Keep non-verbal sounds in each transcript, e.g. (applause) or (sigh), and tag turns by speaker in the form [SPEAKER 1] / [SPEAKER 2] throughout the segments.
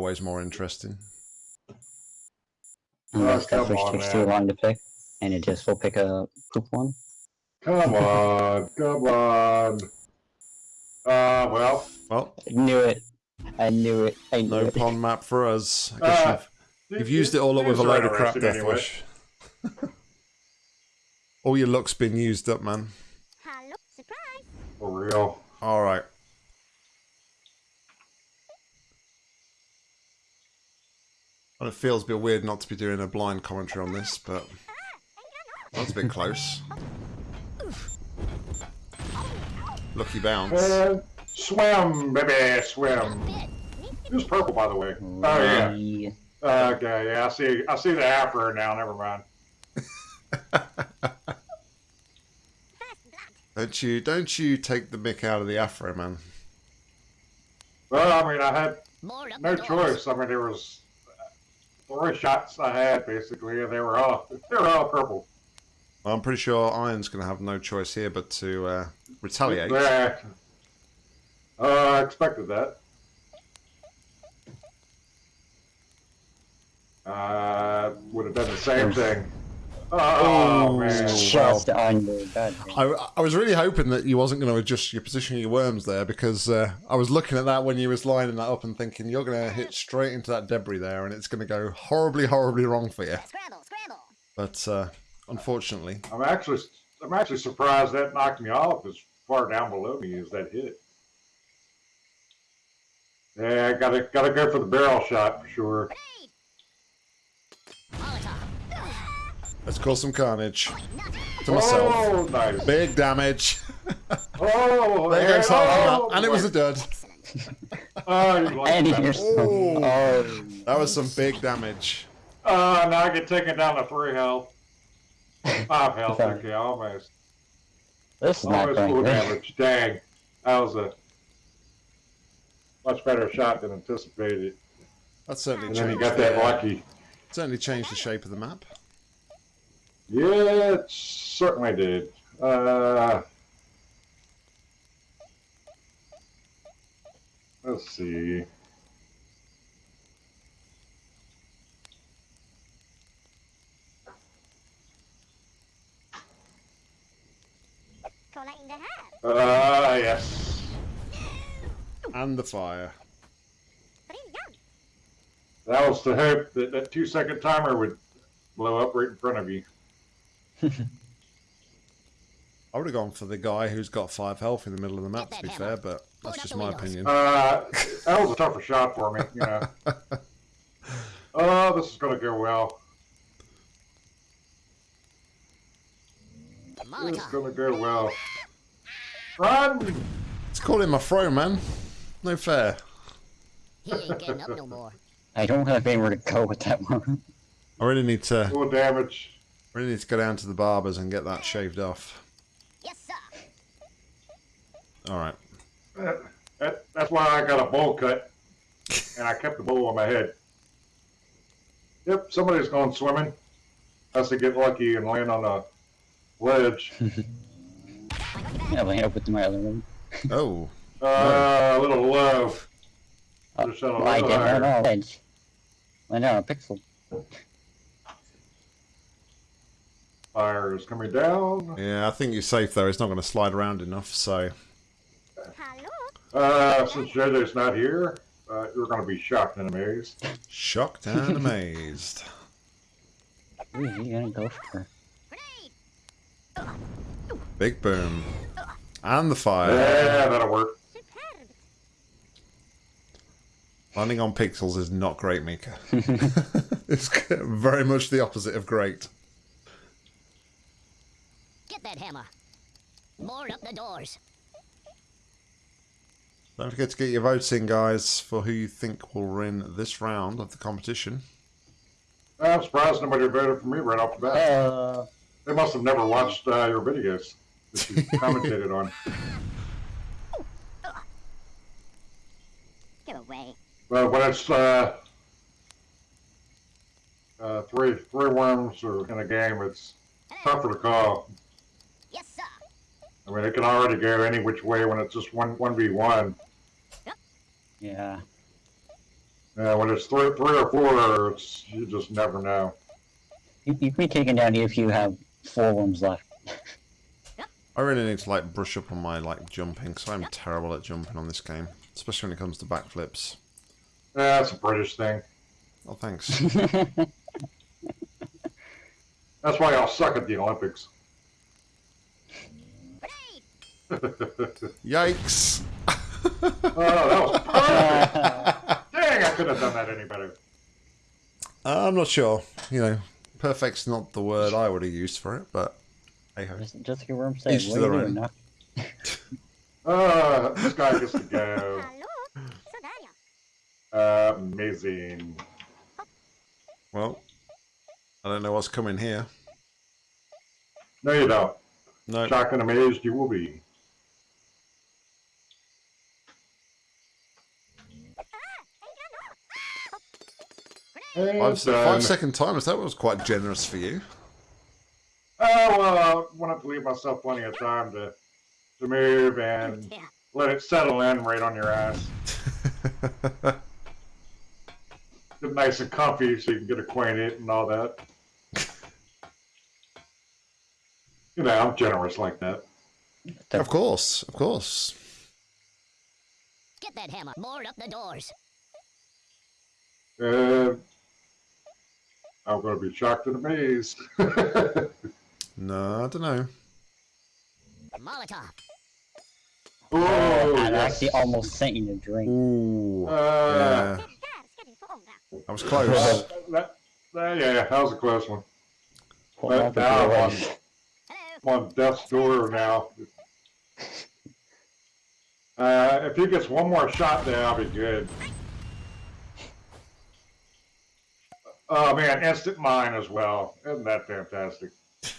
[SPEAKER 1] always more interesting.
[SPEAKER 2] Unless
[SPEAKER 3] come
[SPEAKER 2] that fish
[SPEAKER 3] on,
[SPEAKER 2] takes too long to pick, and it just will pick a poop one.
[SPEAKER 3] Come on, come on. Uh, well,
[SPEAKER 1] Well,
[SPEAKER 2] I knew it. I knew it. I knew
[SPEAKER 1] no
[SPEAKER 2] it.
[SPEAKER 1] pond map for us. I guess
[SPEAKER 3] Uh,
[SPEAKER 1] you've, you've used it all up with a load of crap,
[SPEAKER 3] interesting anyway.
[SPEAKER 1] Deathwish. all your luck's been used up, man.
[SPEAKER 4] Hello, surprise!
[SPEAKER 3] For real.
[SPEAKER 1] All right. Well, it feels a bit weird not to be doing a blind commentary on this, but that's a bit close. Lucky bounce.
[SPEAKER 3] Uh, swim, baby, swim. Who's purple, by the way? Oh yeah.
[SPEAKER 2] Yeah.
[SPEAKER 3] Okay, yeah. I see. I see the afro now. Never mind. (laughs)
[SPEAKER 1] Don't you? Don't you take the mick out of the afro, man?
[SPEAKER 3] Well, I mean, I had no choice. I mean, there was three shots I had basically, and they were all (laughs) they were all purple.
[SPEAKER 1] I'm pretty sure Iron's going to have no choice here but to uh, retaliate.
[SPEAKER 3] Yeah. Uh, I expected that. Uh, would have done the same thing. Oh,
[SPEAKER 1] Oh,
[SPEAKER 3] man.
[SPEAKER 2] Just.
[SPEAKER 1] I, I was really hoping that you wasn't going to adjust your position of your worms there because uh, I was looking at that when you was lining that up and thinking you're going to hit straight into that debris there and it's going to go horribly, horribly wrong for you.
[SPEAKER 4] Scramble, scramble.
[SPEAKER 1] But uh, unfortunately,
[SPEAKER 3] I'm actually I'm actually surprised that knocked me off as far down below me as that hit. Yeah, gotta gotta go for the barrel shot for sure.
[SPEAKER 4] Grenade! Molotov.
[SPEAKER 1] Let's cause some carnage to myself.
[SPEAKER 3] Oh, nice.
[SPEAKER 1] Big damage. (laughs)
[SPEAKER 3] Oh,
[SPEAKER 1] there goes half the
[SPEAKER 3] oh,
[SPEAKER 1] map. And it was a dud.
[SPEAKER 3] Oh, you like
[SPEAKER 2] And
[SPEAKER 3] that.
[SPEAKER 1] Oh.
[SPEAKER 2] oh,
[SPEAKER 1] That was some big damage.
[SPEAKER 3] Uh, now I get taken down to three health. Five health,
[SPEAKER 2] Sorry.
[SPEAKER 3] okay, almost.
[SPEAKER 2] this is not
[SPEAKER 3] Almost
[SPEAKER 2] going
[SPEAKER 3] full damage. Dang. That was a much better shot than anticipated.
[SPEAKER 1] That certainly
[SPEAKER 3] And then
[SPEAKER 1] changed,
[SPEAKER 3] he got that lucky.
[SPEAKER 1] certainly changed the shape of the map.
[SPEAKER 3] Yeah, it certainly did. Uh, let's see.
[SPEAKER 4] Collecting the hat.
[SPEAKER 3] Uh, yes.
[SPEAKER 1] And the fire.
[SPEAKER 3] That was the hope that that two second timer would blow up right in front of you.
[SPEAKER 1] I would have gone for the guy who's got five health in the middle of the map, to be
[SPEAKER 4] that
[SPEAKER 1] fair, but that's
[SPEAKER 4] it
[SPEAKER 1] just my
[SPEAKER 4] the
[SPEAKER 1] opinion.
[SPEAKER 3] Uh, that was a tougher shot for me, you (laughs) know. Oh, this is going to go well. This is going to go well. Run!
[SPEAKER 1] It's calling my throw, man. No fair.
[SPEAKER 4] He ain't getting up no more. (laughs)
[SPEAKER 2] I don't have anywhere to go with that one.
[SPEAKER 1] I really need to
[SPEAKER 3] Full damage.
[SPEAKER 1] Really need to go down to the barbers and get that shaved off.
[SPEAKER 4] Yes, sir.
[SPEAKER 1] All right.
[SPEAKER 3] That, that, that's why I got a bowl cut, and I kept the bowl on my head. Yep, somebody's going swimming. Has to get lucky and land on a ledge. (laughs)
[SPEAKER 2] Yeah, land up with my other one.
[SPEAKER 1] Oh,
[SPEAKER 3] Uh, (laughs) a little low.
[SPEAKER 2] Uh,
[SPEAKER 3] Just on a
[SPEAKER 2] Lie
[SPEAKER 3] little
[SPEAKER 2] down
[SPEAKER 3] higher.
[SPEAKER 2] on a ledge. Land down a pixel.
[SPEAKER 3] Fire is coming down.
[SPEAKER 1] yeah. I think you're safe though. It's not going to slide around enough. So
[SPEAKER 4] Hello.
[SPEAKER 3] Uh, since JJ's not here, uh, you're going to be shocked and amazed.
[SPEAKER 1] shocked and amazed.
[SPEAKER 2] Ooh, you gonna go for
[SPEAKER 1] Big boom. And the fire.
[SPEAKER 3] Yeah, that'll work.
[SPEAKER 4] Superb.
[SPEAKER 1] Landing on pixels is not great, Mika. (laughs) (laughs) it's very much the opposite of great.
[SPEAKER 4] Get that hammer. More up the doors.
[SPEAKER 1] Don't forget to get your votes in, guys, for who you think will win this round of the competition.
[SPEAKER 3] I'm surprised nobody voted for me right off the bat.
[SPEAKER 2] Uh,
[SPEAKER 3] They must have never watched uh, your videos that you (laughs) commentated on.
[SPEAKER 4] Get away.
[SPEAKER 3] But when it's uh, uh, three three worms or in a game, it's tougher to call.
[SPEAKER 4] Yes, sir.
[SPEAKER 3] I mean, it can already go any which way when it's just one one v one.
[SPEAKER 2] yeah.
[SPEAKER 3] Yeah, when it's three, three or four, it's, you just never know.
[SPEAKER 2] You, you can be taken down if you have four worms left.
[SPEAKER 1] I really need to like brush up on my like jumping, because I'm terrible at jumping on this game, especially when it comes to backflips.
[SPEAKER 3] Yeah, that's a British thing.
[SPEAKER 1] Oh, thanks. (laughs)
[SPEAKER 3] That's why I'll suck at the Olympics.
[SPEAKER 1] Yikes!
[SPEAKER 3] Oh, that was perfect. Dang, I could have done that any better.
[SPEAKER 1] I'm not sure. You know, perfect's not the word I would have used for it, but hey ho.
[SPEAKER 2] just, just like your worm said,
[SPEAKER 1] Each
[SPEAKER 2] what
[SPEAKER 1] to
[SPEAKER 2] are you
[SPEAKER 1] their
[SPEAKER 2] doing?
[SPEAKER 1] own. (laughs)
[SPEAKER 2] Knock?
[SPEAKER 3] Uh, this guy gets to go.
[SPEAKER 4] Hello? (laughs) Sudaria.
[SPEAKER 3] amazing.
[SPEAKER 1] Well, I don't know what's coming here.
[SPEAKER 3] No, you don't.
[SPEAKER 1] No.
[SPEAKER 3] Shocked and amazed you will be.
[SPEAKER 1] Five, se-
[SPEAKER 3] done.
[SPEAKER 1] five second timers, that was quite generous for you.
[SPEAKER 3] Oh, well, I wanted to leave myself plenty of time to, to move and
[SPEAKER 4] Yeah.
[SPEAKER 3] let it settle in right on your ass. (laughs) Get nice and comfy so you can get acquainted and all that. (laughs) You know, I'm generous like that.
[SPEAKER 1] of course, of course.
[SPEAKER 4] Get that hammer. Board up the doors.
[SPEAKER 3] Uh, I'm going to be shocked and amazed. (laughs)
[SPEAKER 1] No, I don't know.
[SPEAKER 4] Molotov.
[SPEAKER 3] oh,
[SPEAKER 2] I
[SPEAKER 3] yes.
[SPEAKER 2] actually almost sent you a drink.
[SPEAKER 1] Ooh,
[SPEAKER 3] Uh,
[SPEAKER 1] yeah, that was close.
[SPEAKER 3] uh, that, that, yeah, that was a close one.
[SPEAKER 2] Hold
[SPEAKER 3] But
[SPEAKER 2] on
[SPEAKER 3] now I'm on. I'm on death's door now. (laughs) Uh, if he gets one more shot there, I'll be good. Oh man, instant mine as well. Isn't that fantastic? (laughs)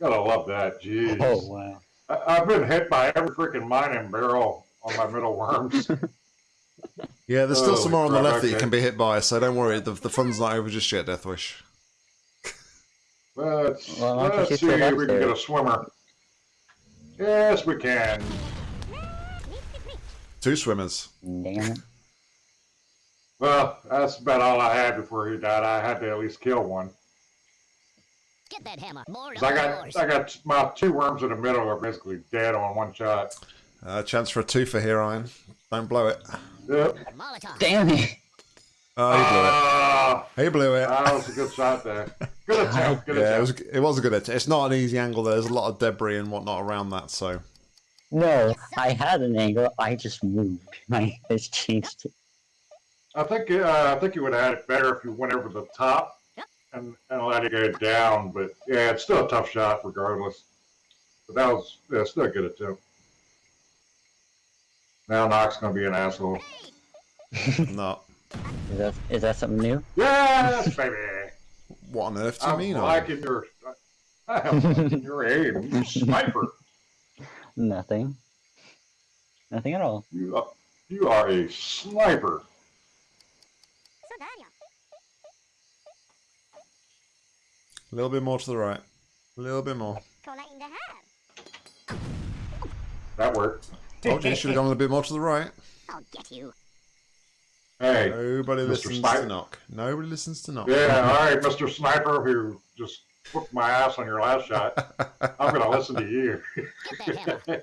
[SPEAKER 3] Gotta love that. Jeez.
[SPEAKER 2] Oh wow.
[SPEAKER 3] I- I've been hit by every freaking mine and barrel on my middle worms. (laughs)
[SPEAKER 1] Yeah, there's still
[SPEAKER 3] Holy
[SPEAKER 1] some more on the
[SPEAKER 3] crap,
[SPEAKER 1] left that you can be hit by, so don't worry. The, the fun's not over just yet, Deathwish.
[SPEAKER 3] Let's,
[SPEAKER 2] Well, why don't
[SPEAKER 3] let's see if
[SPEAKER 2] left
[SPEAKER 3] we can get a swimmer. Yes, we can.
[SPEAKER 1] Two swimmers.
[SPEAKER 2] Damn it.
[SPEAKER 3] Well, that's about all I had before he died. I had to at least kill one.
[SPEAKER 4] Get that hammer. Board
[SPEAKER 3] 'Cause
[SPEAKER 4] up
[SPEAKER 3] I got,
[SPEAKER 4] doors.
[SPEAKER 3] I got my two worms in the middle are basically dead on one shot.
[SPEAKER 1] Uh, chance for a two for here, Iron. Don't blow it.
[SPEAKER 3] Yep.
[SPEAKER 2] Damn it.
[SPEAKER 1] Oh, he blew it.
[SPEAKER 3] Ah,
[SPEAKER 1] He blew it.
[SPEAKER 3] that was a good shot there. Good (laughs) attempt. Good
[SPEAKER 1] Yeah, it was. It was a good attempt. It's not an easy angle. There's a lot of debris and whatnot around that. So
[SPEAKER 2] No, I had an angle. I just moved. My face (laughs) changed.
[SPEAKER 3] I think uh, I think you would have had it better if you went over the top
[SPEAKER 4] Yep.
[SPEAKER 3] and, and let it go down. But yeah, it's still a tough shot regardless. But that was yeah, still a good attempt. Now Knox gonna be an asshole. (laughs)
[SPEAKER 1] no.
[SPEAKER 2] Is that is that something new?
[SPEAKER 3] Yes, baby. (laughs)
[SPEAKER 1] What on earth do you
[SPEAKER 3] I'm
[SPEAKER 1] mean? Iron?
[SPEAKER 3] liking your I'm liking your aim, you (laughs) sniper.
[SPEAKER 2] Nothing. Nothing at all.
[SPEAKER 3] You are, you are a sniper.
[SPEAKER 1] A little bit more to the right. A little bit more.
[SPEAKER 4] Cola in the hair.
[SPEAKER 3] That worked.
[SPEAKER 1] Oh, Told you you should have gone a bit more to the right.
[SPEAKER 4] I'll get you.
[SPEAKER 3] Hey,
[SPEAKER 1] Nobody
[SPEAKER 3] Mr.
[SPEAKER 1] listens
[SPEAKER 3] Snipe.
[SPEAKER 1] to knock. Nobody listens to knock.
[SPEAKER 3] yeah, all right, Mr. Sniper, who just whooped my ass on your last shot. (laughs) I'm gonna listen to you,
[SPEAKER 4] Get that hammer.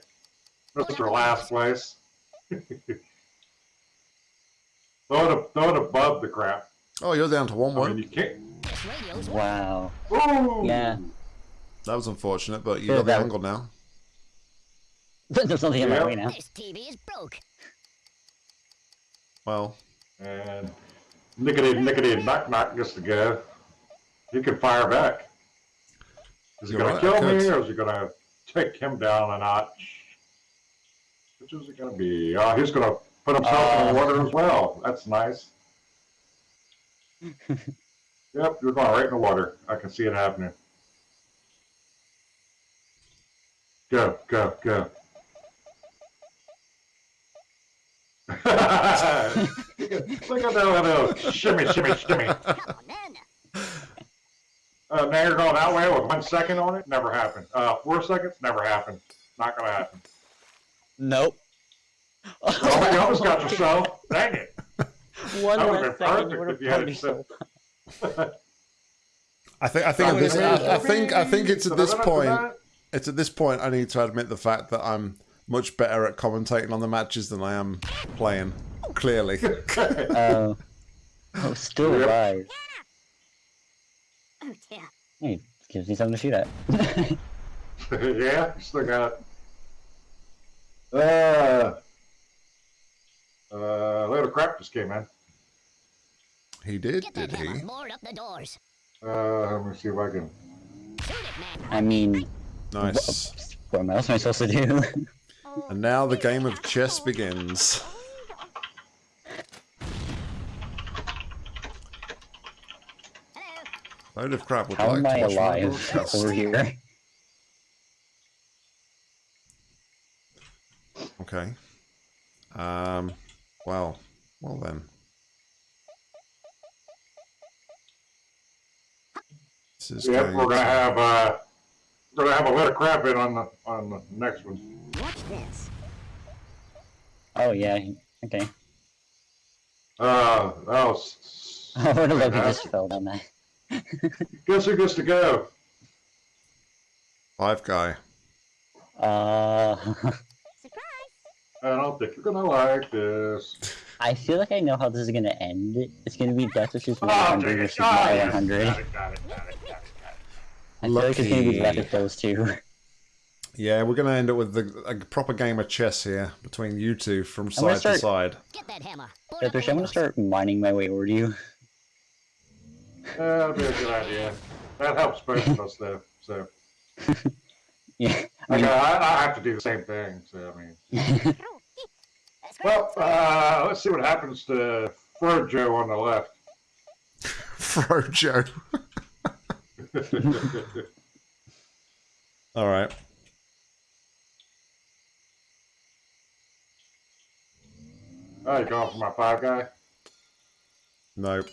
[SPEAKER 3] Mr. Last Place. (laughs) throw it, throw it above the crap.
[SPEAKER 1] Oh, you're down to one
[SPEAKER 3] I mean, you can't.
[SPEAKER 4] This radio's
[SPEAKER 2] Wow.
[SPEAKER 3] Ooh.
[SPEAKER 2] Yeah.
[SPEAKER 1] That was unfortunate, but you
[SPEAKER 2] Yeah,
[SPEAKER 1] got the
[SPEAKER 2] that-
[SPEAKER 1] angle now. (laughs)
[SPEAKER 2] There's nothing in my way now.
[SPEAKER 4] This TV is broke.
[SPEAKER 1] Well,
[SPEAKER 3] And nickety nickety knock knock gets to go. You can fire back. Is he
[SPEAKER 1] You're
[SPEAKER 3] gonna
[SPEAKER 1] right,
[SPEAKER 3] kill me or is he gonna take him down a notch? Which is it gonna be? Uh, he's gonna put himself in the
[SPEAKER 2] Uh.
[SPEAKER 3] water as well. That's nice. (laughs) yep, you're going right in the water. I can see it happening. Go, go, go. (laughs) Look at that little shimmy, shimmy, shimmy.
[SPEAKER 4] Then.
[SPEAKER 3] Uh, now you're going that way with one second on it? Never happened. Uh, four seconds? Never happened. Not gonna happen.
[SPEAKER 2] Nope.
[SPEAKER 3] Oh, you almost got yourself. Dang it.
[SPEAKER 2] One
[SPEAKER 3] That would've
[SPEAKER 2] less
[SPEAKER 3] been
[SPEAKER 2] second,
[SPEAKER 3] perfect
[SPEAKER 2] you would have
[SPEAKER 3] if you had
[SPEAKER 2] punished
[SPEAKER 3] said-
[SPEAKER 2] him.
[SPEAKER 1] I think I think this, I, I think I think it's at this point it's at this point I need to admit the fact that I'm much better at commentating on the matches than I am playing. Clearly. (laughs)
[SPEAKER 2] Oh. oh, still
[SPEAKER 3] Yep.
[SPEAKER 2] alive.
[SPEAKER 4] Oh dear.
[SPEAKER 2] Hey, gives me something to shoot at. (laughs)
[SPEAKER 3] yeah, still got it. Uh, uh, load of crap just came in.
[SPEAKER 1] He did,
[SPEAKER 4] Get
[SPEAKER 1] did he?
[SPEAKER 4] Board up the doors.
[SPEAKER 3] Uh, let me see if I can.
[SPEAKER 4] Shoot it, man.
[SPEAKER 2] I mean,
[SPEAKER 1] Nice.
[SPEAKER 2] what else am I supposed to do?
[SPEAKER 1] And now the game of chess begins.
[SPEAKER 4] Hello.
[SPEAKER 1] Load of crap would
[SPEAKER 2] How
[SPEAKER 1] like
[SPEAKER 2] am
[SPEAKER 1] to
[SPEAKER 2] I alive over here?
[SPEAKER 1] Okay. Um. Well. Well then. This is
[SPEAKER 3] Yep,
[SPEAKER 1] going
[SPEAKER 3] we're gonna have uh, we're gonna have a load of crap in on the on the next one.
[SPEAKER 4] Watch this.
[SPEAKER 2] Oh yeah, okay.
[SPEAKER 3] Uh, (laughs) that was.
[SPEAKER 2] I would have loved to just fell down that. (laughs)
[SPEAKER 3] Guess who gets to go?
[SPEAKER 1] Five guy.
[SPEAKER 2] Uh,
[SPEAKER 4] Surprise.
[SPEAKER 3] I don't think you're gonna like this. (laughs)
[SPEAKER 2] I feel like I know how this is gonna end. It's gonna be Death versus
[SPEAKER 3] Oh,
[SPEAKER 2] 100
[SPEAKER 3] dang it.
[SPEAKER 2] versus
[SPEAKER 3] Oh,
[SPEAKER 2] my 100.
[SPEAKER 3] Got it, got it, got it, got it.
[SPEAKER 2] I feel like it's gonna be
[SPEAKER 1] Lucky.
[SPEAKER 2] left those two. (laughs)
[SPEAKER 1] Yeah, we're going to end up with the, a proper game of chess here between you two from
[SPEAKER 2] I'm gonna
[SPEAKER 1] side to side.
[SPEAKER 4] Get that hammer. Board
[SPEAKER 2] Yeah,
[SPEAKER 4] up the
[SPEAKER 2] Thresh, I'm gonna start mining my way over to you.
[SPEAKER 3] Yeah, that'd be a good idea. That helps both of us, though. So, (laughs)
[SPEAKER 2] Yeah. I
[SPEAKER 3] I,
[SPEAKER 2] mean,
[SPEAKER 3] I, I have to do the same thing. So, I mean, (laughs) well, uh, let's see what happens to Frojo on the left.
[SPEAKER 1] Frojo. (laughs) All right.
[SPEAKER 3] Oh, you're going for my five guy?
[SPEAKER 1] Nope.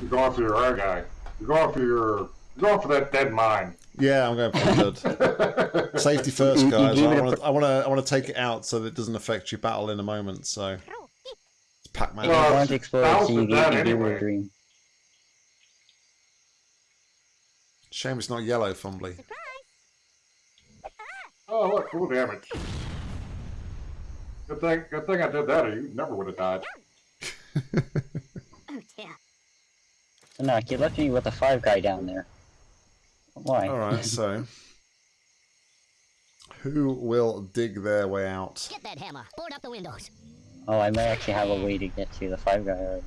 [SPEAKER 3] You're going for your R guy. You're going for your. You're going for that dead mine.
[SPEAKER 1] Yeah, I'm going for the dud. (laughs) Safety first,
[SPEAKER 2] You- you
[SPEAKER 1] guys. I want to. I want to. I want to take it out so that it doesn't affect your battle in a moment. So, it's Pac-Man.
[SPEAKER 3] Well,
[SPEAKER 2] I want to explode, so you get
[SPEAKER 3] dad
[SPEAKER 2] you gave me
[SPEAKER 3] anyway.
[SPEAKER 2] a dream.
[SPEAKER 1] Shame it's not yellow, Fumbly.
[SPEAKER 3] Oh, look, full damage. Good thing. Good thing I did that, or you never would have died. (laughs)
[SPEAKER 4] Oh dear.
[SPEAKER 2] So no, you left me with a five guy down there. Why?
[SPEAKER 1] All right. So, who will dig their way out?
[SPEAKER 4] Get that hammer. Board up the windows.
[SPEAKER 2] Oh, I may actually have a way to get to the five guy already.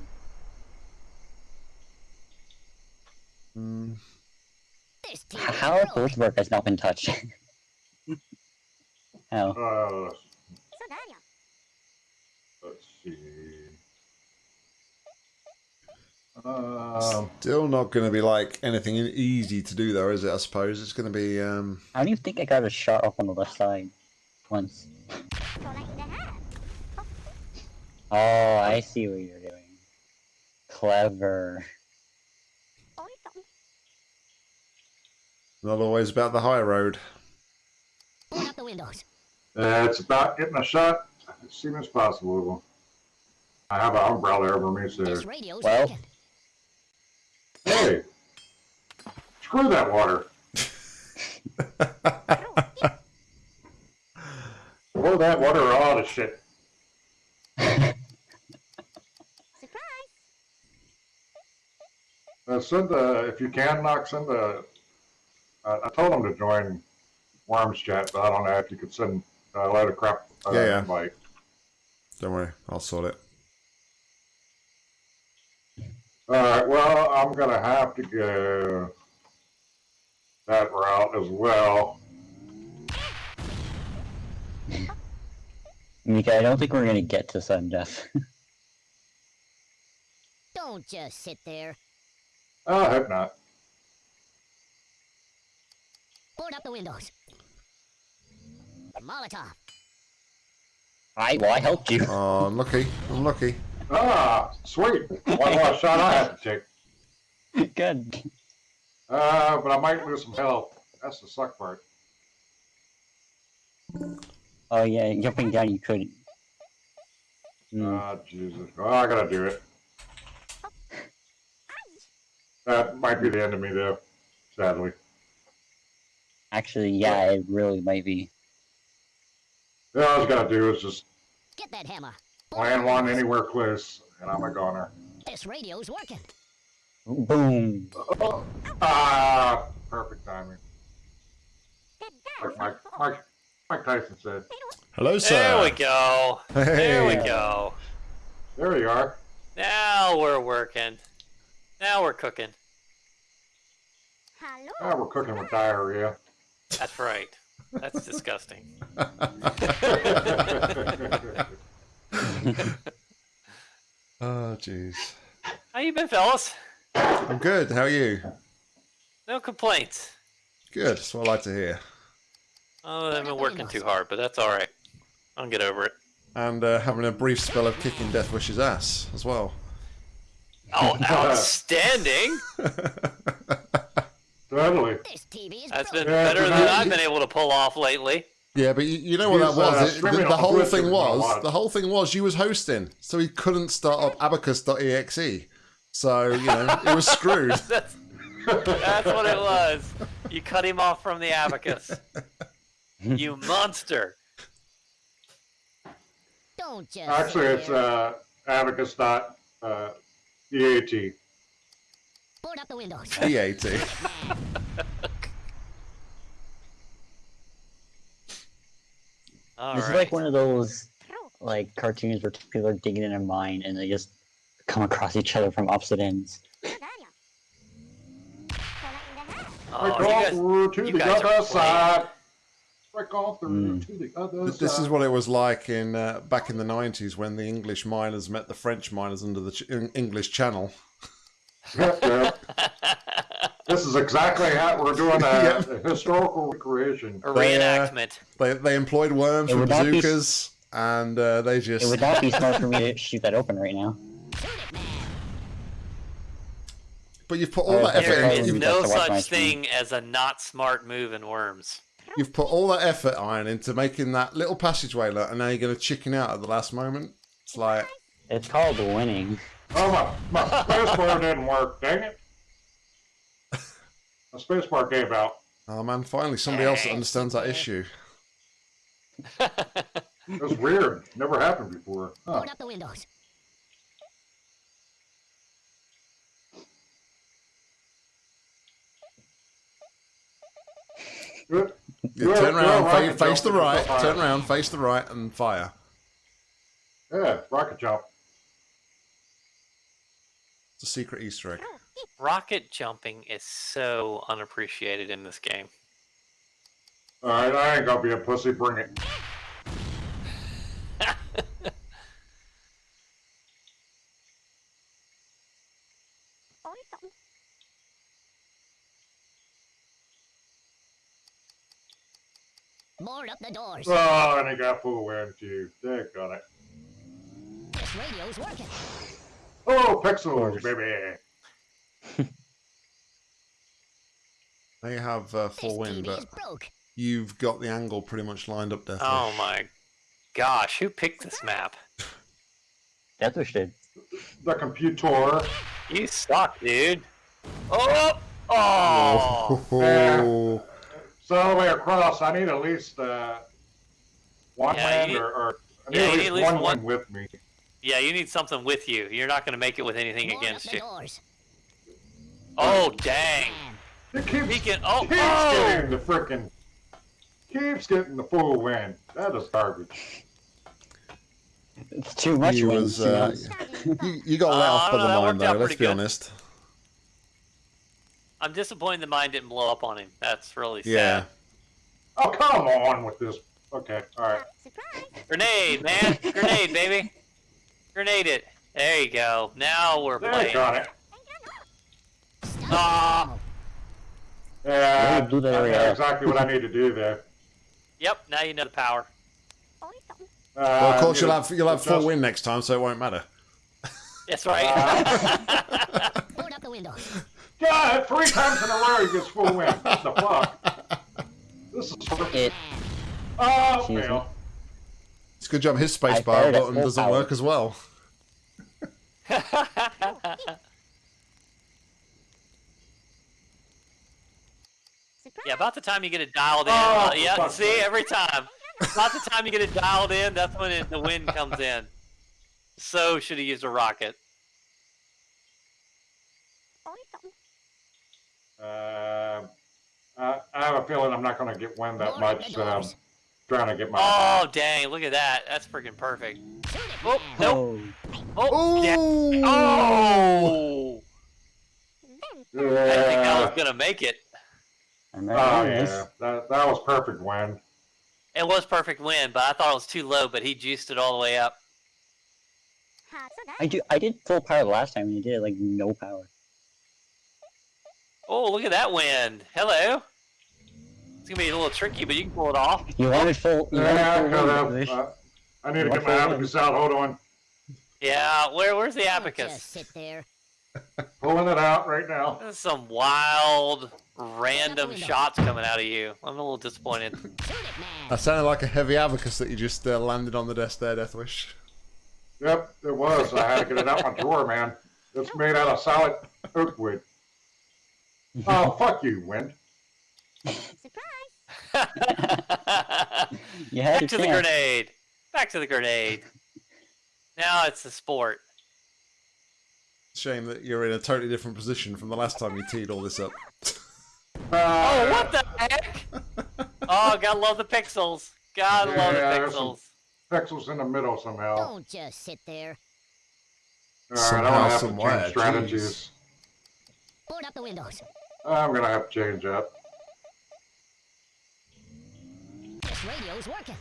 [SPEAKER 1] Hmm.
[SPEAKER 4] This team
[SPEAKER 2] How have
[SPEAKER 4] growing.
[SPEAKER 2] both work has not been touched? How? (laughs)
[SPEAKER 3] Uh, let's see. Um,
[SPEAKER 1] Still not going to be like anything easy to do, though, is it? I suppose it's going to be. Um,
[SPEAKER 2] How do you think I got a shot off on the left side once? Oh, I see what you're doing. Clever.
[SPEAKER 1] Not always about the high road.
[SPEAKER 4] Board up the windows.
[SPEAKER 3] uh, it's about getting a shot as soon as possible. I have an umbrella over me, so
[SPEAKER 4] This radio's
[SPEAKER 2] Well.
[SPEAKER 4] working.
[SPEAKER 3] hey, screw that water. (laughs) Pour that water or all the shit. (laughs)
[SPEAKER 4] Surprise.
[SPEAKER 3] Uh, send the if you can, knock send the. Uh, I told him to join Worms chat, but I don't know if you could send a load of crap. Uh,
[SPEAKER 1] Yeah, yeah.
[SPEAKER 3] Invite.
[SPEAKER 1] Don't worry, I'll sort it.
[SPEAKER 3] All right. Well, I'm gonna have to go that route as well.
[SPEAKER 2] Mika, I don't think we're gonna get to sudden death.
[SPEAKER 4] Don't just sit there.
[SPEAKER 3] Oh, I hope not.
[SPEAKER 4] Board up the windows. Molotov.
[SPEAKER 2] I well, I helped you.
[SPEAKER 1] Oh, I'm lucky. I'm lucky.
[SPEAKER 3] Ah, sweet. One more shot I have to take. (laughs)
[SPEAKER 2] Good.
[SPEAKER 3] Uh, but I might lose some health. That's the suck part.
[SPEAKER 2] Oh yeah, jumping down you couldn't. Mm.
[SPEAKER 3] Ah, Jesus. Oh, I gotta do it. That might be the end of me, though. Sadly.
[SPEAKER 2] Actually, yeah, it really might be.
[SPEAKER 3] Yeah, all I was gotta do is just
[SPEAKER 4] Get that hammer.
[SPEAKER 3] land one anywhere close, and I'm a goner.
[SPEAKER 4] This radio's working.
[SPEAKER 2] Boom.
[SPEAKER 3] Ah, perfect timing. Like Mike, Mike, Mike Tyson said.
[SPEAKER 1] Hello, sir.
[SPEAKER 5] There we go. There we go.
[SPEAKER 3] There we are.
[SPEAKER 5] Now we're working. Now we're cooking.
[SPEAKER 4] Hello.
[SPEAKER 3] Ah, we're cooking with diarrhea.
[SPEAKER 5] That's right. That's disgusting. (laughs)
[SPEAKER 1] Oh, jeez.
[SPEAKER 5] How you been, fellas?
[SPEAKER 1] I'm good. How are you?
[SPEAKER 5] No complaints.
[SPEAKER 1] Good. That's what I like to hear.
[SPEAKER 5] Oh, I've been working too hard, but that's all right. I'll get over it.
[SPEAKER 1] And uh, having a brief spell of kicking Death Wish's ass as well.
[SPEAKER 5] Oh, outstanding! (laughs)
[SPEAKER 3] Totally.
[SPEAKER 4] This TV is
[SPEAKER 5] That's
[SPEAKER 4] broken.
[SPEAKER 5] been
[SPEAKER 3] Yeah,
[SPEAKER 5] better than I've been able to pull off lately.
[SPEAKER 1] Yeah, but you, you know what that
[SPEAKER 3] uh,
[SPEAKER 1] was? It- the, the whole thing was the whole thing was you was hosting, so he couldn't start up abacus.exe. So you know it was screwed. (laughs)
[SPEAKER 5] That's, that's what it was. You cut him off from the abacus. You (laughs) monster.
[SPEAKER 4] Don't just.
[SPEAKER 3] Actually, it's
[SPEAKER 4] here.
[SPEAKER 3] uh, abacus dot uh, EAT.
[SPEAKER 4] Board up the windows. (laughs)
[SPEAKER 1] EAT.
[SPEAKER 5] All
[SPEAKER 2] this
[SPEAKER 5] right.
[SPEAKER 2] is like one of those like cartoons where people are digging in a mine and they just come across each other from opposite ends.
[SPEAKER 5] Oh,
[SPEAKER 3] Break off
[SPEAKER 5] guys,
[SPEAKER 3] through to the other
[SPEAKER 5] playing.
[SPEAKER 3] side. Break off through
[SPEAKER 2] Mm.
[SPEAKER 3] to the other
[SPEAKER 1] Th-
[SPEAKER 3] side.
[SPEAKER 1] This is what it was like in uh, back in the nineties when the English miners met the French miners under the ch- English Channel. (laughs)
[SPEAKER 3] Yep, yep. This is exactly how we're doing a, (laughs)
[SPEAKER 1] Yeah.
[SPEAKER 3] a historical recreation.
[SPEAKER 5] A
[SPEAKER 1] They, uh,
[SPEAKER 5] reenactment.
[SPEAKER 1] They they employed worms
[SPEAKER 2] It
[SPEAKER 1] with
[SPEAKER 2] would not be
[SPEAKER 1] and uh, they
[SPEAKER 2] It
[SPEAKER 1] just
[SPEAKER 2] would not be smart for me to shoot that open right now.
[SPEAKER 4] Shoot it, man.
[SPEAKER 1] But you've put all
[SPEAKER 2] Uh,
[SPEAKER 1] that
[SPEAKER 2] That's
[SPEAKER 1] effort
[SPEAKER 5] There
[SPEAKER 2] right.
[SPEAKER 1] in,
[SPEAKER 5] is no
[SPEAKER 2] have to watch my
[SPEAKER 5] such
[SPEAKER 2] stream.
[SPEAKER 5] thing as a not smart move in Worms.
[SPEAKER 1] you've put all that effort iron into making that little passageway look, and now you're going to chicken out at the last moment. It's like
[SPEAKER 2] It's called winning.
[SPEAKER 3] Oh, my, my spacebar didn't work. Dang it. My spacebar gave out.
[SPEAKER 1] Oh man, finally somebody else that understands that issue. (laughs)
[SPEAKER 3] It was weird. Never happened before. Huh.
[SPEAKER 4] Board up the windows.
[SPEAKER 3] Good.
[SPEAKER 1] Yeah, turn around, fa- face the right, turn around, face the right, and fire.
[SPEAKER 3] Yeah, rocket jump.
[SPEAKER 1] It's a secret Easter egg.
[SPEAKER 5] Rocket jumping is so unappreciated in this game.
[SPEAKER 3] All right, I ain't gonna be a pussy. Bring it.
[SPEAKER 4] Board up the doors.
[SPEAKER 3] Oh, and he got full wind too. They got it.
[SPEAKER 4] This radio's working.
[SPEAKER 3] Oh, pixels, baby. (laughs)
[SPEAKER 1] They have uh,
[SPEAKER 4] This
[SPEAKER 1] full wind, but
[SPEAKER 4] broke.
[SPEAKER 1] you've got the angle pretty much lined up there.
[SPEAKER 5] Oh my gosh, who picked this map?
[SPEAKER 2] Deathwish did.
[SPEAKER 3] The computer.
[SPEAKER 5] You suck, dude. Oh! Oh! (laughs)
[SPEAKER 1] Oh,
[SPEAKER 3] So all the way across, I need at least uh, one
[SPEAKER 5] Yeah,
[SPEAKER 3] land or, or I need
[SPEAKER 5] yeah,
[SPEAKER 3] at least
[SPEAKER 5] at least
[SPEAKER 3] one
[SPEAKER 5] one-
[SPEAKER 3] land with me.
[SPEAKER 5] Yeah, you need something with you. You're not going to make it with anything
[SPEAKER 4] Board
[SPEAKER 5] against you.
[SPEAKER 4] doors.
[SPEAKER 5] Oh, dang.
[SPEAKER 3] It keeps,
[SPEAKER 5] He can. Oh,
[SPEAKER 3] keeps
[SPEAKER 5] oh!
[SPEAKER 3] getting the frickin' keeps getting the full wind. That is garbage.
[SPEAKER 2] It's too much
[SPEAKER 1] you was uh, (laughs) you, you got let
[SPEAKER 5] Uh,
[SPEAKER 1] off
[SPEAKER 5] I
[SPEAKER 1] by
[SPEAKER 5] don't
[SPEAKER 1] the mine though. Let's be
[SPEAKER 5] good.
[SPEAKER 1] honest.
[SPEAKER 5] I'm disappointed the mine didn't blow up on him. That's really sad.
[SPEAKER 1] Yeah,
[SPEAKER 3] Oh come on with this. Okay, all right. Surprise.
[SPEAKER 5] Grenade, man. Grenade, baby. Grenade it. There you go. Now we're
[SPEAKER 3] There,
[SPEAKER 5] playing.
[SPEAKER 3] got it.
[SPEAKER 5] Ah!
[SPEAKER 3] Yeah,
[SPEAKER 2] Yeah, do that
[SPEAKER 3] I know
[SPEAKER 2] area.
[SPEAKER 3] exactly what I need to do there.
[SPEAKER 5] Yep, now you know the power.
[SPEAKER 3] Uh,
[SPEAKER 1] well, of course
[SPEAKER 3] you
[SPEAKER 1] you'll have you'll have full
[SPEAKER 3] just-
[SPEAKER 1] wind next time, so it won't matter.
[SPEAKER 5] That's right.
[SPEAKER 3] Uh,
[SPEAKER 4] Board up the windows.
[SPEAKER 3] God, three times in a row he gets full wind. What the fuck? This is
[SPEAKER 2] It.
[SPEAKER 3] oh
[SPEAKER 2] Excuse
[SPEAKER 3] fail.
[SPEAKER 1] It's good job his
[SPEAKER 2] I
[SPEAKER 1] spacebar button doesn't
[SPEAKER 2] power.
[SPEAKER 1] work as well. (laughs)
[SPEAKER 5] yeah, about the time you get it dialed in.
[SPEAKER 3] Oh,
[SPEAKER 5] uh, yeah,
[SPEAKER 3] fuck.
[SPEAKER 5] see, every time. About the time you get it dialed in, that's when it, the wind comes in. So should have used a rocket.
[SPEAKER 3] Uh, I, I have a feeling I'm not going to get wind that much. Um,
[SPEAKER 4] doors.
[SPEAKER 3] Trying to get my.
[SPEAKER 5] Oh, dang, look at that. That's freaking perfect.
[SPEAKER 4] Shoot it,
[SPEAKER 5] Oh,
[SPEAKER 4] man.
[SPEAKER 5] nope.
[SPEAKER 2] Oh,
[SPEAKER 5] Oh, yeah. Oh! I didn't think I was going to make it.
[SPEAKER 2] I'm
[SPEAKER 3] Oh
[SPEAKER 2] on
[SPEAKER 3] yeah, that that was perfect wind.
[SPEAKER 5] It was perfect wind, but I thought it was too low, but he juiced it all the way up.
[SPEAKER 2] I do. I did full power the last time, and you did like no power.
[SPEAKER 5] Oh, look at that wind. Hello. It's going to be a little tricky, but you can pull it off.
[SPEAKER 2] You wanted full. You
[SPEAKER 3] Yeah, I
[SPEAKER 2] wanted
[SPEAKER 3] could
[SPEAKER 2] full
[SPEAKER 3] have.
[SPEAKER 2] wind, Wish.
[SPEAKER 3] Uh, I need to get my
[SPEAKER 2] for wind?
[SPEAKER 3] abacus out. Hold on, (laughs)
[SPEAKER 5] Yeah, where where's the
[SPEAKER 4] Don't
[SPEAKER 5] abacus?
[SPEAKER 4] Just sit there. (laughs)
[SPEAKER 3] pulling it out right now.
[SPEAKER 5] There's some wild, random shots coming out of you. I'm a little disappointed. (laughs)
[SPEAKER 4] Shoot it, man.
[SPEAKER 1] That sounded like a heavy abacus that you just uh, landed on the desk there, Deathwish.
[SPEAKER 3] Yep, it was. I had to get it out my drawer, man. It's made out of solid oak wood. Oh, fuck you, wind. (laughs)
[SPEAKER 2] You had
[SPEAKER 5] Back
[SPEAKER 2] a
[SPEAKER 5] to the grenade. Back to the grenade. Now it's the sport.
[SPEAKER 1] Shame that you're in a totally different position from the last time you teed all this up. (laughs)
[SPEAKER 5] Oh,
[SPEAKER 3] Uh,
[SPEAKER 5] what the heck? (laughs) Oh, gotta love the pixels. Gotta love the
[SPEAKER 3] Yeah, there's some-
[SPEAKER 5] pixels.
[SPEAKER 3] Pixels in the middle somehow.
[SPEAKER 4] Don't just sit there.
[SPEAKER 3] All right, I'm
[SPEAKER 1] Somehow,
[SPEAKER 3] gonna have to change strategies.
[SPEAKER 4] Board up the windows.
[SPEAKER 3] I'm gonna have to change up.
[SPEAKER 4] This radio's working.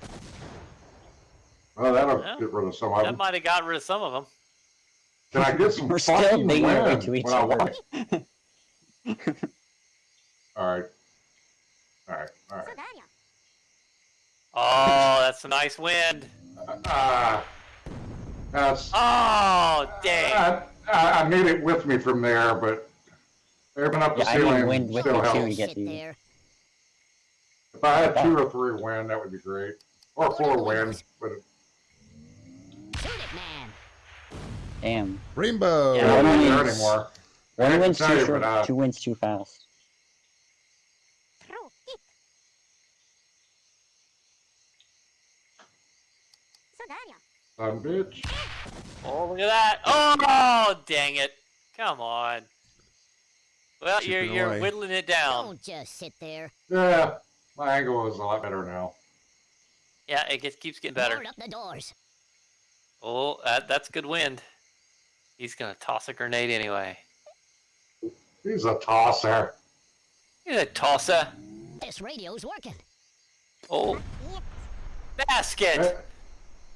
[SPEAKER 3] Well, that'll
[SPEAKER 5] Yeah.
[SPEAKER 3] get rid of some of
[SPEAKER 5] That might have got rid of some of them.
[SPEAKER 3] Can I get some
[SPEAKER 2] We're still
[SPEAKER 3] fucking
[SPEAKER 2] being
[SPEAKER 3] wind
[SPEAKER 2] married to each
[SPEAKER 3] when I
[SPEAKER 2] other. (laughs)
[SPEAKER 3] All right. All right. All right.
[SPEAKER 5] Oh, that's a nice wind.
[SPEAKER 3] Ah, that's.
[SPEAKER 5] Oh, dang.
[SPEAKER 3] I, I, I need it with me from there, but aiming up the
[SPEAKER 2] Yeah, I need
[SPEAKER 3] ceiling
[SPEAKER 2] wind with
[SPEAKER 3] still
[SPEAKER 2] me too.
[SPEAKER 3] helps.
[SPEAKER 2] to get
[SPEAKER 4] sit
[SPEAKER 2] to you.
[SPEAKER 4] there.
[SPEAKER 3] If (laughs) I had two (laughs) or three wind, that would be great. Or four wind, but it
[SPEAKER 4] man.
[SPEAKER 2] Damn.
[SPEAKER 1] Rainbow!
[SPEAKER 5] Yeah.
[SPEAKER 2] One
[SPEAKER 3] wins, there
[SPEAKER 2] wind's-
[SPEAKER 3] anymore.
[SPEAKER 2] One
[SPEAKER 3] hate to
[SPEAKER 2] wind's
[SPEAKER 3] tell
[SPEAKER 2] too
[SPEAKER 3] you,
[SPEAKER 2] short.
[SPEAKER 3] but, uh,
[SPEAKER 2] Two wins too fast.
[SPEAKER 3] Son of a bitch.
[SPEAKER 5] Oh, look at that. Oh, dang it. Come on. Well, you're, you're
[SPEAKER 1] away.
[SPEAKER 5] whittling it down.
[SPEAKER 4] Don't just sit there.
[SPEAKER 3] Yeah, my angle is a lot better now.
[SPEAKER 5] Yeah, it gets, keeps getting better.
[SPEAKER 4] Board up the doors.
[SPEAKER 5] Oh, that, that's good wind. He's going to toss a grenade anyway.
[SPEAKER 3] He's a tosser.
[SPEAKER 5] He's a tosser.
[SPEAKER 4] This radio's working.
[SPEAKER 5] Oh, basket. (laughs)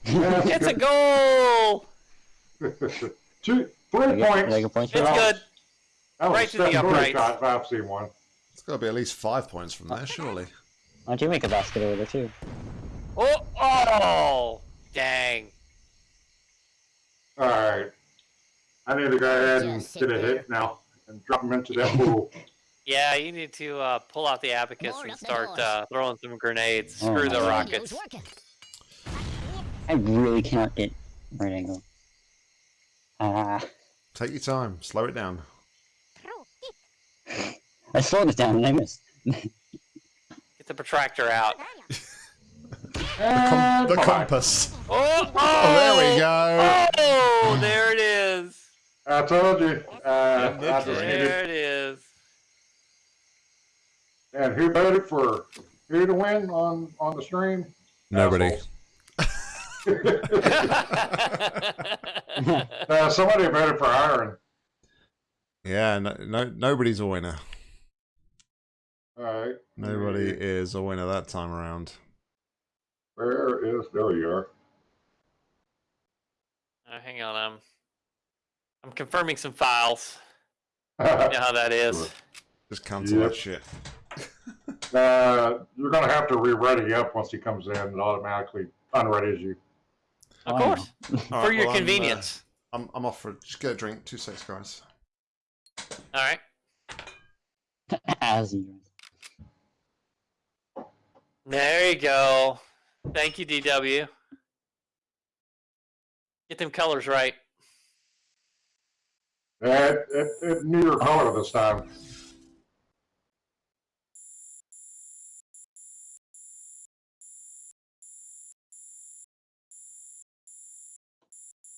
[SPEAKER 5] It's a goal. (laughs)
[SPEAKER 3] Two, three
[SPEAKER 2] Like a-
[SPEAKER 3] points.
[SPEAKER 2] like a point for
[SPEAKER 5] It's
[SPEAKER 2] that.
[SPEAKER 5] good.
[SPEAKER 3] That was
[SPEAKER 5] right
[SPEAKER 3] a
[SPEAKER 5] to the
[SPEAKER 3] Steph Curry
[SPEAKER 5] uprights.
[SPEAKER 3] shot I've seen one.
[SPEAKER 1] It's got to be at least five points from there, surely.
[SPEAKER 2] Why don't you make a basket over there too?
[SPEAKER 5] Oh, oh, dang.
[SPEAKER 3] All right. I need to go ahead and get a
[SPEAKER 4] there.
[SPEAKER 3] hit now and drop him into that pool. (laughs)
[SPEAKER 5] Yeah, you need to uh, pull out the abacus
[SPEAKER 4] Board
[SPEAKER 5] and start uh, throwing some grenades.
[SPEAKER 2] Oh,
[SPEAKER 5] Screw the rockets.
[SPEAKER 2] I really cannot get right angle. Ah,
[SPEAKER 1] Take your time, slow it down.
[SPEAKER 2] I slowed it down and I missed. (laughs)
[SPEAKER 5] Get the protractor out.
[SPEAKER 1] The, com- the compass.
[SPEAKER 5] Oh,
[SPEAKER 1] Oh, there we go.
[SPEAKER 5] Oh, there it is.
[SPEAKER 3] I told you. Uh,
[SPEAKER 1] And
[SPEAKER 3] I just needed-
[SPEAKER 5] There it is.
[SPEAKER 3] and who voted for who to win on on the stream?
[SPEAKER 1] Nobody. (laughs)
[SPEAKER 3] Uh, somebody voted for Iron.
[SPEAKER 1] Yeah, no, no, nobody's a winner.
[SPEAKER 3] All right.
[SPEAKER 1] Nobody is a winner that time around.
[SPEAKER 3] Where is? There you are.
[SPEAKER 5] Oh, hang on, I'm I'm confirming some files. (laughs) You know how that is.
[SPEAKER 1] Just cancel
[SPEAKER 3] Yep.
[SPEAKER 1] that shit. (laughs)
[SPEAKER 3] uh, you're gonna have to re-ready up once he comes in and automatically unreadies you.
[SPEAKER 5] Of course, (laughs)
[SPEAKER 1] All
[SPEAKER 5] for
[SPEAKER 1] right,
[SPEAKER 5] your
[SPEAKER 1] well, I'm, uh,
[SPEAKER 5] convenience.
[SPEAKER 1] I'm, I'm off for just get a drink. Two seconds, guys.
[SPEAKER 5] All right.
[SPEAKER 2] As you.
[SPEAKER 5] There you go. Thank you, DW. Get them colors right.
[SPEAKER 3] Yeah, it, it, it knew your color this time.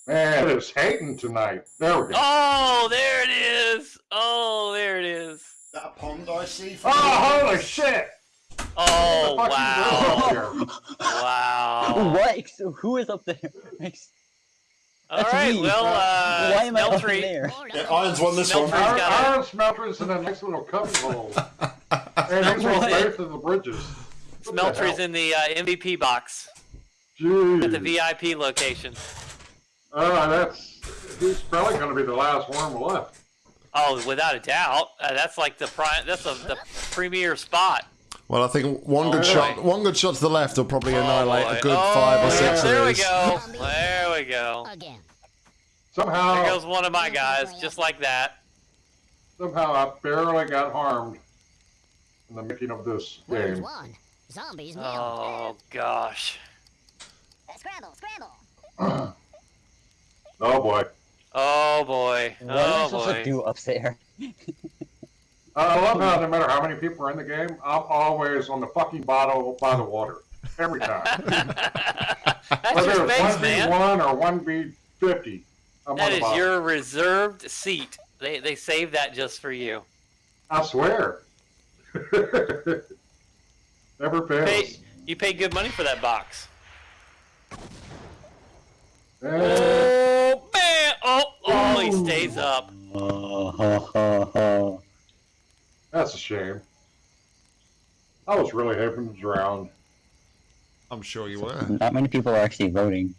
[SPEAKER 3] Man, it's hating tonight. There we go.
[SPEAKER 5] Oh, there it is. Oh, there it is.
[SPEAKER 1] That pond I see.
[SPEAKER 3] Oh, holy shit!
[SPEAKER 5] Oh,
[SPEAKER 3] What the fuck is
[SPEAKER 5] wow. Wow.
[SPEAKER 2] What? Who is up there? (laughs) Ex-
[SPEAKER 5] All
[SPEAKER 2] That's
[SPEAKER 5] right,
[SPEAKER 2] me.
[SPEAKER 5] well, uh,
[SPEAKER 2] Why am I up
[SPEAKER 5] Smeltery-
[SPEAKER 2] there?
[SPEAKER 4] More
[SPEAKER 1] Yeah,
[SPEAKER 4] up
[SPEAKER 1] Irons won this one.
[SPEAKER 5] Smeltery-
[SPEAKER 3] Iron,
[SPEAKER 5] got it.
[SPEAKER 3] iron smelters in a nice little cubby hole. (laughs) and these were
[SPEAKER 5] Smeltery-
[SPEAKER 3] both of the bridges. What the
[SPEAKER 5] Smeltery's
[SPEAKER 3] hell?
[SPEAKER 5] in the uh, MVP box
[SPEAKER 3] Jeez.
[SPEAKER 5] at the VIP location.
[SPEAKER 3] Uh, that's he's probably going to be the last worm left.
[SPEAKER 5] Oh, without a doubt. Uh, that's like the prime. That's a, the premier spot.
[SPEAKER 1] Well, I think one
[SPEAKER 5] Oh,
[SPEAKER 1] good
[SPEAKER 5] boy.
[SPEAKER 1] shot, one good shot to the left will probably annihilate
[SPEAKER 5] Oh,
[SPEAKER 1] a good
[SPEAKER 5] oh,
[SPEAKER 1] five or
[SPEAKER 5] yeah,
[SPEAKER 1] six
[SPEAKER 5] There
[SPEAKER 1] of
[SPEAKER 5] we go. There we go.
[SPEAKER 4] again.
[SPEAKER 3] Somehow,
[SPEAKER 5] There goes one of my guys, just like that.
[SPEAKER 3] somehow I barely got harmed in the making of this
[SPEAKER 4] Worms
[SPEAKER 3] game.
[SPEAKER 4] won. Zombies nil.
[SPEAKER 5] Oh gosh.
[SPEAKER 4] Uh, scramble, scramble. (clears throat)
[SPEAKER 3] Oh boy.
[SPEAKER 5] Oh boy.
[SPEAKER 2] What am I
[SPEAKER 5] Oh
[SPEAKER 2] supposed to do up there? (laughs)
[SPEAKER 3] Uh, I love how no matter how many people are in the game, I'm always on the fucking bottle by the water every time. (laughs)
[SPEAKER 5] That's
[SPEAKER 3] Whether
[SPEAKER 5] your
[SPEAKER 3] it's
[SPEAKER 5] base,
[SPEAKER 3] one v
[SPEAKER 5] man.
[SPEAKER 3] one or one v fifty, I'm
[SPEAKER 5] That
[SPEAKER 3] on the
[SPEAKER 5] is
[SPEAKER 3] bottom.
[SPEAKER 5] your reserved seat. They they saved that just for you.
[SPEAKER 3] I swear. (laughs) Never fails.
[SPEAKER 5] Pay, you paid good money for that box. Oh man! Oh oh, he stays up. (laughs)
[SPEAKER 3] That's a shame. I was really hoping to drown.
[SPEAKER 1] I'm sure you were.
[SPEAKER 2] Not many people are actually voting.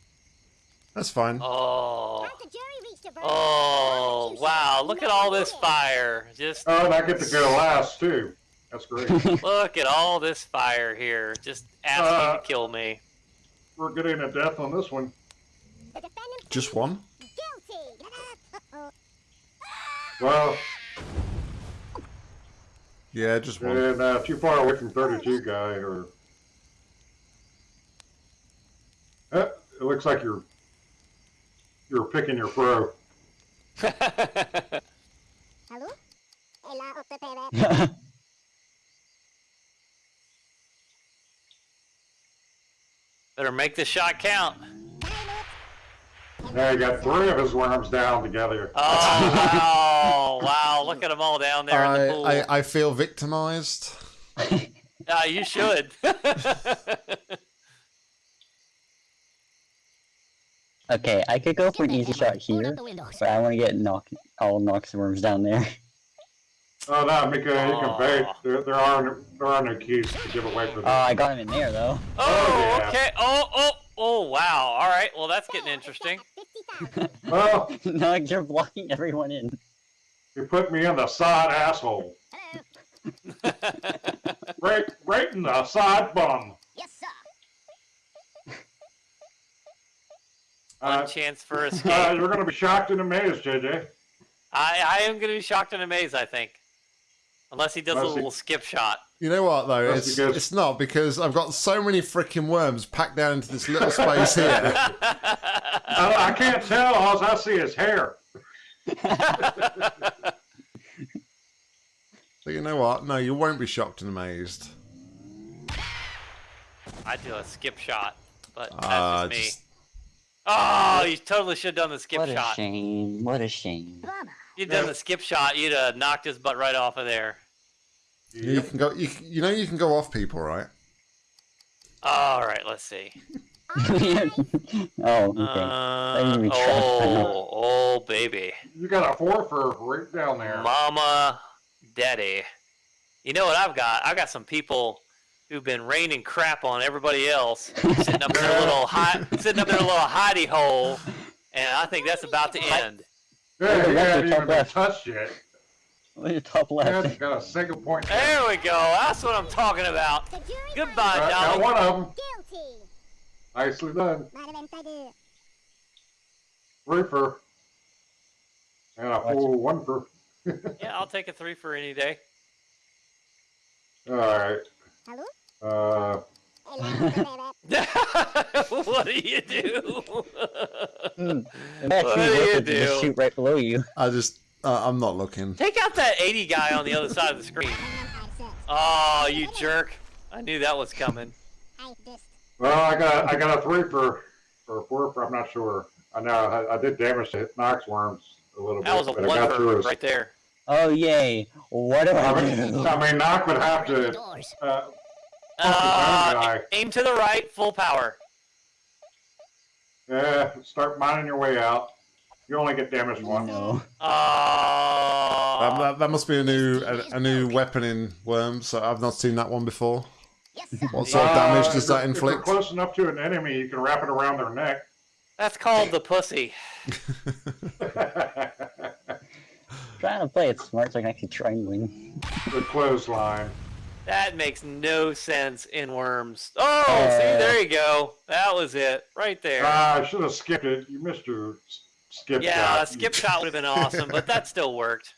[SPEAKER 1] That's fine.
[SPEAKER 5] Oh.
[SPEAKER 4] Time to jury reach the verdict.
[SPEAKER 5] Oh wow! Look at all this fire. Just
[SPEAKER 3] Oh, and I get to go last too. That's great. (laughs)
[SPEAKER 5] look at all this fire here. Just asking
[SPEAKER 3] Uh,
[SPEAKER 5] to kill me.
[SPEAKER 3] We're getting a death on this one.
[SPEAKER 1] Just one.
[SPEAKER 4] guilty. (laughs)
[SPEAKER 3] Well,
[SPEAKER 1] Yeah, just one.
[SPEAKER 3] and uh, too far away from 32 guy, or Eh, it looks like you're you're picking your pro. (laughs)
[SPEAKER 4] Hello? Ela uppe pere.
[SPEAKER 5] Better make this shot count.
[SPEAKER 3] Now you got three of his worms down together.
[SPEAKER 5] Oh wow! wow! Look at them all down there in the
[SPEAKER 1] I,
[SPEAKER 5] pool.
[SPEAKER 1] I, I feel victimized. (laughs)
[SPEAKER 5] Ah, you should. (laughs)
[SPEAKER 2] okay, I could go for an easy shot here,
[SPEAKER 4] up
[SPEAKER 2] but I want to get knock all Nox worms down there. (laughs)
[SPEAKER 3] Oh no, Mika, you
[SPEAKER 5] Aw.
[SPEAKER 3] can bait. There, there are no, there are no keys to give away for
[SPEAKER 2] Oh,
[SPEAKER 3] this.
[SPEAKER 2] I got him in there though.
[SPEAKER 5] oh,
[SPEAKER 3] yeah.
[SPEAKER 5] okay. Oh, oh, oh! Wow! All right. Well, that's getting interesting.
[SPEAKER 4] 50,000. (laughs)
[SPEAKER 3] well, (laughs)
[SPEAKER 2] Nox, you're blocking everyone in.
[SPEAKER 3] you put me in the side asshole.
[SPEAKER 4] Hello.
[SPEAKER 3] Right, right in the side bum.
[SPEAKER 4] Yes, sir.
[SPEAKER 5] One
[SPEAKER 3] Uh,
[SPEAKER 5] chance for
[SPEAKER 3] uh,
[SPEAKER 5] escape.
[SPEAKER 3] you're going to be shocked and amazed, JJ.
[SPEAKER 5] I, I am going to be shocked and amazed. I think, unless he does a
[SPEAKER 3] Unless he-
[SPEAKER 5] little skip shot.
[SPEAKER 1] You know what though?
[SPEAKER 3] That's
[SPEAKER 1] It's
[SPEAKER 3] because-
[SPEAKER 1] it's not because I've got so many freaking worms packed down into this little space here. (laughs)
[SPEAKER 3] I, I can't tell. All I see is hair. (laughs)
[SPEAKER 1] But you know what? No, you won't be shocked and amazed.
[SPEAKER 5] I do a skip shot, but that's
[SPEAKER 1] Ah,
[SPEAKER 5] just me.
[SPEAKER 1] just-
[SPEAKER 5] Oh, you totally should have done the skip
[SPEAKER 2] what a
[SPEAKER 5] shot.
[SPEAKER 2] shame. What a shame.
[SPEAKER 4] Bummer.
[SPEAKER 5] You'd done the skip shot, you'd have knocked his butt right off of there.
[SPEAKER 1] You can go. You, you know you can go off people, right?
[SPEAKER 5] All right, let's see. (laughs)
[SPEAKER 2] oh, okay.
[SPEAKER 5] Uh,
[SPEAKER 2] need to be tracked by
[SPEAKER 5] oh, oh, baby,
[SPEAKER 3] You got a four for right down there.
[SPEAKER 5] mama, daddy. You know what I've got? I've got some people who've been raining crap on everybody else, sitting up in their little (laughs) hi- sitting up in their little hidey hole, and I think that's about to end.
[SPEAKER 3] Yeah,
[SPEAKER 2] Look
[SPEAKER 3] you
[SPEAKER 2] at
[SPEAKER 3] haven't
[SPEAKER 2] the top
[SPEAKER 3] even been touched yet.
[SPEAKER 2] Look at top left.
[SPEAKER 3] haven't got a single point.
[SPEAKER 5] There we go. That's what I'm talking about.
[SPEAKER 4] The jury
[SPEAKER 5] Goodbye,
[SPEAKER 3] Got, got one of them.
[SPEAKER 4] Guilty.
[SPEAKER 3] Nicely done.
[SPEAKER 4] Madam Tiger.
[SPEAKER 3] Reefer. And a full one for. (laughs)
[SPEAKER 5] Yeah, I'll take a three for any day.
[SPEAKER 3] All right.
[SPEAKER 4] Hello?
[SPEAKER 3] Uh, (laughs)
[SPEAKER 5] what do you do? (laughs)
[SPEAKER 2] It actually
[SPEAKER 5] What do you
[SPEAKER 2] worth it to
[SPEAKER 5] do?
[SPEAKER 2] just shoot right below you.
[SPEAKER 1] I just, uh, I'm not looking.
[SPEAKER 5] Take out that 80 guy on the other side of the screen. (laughs) Oh, you jerk. I knew that was coming.
[SPEAKER 3] Well, I got I got a three for or four for I'm not sure. I know I, I did damage to Knox worms a little
[SPEAKER 5] That
[SPEAKER 3] bit, That
[SPEAKER 5] was a
[SPEAKER 3] but I
[SPEAKER 5] one
[SPEAKER 3] got through
[SPEAKER 5] for right there.
[SPEAKER 2] Oh yay! What do
[SPEAKER 3] I
[SPEAKER 2] I
[SPEAKER 3] mean,
[SPEAKER 2] do?
[SPEAKER 3] I mean, Knock would have to uh,
[SPEAKER 5] Uh, aim to the right, full power.
[SPEAKER 3] yeah, start mining your way out. You only get damaged once.
[SPEAKER 2] No.
[SPEAKER 5] Oh.
[SPEAKER 1] That, that, that must be a new a, a new weapon in Worms. So I've not seen that one before.
[SPEAKER 4] Yes.
[SPEAKER 1] What sort of damage does
[SPEAKER 3] Uh,
[SPEAKER 1] that
[SPEAKER 3] if you're- If
[SPEAKER 1] inflict?
[SPEAKER 3] you're close enough to an enemy, you can wrap it around their neck.
[SPEAKER 5] That's called the pussy. (laughs)
[SPEAKER 2] Trying to play it smart so I can actually try and win.
[SPEAKER 3] the clothesline.
[SPEAKER 5] That makes no sense in Worms. Oh, see,
[SPEAKER 2] Uh,
[SPEAKER 5] there you go. That was it, right there.
[SPEAKER 3] Ah, I should have skipped it. You missed your skip
[SPEAKER 5] yeah,
[SPEAKER 3] shot.
[SPEAKER 5] Yeah, skip shot would have been awesome, but that still worked.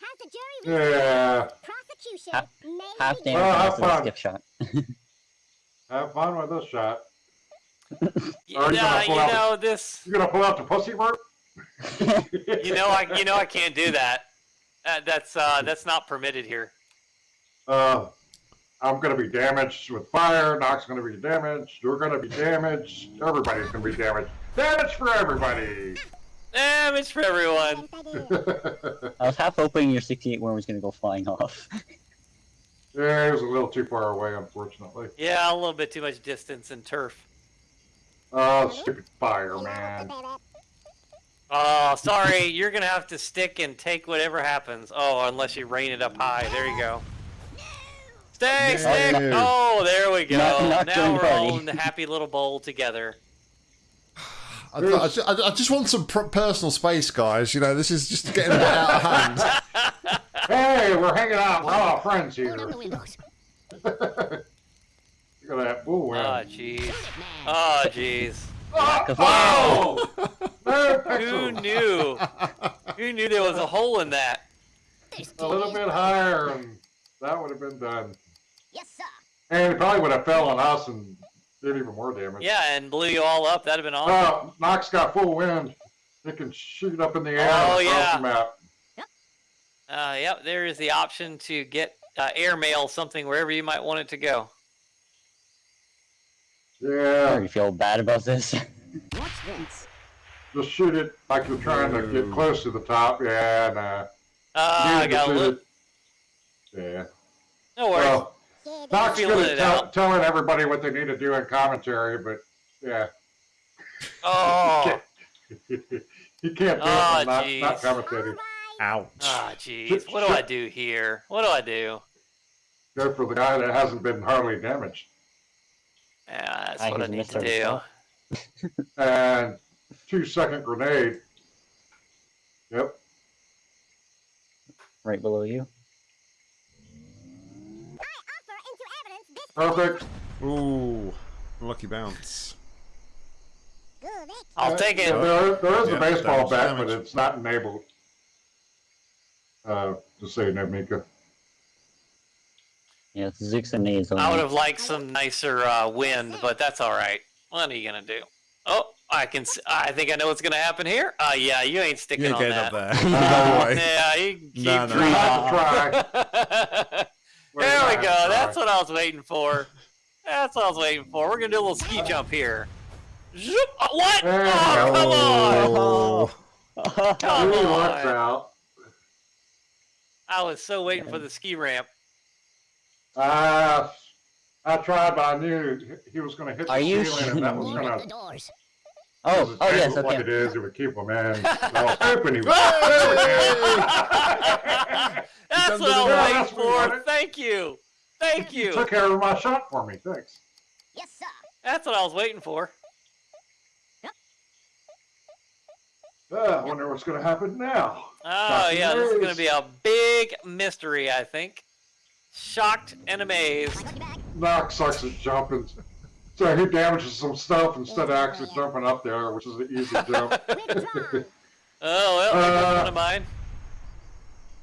[SPEAKER 4] Have the jury
[SPEAKER 3] Yeah.
[SPEAKER 4] prosecution
[SPEAKER 2] Half-
[SPEAKER 4] may
[SPEAKER 2] Half
[SPEAKER 4] begin.
[SPEAKER 3] Well,
[SPEAKER 2] damage the skip shot. (laughs)
[SPEAKER 3] Have fun with this shot.
[SPEAKER 5] Y-
[SPEAKER 3] Are you
[SPEAKER 5] Yeah,
[SPEAKER 3] gonna
[SPEAKER 5] you
[SPEAKER 3] pull out-
[SPEAKER 5] know this.
[SPEAKER 3] You gonna pull out the pussy work? (laughs)
[SPEAKER 5] You know, I you know I can't do that. Uh, that's uh, that's not permitted here.
[SPEAKER 3] Uh, I'm gonna be damaged with fire. Knock's gonna be damaged. You're gonna be damaged. Everybody's gonna be damaged. Damage for everybody.
[SPEAKER 5] Damage for everyone. (laughs)
[SPEAKER 2] I was half hoping your 68 worm was gonna go flying off. (laughs)
[SPEAKER 3] yeah, it was a little too far away, unfortunately.
[SPEAKER 5] Yeah, a little bit too much distance and turf.
[SPEAKER 3] Oh, stupid fire, man.
[SPEAKER 5] Oh, sorry. You're gonna have to stick and take whatever happens. Oh, unless you rain it up high. There you go. Stick, stick.
[SPEAKER 1] No.
[SPEAKER 5] Oh, there we go.
[SPEAKER 2] Not- not
[SPEAKER 5] now we're
[SPEAKER 2] party.
[SPEAKER 5] all in the happy little bowl together.
[SPEAKER 1] I, I, I, I just want some personal space, guys. You know, this is just getting a bit out of hand. (laughs)
[SPEAKER 3] Hey, we're hanging out. We're all friends here. Look (laughs) at that. Ooh, ah, ah, ah,
[SPEAKER 5] Oh,
[SPEAKER 3] wow.
[SPEAKER 5] jeez.
[SPEAKER 4] Man.
[SPEAKER 5] Oh, jeez.
[SPEAKER 3] Oh,
[SPEAKER 5] Oh! Who knew? Who knew there was a hole in that?
[SPEAKER 3] A little bit higher, and that would have been done.
[SPEAKER 4] Yes, sir.
[SPEAKER 3] And it probably would have fell on us and did even more damage.
[SPEAKER 5] Yeah, and blew you all up. That'd have been awesome.
[SPEAKER 3] Oh, Nox got full wind. It can shoot up in the air
[SPEAKER 5] Oh, yeah.
[SPEAKER 3] the map.
[SPEAKER 5] Uh, yep, there is the option to get uh, airmail something wherever you might want it to go.
[SPEAKER 2] I
[SPEAKER 3] Yeah,
[SPEAKER 2] You feel bad about this. (laughs)
[SPEAKER 4] What's this?
[SPEAKER 3] just shoot it like you're trying to get close to the top. Yeah, nah.
[SPEAKER 5] Uh, I got a
[SPEAKER 3] shoot
[SPEAKER 5] little.
[SPEAKER 3] Yeah.
[SPEAKER 5] No worries.
[SPEAKER 3] Well,
[SPEAKER 4] Yeah,
[SPEAKER 3] Nox
[SPEAKER 5] feeling
[SPEAKER 3] good
[SPEAKER 5] it
[SPEAKER 3] tell,
[SPEAKER 5] out.
[SPEAKER 3] telling everybody what they need to do in commentary, but yeah,
[SPEAKER 5] oh, (laughs)
[SPEAKER 3] you can't do
[SPEAKER 5] Oh,
[SPEAKER 3] it when not, not
[SPEAKER 5] jeez.
[SPEAKER 3] commentating.
[SPEAKER 1] Ouch.
[SPEAKER 5] ah, jeez. What do I do here? What do I do?
[SPEAKER 3] Go for the guy that hasn't been hardly damaged.
[SPEAKER 5] Yeah, that's
[SPEAKER 2] I
[SPEAKER 5] what I need to do. (laughs)
[SPEAKER 3] And two second grenade. Yep.
[SPEAKER 2] right below you.
[SPEAKER 4] offer into evidence this
[SPEAKER 3] Perfect.
[SPEAKER 1] Ooh, lucky bounce.
[SPEAKER 5] I'll
[SPEAKER 3] Uh,
[SPEAKER 5] take it.
[SPEAKER 3] yeah, There, there is
[SPEAKER 1] Yeah,
[SPEAKER 3] a baseball
[SPEAKER 1] damage,
[SPEAKER 3] bat, but it's not enabled. Uh, to say no, Mika.
[SPEAKER 2] Yeah, it's Zooks and Nays.
[SPEAKER 5] I would have liked some nicer uh, wind, but that's all right. What are you gonna do? Oh, I can. s- I think I know what's gonna happen here. Uh, yeah, you ain't sticking
[SPEAKER 1] You ain't
[SPEAKER 5] on that.
[SPEAKER 1] up there. (laughs) no way.
[SPEAKER 5] Yeah, you can keep
[SPEAKER 1] No, no.
[SPEAKER 3] You (laughs)
[SPEAKER 5] trying. (laughs)
[SPEAKER 3] have to try.
[SPEAKER 5] there we go. That's what I was waiting for. That's what I was waiting for. We're gonna do a little ski jump here. Zoop. Oh, what? Oh,
[SPEAKER 3] we
[SPEAKER 5] come on!
[SPEAKER 1] Oh.
[SPEAKER 5] Come
[SPEAKER 3] Really works
[SPEAKER 5] on!
[SPEAKER 3] out.
[SPEAKER 5] I was so waiting for the ski ramp.
[SPEAKER 3] Uh, I tried, but I knew he was going to hit the
[SPEAKER 2] Are you
[SPEAKER 3] ceiling, and that was
[SPEAKER 2] me?
[SPEAKER 4] Board
[SPEAKER 3] going
[SPEAKER 4] up the
[SPEAKER 3] to.
[SPEAKER 4] doors.
[SPEAKER 2] oh, oh yes,
[SPEAKER 3] Like it
[SPEAKER 2] okay.
[SPEAKER 3] is, it would keep him in. (laughs) No, open him. (laughs) (laughs)
[SPEAKER 5] That's what I was waiting
[SPEAKER 3] That's what we
[SPEAKER 5] for. Thank you. Thank
[SPEAKER 3] You
[SPEAKER 5] you.
[SPEAKER 3] took care of my shot for me. Thanks.
[SPEAKER 4] Yes, sir.
[SPEAKER 5] That's what I was waiting for.
[SPEAKER 3] Uh, I wonder what's going to happen now.
[SPEAKER 5] Oh
[SPEAKER 3] Shocking
[SPEAKER 5] yeah, this is gonna be a big mystery, I think. Shocked and amazed.
[SPEAKER 4] Lucky bag.
[SPEAKER 3] Knox sucks at jumping. So he damages some stuff instead of actually jumping up there, which is an easy jump.
[SPEAKER 4] Withdrawn.
[SPEAKER 5] Oh well, there goes
[SPEAKER 3] Uh,
[SPEAKER 5] one of mine.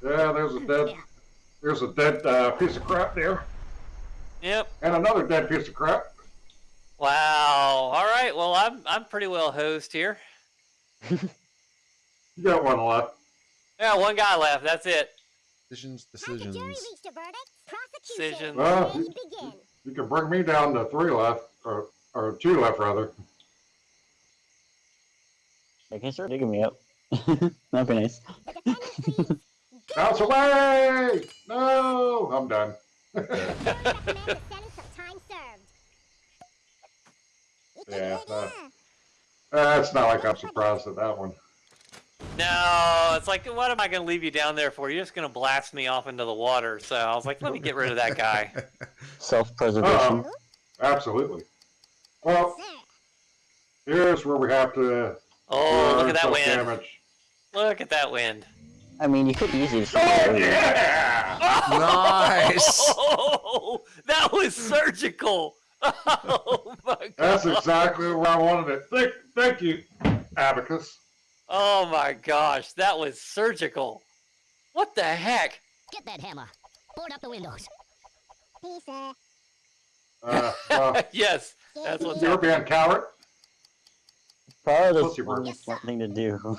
[SPEAKER 3] Yeah, there's a dead, there's a dead uh, piece of crap there.
[SPEAKER 5] Yep.
[SPEAKER 3] And another dead piece of crap.
[SPEAKER 5] Wow. All right. Well, I'm I'm pretty well hosed here. (laughs)
[SPEAKER 3] You got one left.
[SPEAKER 5] Yeah, one guy left. That's it.
[SPEAKER 1] Decisions,
[SPEAKER 4] Has the jury
[SPEAKER 1] decisions.
[SPEAKER 4] verdict?
[SPEAKER 5] Decisions.
[SPEAKER 3] Well,
[SPEAKER 4] may begin.
[SPEAKER 3] You can bring me down to three left, or, or two left, rather.
[SPEAKER 2] I can start digging me up. (laughs) That'd be nice.
[SPEAKER 4] The
[SPEAKER 3] Bounce away! No! I'm done.
[SPEAKER 4] Jury recommends a sentence of time served.
[SPEAKER 3] Yeah, uh, Uh, it's not like I'm surprised at that one.
[SPEAKER 5] No, it's like, what am I going to leave you down there for? You're just going to blast me off into the water. So I was like, let me get rid of that guy. (laughs)
[SPEAKER 2] Self-preservation.
[SPEAKER 3] Uh-oh. Absolutely. Well, here's where we have to
[SPEAKER 5] Oh, look at that wind.
[SPEAKER 3] damage.
[SPEAKER 5] Look at that wind.
[SPEAKER 2] I mean, you could easily just
[SPEAKER 3] Oh,
[SPEAKER 2] oh,
[SPEAKER 3] yeah!
[SPEAKER 1] Nice. (laughs)
[SPEAKER 5] Oh, that was surgical. (laughs) Oh my god.
[SPEAKER 3] That's exactly where I wanted it. Thank, thank you, Abacus.
[SPEAKER 5] Oh my gosh, that was surgical. What the heck?
[SPEAKER 4] get that hammer. Board up the windows. Please, sir.
[SPEAKER 3] Uh, uh, (laughs)
[SPEAKER 5] yes, that's what's
[SPEAKER 3] you're
[SPEAKER 5] happening.
[SPEAKER 3] being coward.
[SPEAKER 2] Probably
[SPEAKER 3] Pussy
[SPEAKER 2] the
[SPEAKER 3] bird.
[SPEAKER 2] only thing to do.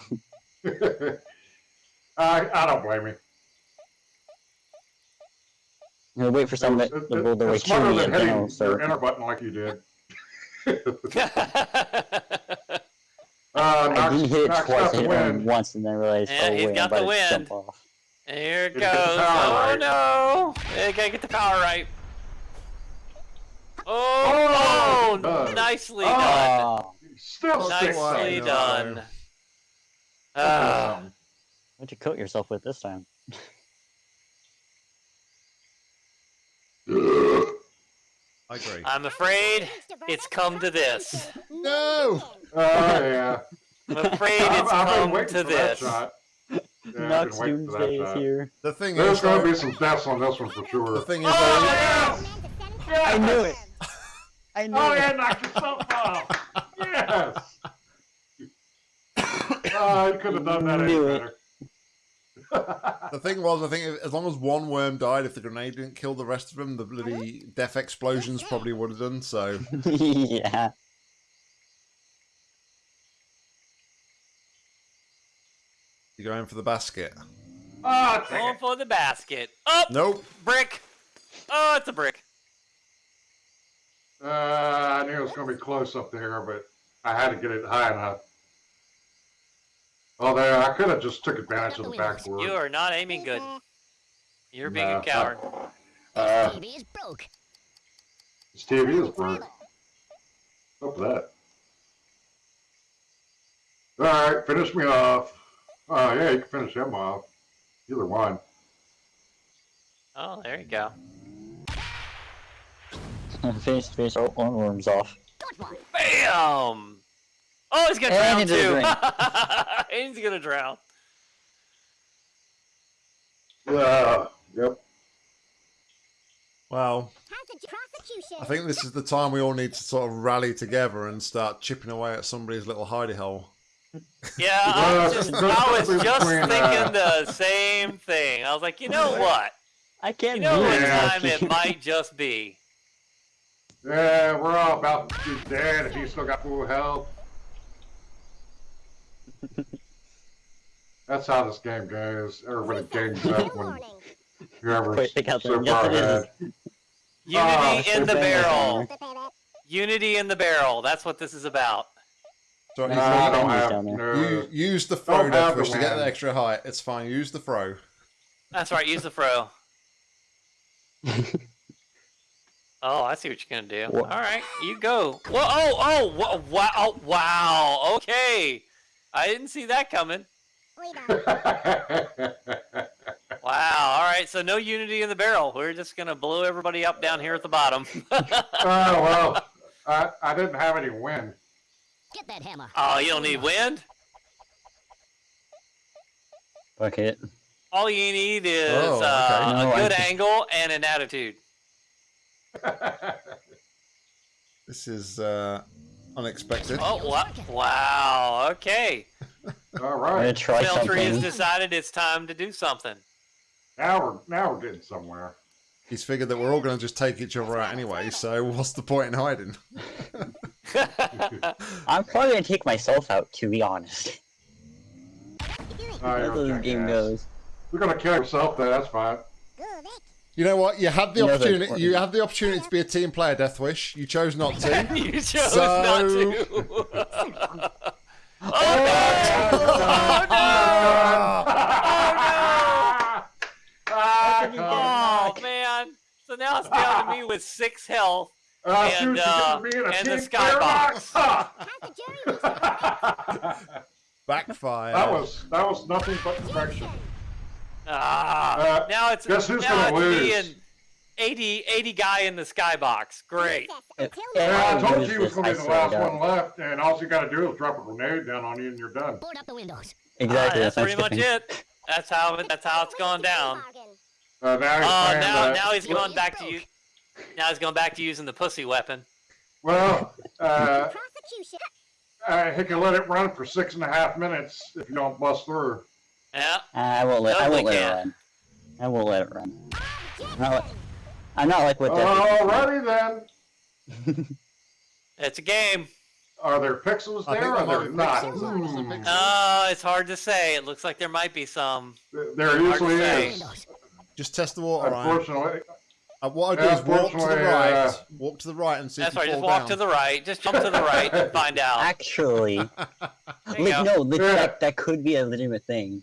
[SPEAKER 3] I, I don't blame you.
[SPEAKER 2] You'll wait for
[SPEAKER 3] It
[SPEAKER 2] someone
[SPEAKER 3] was-
[SPEAKER 2] to
[SPEAKER 3] it-
[SPEAKER 2] to roll way
[SPEAKER 3] it's smarter than hitting
[SPEAKER 2] I'll
[SPEAKER 3] your
[SPEAKER 2] start.
[SPEAKER 3] enter button like you did. (laughs) Uh,
[SPEAKER 2] I
[SPEAKER 3] knocks,
[SPEAKER 2] didn't hit it twice.
[SPEAKER 3] out
[SPEAKER 2] I
[SPEAKER 3] the
[SPEAKER 2] hit it only
[SPEAKER 3] wind.
[SPEAKER 2] once and then realized,
[SPEAKER 5] Yeah,
[SPEAKER 2] oh
[SPEAKER 5] he's
[SPEAKER 2] wait,
[SPEAKER 5] got
[SPEAKER 2] I'm
[SPEAKER 5] the
[SPEAKER 2] to
[SPEAKER 5] wind.
[SPEAKER 2] jump off.
[SPEAKER 5] Here it
[SPEAKER 3] Gotta
[SPEAKER 5] goes. Oh
[SPEAKER 3] right.
[SPEAKER 5] no! They gotta get the power right. Oh,
[SPEAKER 3] Oh, done.
[SPEAKER 5] nicely
[SPEAKER 3] Oh.
[SPEAKER 5] done.
[SPEAKER 2] Ah,
[SPEAKER 3] Still six.
[SPEAKER 5] Nicely
[SPEAKER 1] no.
[SPEAKER 5] done. Ah.
[SPEAKER 2] What'd you coat yourself with this time? (laughs)
[SPEAKER 1] I agree.
[SPEAKER 5] I'm afraid it's come to this.
[SPEAKER 1] No.
[SPEAKER 3] Oh, yeah.
[SPEAKER 5] I'm afraid
[SPEAKER 3] I've,
[SPEAKER 5] it's
[SPEAKER 3] I've
[SPEAKER 5] come
[SPEAKER 3] waiting
[SPEAKER 5] to
[SPEAKER 3] for
[SPEAKER 5] this.
[SPEAKER 3] shot. Yeah,
[SPEAKER 2] Nox
[SPEAKER 3] been waiting for that
[SPEAKER 2] Doomsday is here.
[SPEAKER 1] The thing
[SPEAKER 3] There's
[SPEAKER 1] is,
[SPEAKER 3] going to be some deaths on this one for sure.
[SPEAKER 1] the thing is,
[SPEAKER 5] Oh,
[SPEAKER 1] though,
[SPEAKER 5] yes!
[SPEAKER 2] I knew it. I knew
[SPEAKER 3] Oh,
[SPEAKER 2] it.
[SPEAKER 3] yeah, knock yourself off. (laughs) Yes. (coughs) Oh, you could have done that any
[SPEAKER 2] Knew it.
[SPEAKER 3] Better.
[SPEAKER 1] the thing was, I think as long as one worm died, if the grenade didn't kill the rest of them, the bloody death explosions probably would have done. So (laughs)
[SPEAKER 2] yeah.
[SPEAKER 1] you're going for the basket.
[SPEAKER 3] Ah, dang
[SPEAKER 5] Going for the basket. Up!
[SPEAKER 1] Nope.
[SPEAKER 5] Brick! Oh, it's a brick.
[SPEAKER 3] Uh, I knew it was going to be close up there, but I had to get it high enough. Oh, there, I could have just took advantage of the backboard.
[SPEAKER 5] You are not aiming good. (laughs) You're being
[SPEAKER 3] Nah,
[SPEAKER 5] a coward.
[SPEAKER 3] Uh,
[SPEAKER 4] TV is broke.
[SPEAKER 3] this TV is broke. Up that. All right, finish me off. Oh, yeah, you can finish him off. Either one.
[SPEAKER 5] Oh, there you go. (laughs)
[SPEAKER 2] finish, finish all all worms off.
[SPEAKER 4] Good one.
[SPEAKER 5] Bam! Oh, he's gonna
[SPEAKER 2] And
[SPEAKER 5] drown too. (laughs) And he's gonna drown.
[SPEAKER 3] Yeah, yep.
[SPEAKER 1] Well,
[SPEAKER 4] Has the prosecution.
[SPEAKER 1] I think this is the time we all need to sort of rally together and start chipping away at somebody's little hidey hole.
[SPEAKER 5] Yeah, I (laughs) was just, I was (laughs) just
[SPEAKER 3] uh,
[SPEAKER 5] thinking the same thing. I was like, you know what?
[SPEAKER 2] I can't
[SPEAKER 5] You know
[SPEAKER 2] do
[SPEAKER 5] what
[SPEAKER 2] it.
[SPEAKER 3] Yeah.
[SPEAKER 5] time it might just be.
[SPEAKER 3] Yeah, we're all about to be dead if you still got full health. That's how this game goes. Everybody gangs up when
[SPEAKER 4] warning.
[SPEAKER 3] whoever's
[SPEAKER 2] Wait, pick out
[SPEAKER 3] so
[SPEAKER 2] the- yes,
[SPEAKER 3] far
[SPEAKER 2] it is.
[SPEAKER 3] ahead.
[SPEAKER 5] Unity
[SPEAKER 2] Oh,
[SPEAKER 5] in the barrel. Unity in the barrel. That's what this is about.
[SPEAKER 1] So
[SPEAKER 2] Nice.
[SPEAKER 3] Nah, I don't have no.
[SPEAKER 1] you, use the throw
[SPEAKER 3] Don't
[SPEAKER 1] push to get the extra height. It's fine. Use the throw.
[SPEAKER 5] That's right. Use the fro. (laughs) Oh, I see what you're gonna do.
[SPEAKER 2] What?
[SPEAKER 5] All right, you go. Whoa! Oh! Oh! Wow! oh, Wow! Okay, I didn't see that coming.
[SPEAKER 4] Wait
[SPEAKER 5] Wow! All right, so no unity in the barrel. We're just gonna blow everybody up down here at the bottom. (laughs)
[SPEAKER 3] oh well, I I didn't have any wind.
[SPEAKER 4] Get that hammer.
[SPEAKER 5] oh, you don't need wind.
[SPEAKER 2] Bucket.
[SPEAKER 5] All you need is
[SPEAKER 1] Oh, okay.
[SPEAKER 5] uh,
[SPEAKER 2] No,
[SPEAKER 5] a
[SPEAKER 2] I
[SPEAKER 5] good
[SPEAKER 2] just-
[SPEAKER 5] angle and an attitude. (laughs)
[SPEAKER 1] This is uh, unexpected.
[SPEAKER 5] Oh! Wow! Wow! Okay,
[SPEAKER 3] All
[SPEAKER 2] I'm gonna
[SPEAKER 3] right,
[SPEAKER 2] try
[SPEAKER 5] Filtry has decided it's time to do something.
[SPEAKER 3] now we're now we're getting somewhere.
[SPEAKER 1] He's figured that we're all going to just take each other out anyway, so what's the point in hiding? (laughs) (laughs)
[SPEAKER 2] I'm probably gonna take myself out, to be honest.
[SPEAKER 3] Oh,
[SPEAKER 2] That's
[SPEAKER 3] you're
[SPEAKER 2] this game goes.
[SPEAKER 3] We're gonna kill yourself there. That's fine.
[SPEAKER 1] You know what? You had the
[SPEAKER 2] You
[SPEAKER 1] opportunity. You had the opportunity to be a team player, Deathwish. You chose not to. (laughs)
[SPEAKER 5] you chose
[SPEAKER 1] So-
[SPEAKER 5] not to. oh,
[SPEAKER 3] Ah,
[SPEAKER 5] no! Oh man! So now it's down to me with six health. (laughs)
[SPEAKER 3] Uh,
[SPEAKER 5] And, uh,
[SPEAKER 3] give
[SPEAKER 5] and the skybox. (laughs)
[SPEAKER 1] Backfire.
[SPEAKER 3] that was that was nothing but perfection.
[SPEAKER 5] Ah,
[SPEAKER 3] Uh,
[SPEAKER 5] now it's
[SPEAKER 3] guess who's
[SPEAKER 5] now
[SPEAKER 3] gonna
[SPEAKER 5] it's me
[SPEAKER 3] lose?
[SPEAKER 5] and 80, 80 guy in the skybox. Great.
[SPEAKER 2] If-
[SPEAKER 3] Yeah, I told you he was gonna be the last one left, and all you gotta do is drop a grenade down on you, and you're done.
[SPEAKER 4] Board up the windows.
[SPEAKER 2] Exactly.
[SPEAKER 5] Ah, that's
[SPEAKER 2] what I'm
[SPEAKER 5] pretty much it. That's how it, that's how it's going down.
[SPEAKER 3] Uh, now
[SPEAKER 5] Oh,
[SPEAKER 3] playing
[SPEAKER 5] now now he's going back to you. Now he's going back to using the pussy weapon.
[SPEAKER 3] Well, uh,
[SPEAKER 4] Prosecution.
[SPEAKER 3] uh, he can let it run for six and a half minutes if you don't bust through.
[SPEAKER 5] Yeah.
[SPEAKER 2] Uh, I won't let. I won't let it run. I won't let it run. I'm not, like- I'm not like what that.
[SPEAKER 3] Alrighty then. (laughs)
[SPEAKER 5] It's a game.
[SPEAKER 3] Are there pixels there
[SPEAKER 1] think
[SPEAKER 3] or
[SPEAKER 1] there might
[SPEAKER 3] there not?
[SPEAKER 1] pixels. I think there's
[SPEAKER 3] Hmm.
[SPEAKER 5] Uh, it's hard to say. It looks like there might be some.
[SPEAKER 3] There
[SPEAKER 5] Hard to
[SPEAKER 3] usually
[SPEAKER 5] say.
[SPEAKER 3] is.
[SPEAKER 4] Windows.
[SPEAKER 1] Just test the water. Ryan.
[SPEAKER 3] Unfortunately,
[SPEAKER 1] Uh, what I do is walk to the right.
[SPEAKER 3] uh,
[SPEAKER 1] walk to the right and see
[SPEAKER 5] That's
[SPEAKER 1] if you
[SPEAKER 5] right. Just walk
[SPEAKER 1] down.
[SPEAKER 5] to the right. Just jump to the right and (laughs) find out.
[SPEAKER 2] Actually,
[SPEAKER 5] There
[SPEAKER 2] like, no, leg-
[SPEAKER 3] Yeah.
[SPEAKER 2] that, that could be a legitimate thing.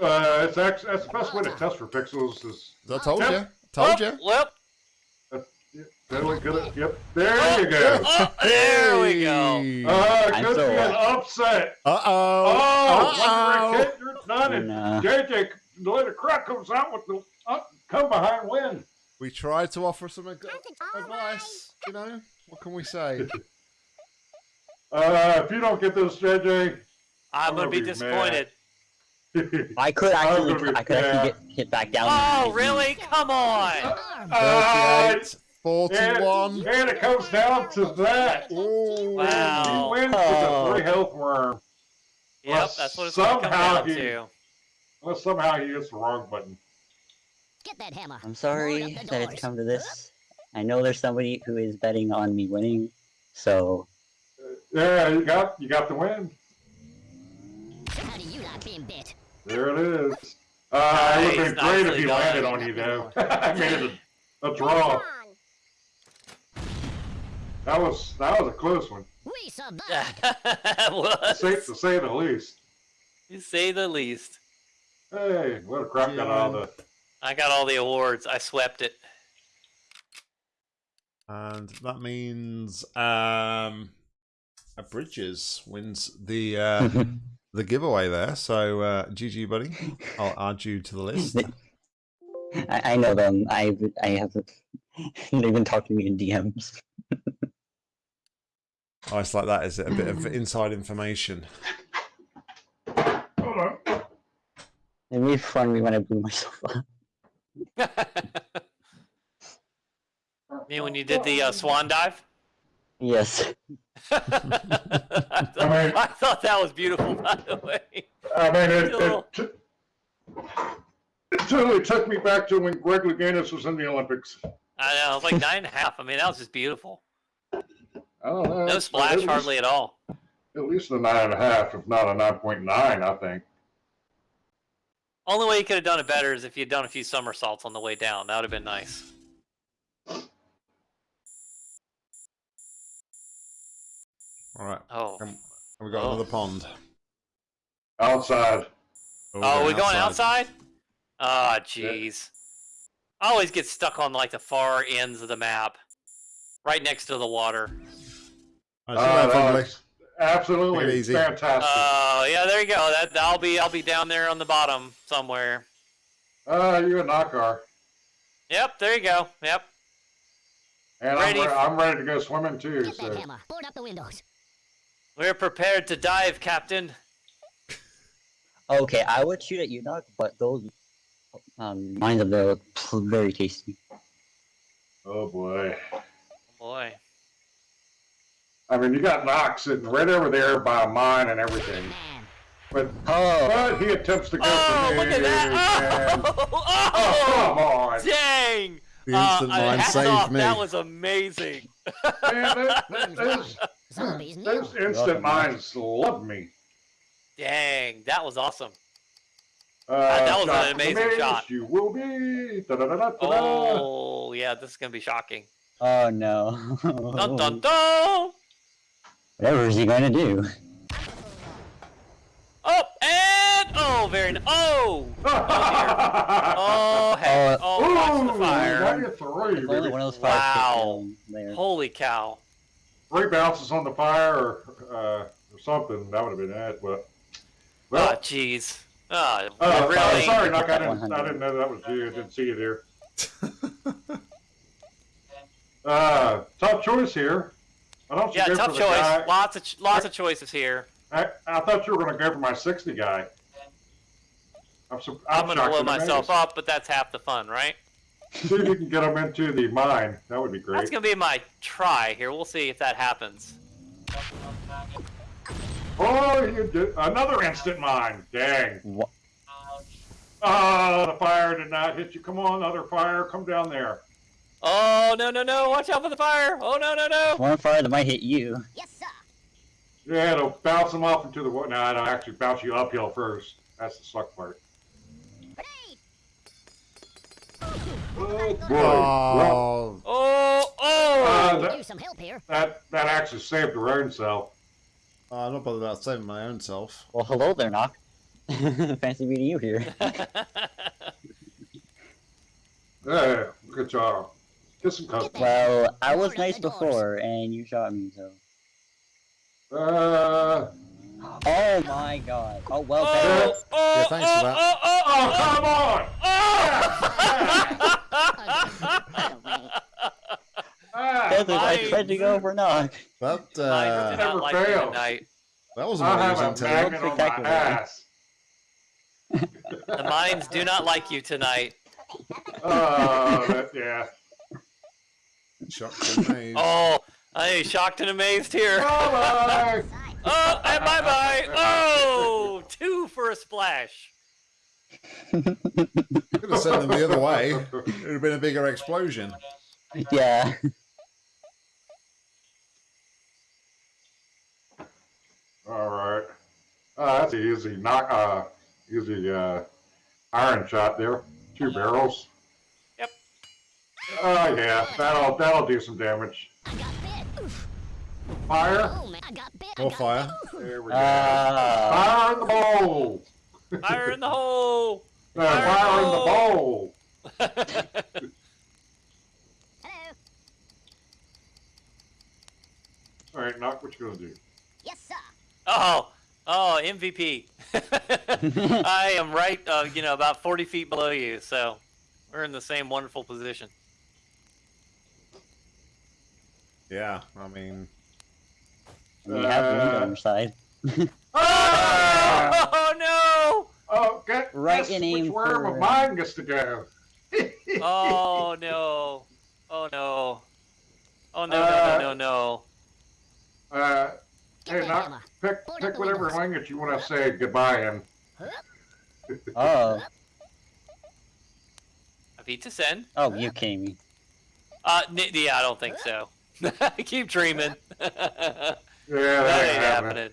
[SPEAKER 3] uh, it's actually that's the best way to test for pixels is
[SPEAKER 1] I told
[SPEAKER 3] Yep.
[SPEAKER 1] you. Told
[SPEAKER 5] Oh,
[SPEAKER 1] you.
[SPEAKER 5] Whoop.
[SPEAKER 3] totally good. Yep, there you go.
[SPEAKER 5] Oh, there we go.
[SPEAKER 3] Uh,
[SPEAKER 2] I'm
[SPEAKER 3] could
[SPEAKER 2] so
[SPEAKER 3] be an upset.
[SPEAKER 1] Uh
[SPEAKER 3] Oh,
[SPEAKER 1] oh.
[SPEAKER 3] oh. Kid, you're done.
[SPEAKER 2] Nah.
[SPEAKER 3] JJ, the way the crowd comes out with the uh, come behind win.
[SPEAKER 1] We tried to offer some ad- advice. You know, what can we say? (laughs)
[SPEAKER 3] Uh, if you don't get this, JJ,
[SPEAKER 5] I'm gonna be
[SPEAKER 3] mad.
[SPEAKER 5] disappointed. (laughs)
[SPEAKER 2] I could actually, I could actually get hit back down.
[SPEAKER 5] Oh, really? Come on.
[SPEAKER 3] Uh,
[SPEAKER 1] 38, 41.
[SPEAKER 3] and, and it comes down to that.
[SPEAKER 1] Ooh.
[SPEAKER 5] Wow.
[SPEAKER 3] He wins with a three health worm.
[SPEAKER 5] Yep, that's what it's gonna come
[SPEAKER 3] Somehow
[SPEAKER 5] down
[SPEAKER 3] he-
[SPEAKER 5] to.
[SPEAKER 3] Unless somehow he hits the wrong button.
[SPEAKER 4] Get that hammer.
[SPEAKER 2] I'm sorry
[SPEAKER 4] Board up the
[SPEAKER 2] that it's come to this. I know there's somebody who is betting on me winning, so
[SPEAKER 3] Yeah, you got you got the win.
[SPEAKER 4] How do you like being bit?
[SPEAKER 3] There it is. Uh, it would have been great if
[SPEAKER 5] nicely
[SPEAKER 3] he
[SPEAKER 5] done.
[SPEAKER 3] landed on you, though. (laughs) I made it a, a draw. That was that was a close one,
[SPEAKER 4] We survived. (laughs)
[SPEAKER 5] It
[SPEAKER 3] to say,
[SPEAKER 5] was.
[SPEAKER 3] to say the least.
[SPEAKER 5] You say the least.
[SPEAKER 3] Hey, what a crap got all the.
[SPEAKER 5] I got all the awards. I swept it.
[SPEAKER 1] And that means um, Bridges wins the uh, (laughs) the giveaway there. So uh, GG, buddy. I'll add you to the list. (laughs)
[SPEAKER 2] I, I know them. I I have. (laughs) They've been talking to me in DMs.
[SPEAKER 1] Oh, it's like that, is it? A bit of inside information.
[SPEAKER 3] Hold on.
[SPEAKER 2] They made fun of me when I blew myself up. (laughs)
[SPEAKER 5] Me when you did the uh, swan dive?
[SPEAKER 2] Yes. (laughs)
[SPEAKER 5] I, thought, I thought that was beautiful, by the way.
[SPEAKER 3] I mean, it,
[SPEAKER 5] Still-
[SPEAKER 3] it, t- it totally took me back to when Greg Louganis was in the Olympics.
[SPEAKER 5] I know, it was like nine and a half. I mean, that was just beautiful.
[SPEAKER 3] I don't know.
[SPEAKER 5] No
[SPEAKER 3] it's
[SPEAKER 5] splash
[SPEAKER 3] least-
[SPEAKER 5] hardly at all.
[SPEAKER 3] At least a nine and a half, if not a nine point nine, I think.
[SPEAKER 5] Only way you could have done it better is if you'd done a few somersaults on the way down. That would have been nice.
[SPEAKER 1] All right.
[SPEAKER 5] Oh,
[SPEAKER 1] Um, we got
[SPEAKER 5] Oh.
[SPEAKER 1] another pond.
[SPEAKER 3] Outside.
[SPEAKER 5] oh, we're going outside? Ah, jeez. I always get stuck on like the far ends of the map, right next to the water.
[SPEAKER 1] All right, see
[SPEAKER 3] Uh,
[SPEAKER 1] later, friendly.
[SPEAKER 3] that's absolutely
[SPEAKER 1] Take easy.
[SPEAKER 3] fantastic.
[SPEAKER 5] Oh, yeah, there you go. That I'll be I'll be down there on the bottom somewhere.
[SPEAKER 3] Uh, you a knocker.
[SPEAKER 5] Yep, there you go. Yep.
[SPEAKER 3] And
[SPEAKER 5] Ready.
[SPEAKER 3] I'm, re- I'm ready to go swimming too.
[SPEAKER 4] Get that
[SPEAKER 3] So
[SPEAKER 4] hammer. Board up the windows.
[SPEAKER 5] We're prepared to dive, Captain.
[SPEAKER 2] Okay, I would shoot at you, Doc, but those um, mines up there look very tasty.
[SPEAKER 3] oh boy.
[SPEAKER 5] Oh boy.
[SPEAKER 3] I mean, you got Knox sitting right over there by a mine and everything. But
[SPEAKER 2] Oh,
[SPEAKER 3] but he attempts to go
[SPEAKER 5] Oh,
[SPEAKER 3] for me.
[SPEAKER 5] look at that!
[SPEAKER 3] and-
[SPEAKER 5] Oh, (laughs) (laughs)
[SPEAKER 3] Oh, come
[SPEAKER 5] oh,
[SPEAKER 3] on.
[SPEAKER 5] dang!
[SPEAKER 1] The instant
[SPEAKER 5] uh,
[SPEAKER 1] mine saved
[SPEAKER 5] off,
[SPEAKER 1] me.
[SPEAKER 5] That was amazing.
[SPEAKER 3] Man, that, (laughs) that, those,
[SPEAKER 4] Zombies new.
[SPEAKER 3] those instant mines love me.
[SPEAKER 5] Dang, that was awesome.
[SPEAKER 3] Uh,
[SPEAKER 5] that was an amazing shot.
[SPEAKER 3] You will be. Da-da-da-da-da-da.
[SPEAKER 5] Oh, yeah, this is gonna be shocking.
[SPEAKER 2] oh no.
[SPEAKER 5] Dun dun dun!
[SPEAKER 2] Whatever is he going to do?
[SPEAKER 5] Oh, and oh, very nice. Oh, (laughs) oh, heck.
[SPEAKER 2] Oh,
[SPEAKER 5] Oh, watch
[SPEAKER 3] Ooh,
[SPEAKER 5] the fire.
[SPEAKER 3] negative three,
[SPEAKER 2] Only
[SPEAKER 3] baby.
[SPEAKER 2] one of those fires
[SPEAKER 5] Wow.
[SPEAKER 2] hit down there.
[SPEAKER 5] Holy cow!
[SPEAKER 3] Three bounces on the fire or, uh, or something. That would have been it. But
[SPEAKER 5] Oh,
[SPEAKER 3] well,
[SPEAKER 5] jeez. Oh,
[SPEAKER 3] uh,
[SPEAKER 5] really?
[SPEAKER 3] sorry, Knock. I
[SPEAKER 2] That
[SPEAKER 3] didn't.
[SPEAKER 2] 100.
[SPEAKER 3] I didn't know that was you. I didn't see you there. (laughs) uh, tough choice here. I don't.
[SPEAKER 5] Yeah, tough choice.
[SPEAKER 3] guy-
[SPEAKER 5] Lots of ch- lots of choices here.
[SPEAKER 3] I, I thought you were going to go for my 60 guy. I'm, su-
[SPEAKER 5] I'm
[SPEAKER 3] I'm
[SPEAKER 5] gonna blow myself
[SPEAKER 3] amazed.
[SPEAKER 5] up, but that's half the fun, right?
[SPEAKER 3] See if you can get them into the mine. That would be great.
[SPEAKER 5] That's gonna be my try here. We'll see if that happens.
[SPEAKER 3] Oh, you did another instant mine. Dang.
[SPEAKER 2] Wha-
[SPEAKER 3] Oh, ah, the fire did not hit you. Come on, other fire. Come down there.
[SPEAKER 5] Oh no no no! Watch out for the fire! Oh no no no!
[SPEAKER 2] One fire that might hit you.
[SPEAKER 4] Yes, sir.
[SPEAKER 3] Yeah, it'll bounce them off into the water. No, it'll actually bounce you uphill first. That's the suck part.
[SPEAKER 4] Grenade.
[SPEAKER 3] Oh, boy. Well,
[SPEAKER 1] Oh,
[SPEAKER 5] Oh oh!
[SPEAKER 3] uh, that,
[SPEAKER 4] use some help here.
[SPEAKER 3] that, that actually saved their own self.
[SPEAKER 1] I'm not bothered about saving my own self.
[SPEAKER 2] Well, hello there, Knock. (laughs) Fancy meeting you here. (laughs)
[SPEAKER 3] Yeah, good job. Get some custom.
[SPEAKER 2] Well, I was nice before, and you shot me, so.
[SPEAKER 3] Uh,
[SPEAKER 2] Oh my god. Oh, well,
[SPEAKER 5] oh, oh,
[SPEAKER 1] Yeah, thanks for
[SPEAKER 5] oh,
[SPEAKER 1] that.
[SPEAKER 5] Oh, oh,
[SPEAKER 3] oh,
[SPEAKER 5] oh,
[SPEAKER 3] come on! (laughs) Ah,
[SPEAKER 2] Desert, I
[SPEAKER 5] mine.
[SPEAKER 2] tried to go for Knock.
[SPEAKER 1] That uh,
[SPEAKER 5] not
[SPEAKER 3] Never
[SPEAKER 5] like you
[SPEAKER 3] fail.
[SPEAKER 5] tonight.
[SPEAKER 1] that was
[SPEAKER 3] I have
[SPEAKER 1] amazing.
[SPEAKER 3] a
[SPEAKER 1] Tim.
[SPEAKER 3] magnet on my ass.
[SPEAKER 5] The mines do not like you tonight.
[SPEAKER 3] Oh, that, yeah.
[SPEAKER 1] Shocked and amazed.
[SPEAKER 5] Oh, I am shocked and amazed here.
[SPEAKER 3] Bye-bye. (laughs)
[SPEAKER 5] Oh, and bye bye. Oh, two for a splash.
[SPEAKER 1] Could have sent them the other way. It would have been a bigger explosion.
[SPEAKER 2] Yeah.
[SPEAKER 3] All right. Uh, that's an easy knock. Uh, easy uh, iron shot there. Two barrels.
[SPEAKER 5] Yep.
[SPEAKER 3] Oh yeah, that'll that'll do some damage.
[SPEAKER 4] I got bit. Oof.
[SPEAKER 3] Fire.
[SPEAKER 4] Oh man, I got bit.
[SPEAKER 1] More fire.
[SPEAKER 3] There we go.
[SPEAKER 2] Ah.
[SPEAKER 3] fire in the bowl.
[SPEAKER 5] Fire in the hole.
[SPEAKER 3] Uh, fire in the bowl.
[SPEAKER 4] Hello.
[SPEAKER 3] All right, knock. What you gonna do?
[SPEAKER 4] Yes, sir.
[SPEAKER 5] Oh, oh, MVP. (laughs) I am right, uh, you know, about 40 feet below you, so we're in the same wonderful position.
[SPEAKER 1] Yeah, I mean,
[SPEAKER 2] You have the lead
[SPEAKER 3] Uh,
[SPEAKER 2] on your side.
[SPEAKER 3] Ah! (laughs)
[SPEAKER 5] Oh, no!
[SPEAKER 3] Oh, get
[SPEAKER 2] Right
[SPEAKER 3] guess
[SPEAKER 2] in
[SPEAKER 3] which worm
[SPEAKER 2] for-
[SPEAKER 3] of mine gets to go. (laughs)
[SPEAKER 5] Oh, no. Oh, no. Oh, no, no,
[SPEAKER 3] Uh,
[SPEAKER 5] no, no, no.
[SPEAKER 3] Uh, hey,
[SPEAKER 4] that
[SPEAKER 3] knock. Pick pick whatever language you want to say goodbye in. (laughs)
[SPEAKER 2] Oh.
[SPEAKER 5] Avita Sen?
[SPEAKER 2] Oh, you kidding me.
[SPEAKER 5] Uh, yeah, I don't think so. I (laughs) keep dreaming. that (laughs)
[SPEAKER 3] Yeah, that
[SPEAKER 5] ain't
[SPEAKER 3] ain't happening.
[SPEAKER 5] happening.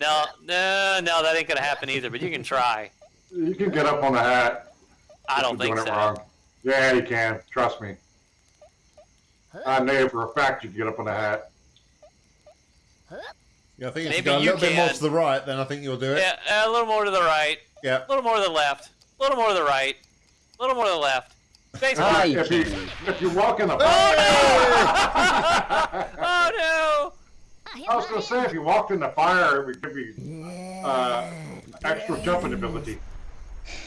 [SPEAKER 5] No, no, no, that ain't gonna happen either, but you can try.
[SPEAKER 3] You can get up on the hat.
[SPEAKER 5] I don't think
[SPEAKER 3] doing
[SPEAKER 5] so.
[SPEAKER 3] it wrong. Yeah, you can. Trust me. I know for a fact you can get up on the hat.
[SPEAKER 1] yeah, I think if
[SPEAKER 5] Maybe
[SPEAKER 1] you go a
[SPEAKER 5] you
[SPEAKER 1] little bit more to the right, then I think you'll do it.
[SPEAKER 5] Yeah, a little more to the right,
[SPEAKER 1] Yeah.
[SPEAKER 5] a little more to the left, a little more to the right, a little more to the left. Space
[SPEAKER 2] Ah,
[SPEAKER 5] bar.
[SPEAKER 3] If you if you walk in the (laughs)
[SPEAKER 5] Oh no! oh no!
[SPEAKER 4] I
[SPEAKER 3] was gonna say if you walked in the fire, it would give you uh, extra jumping ability.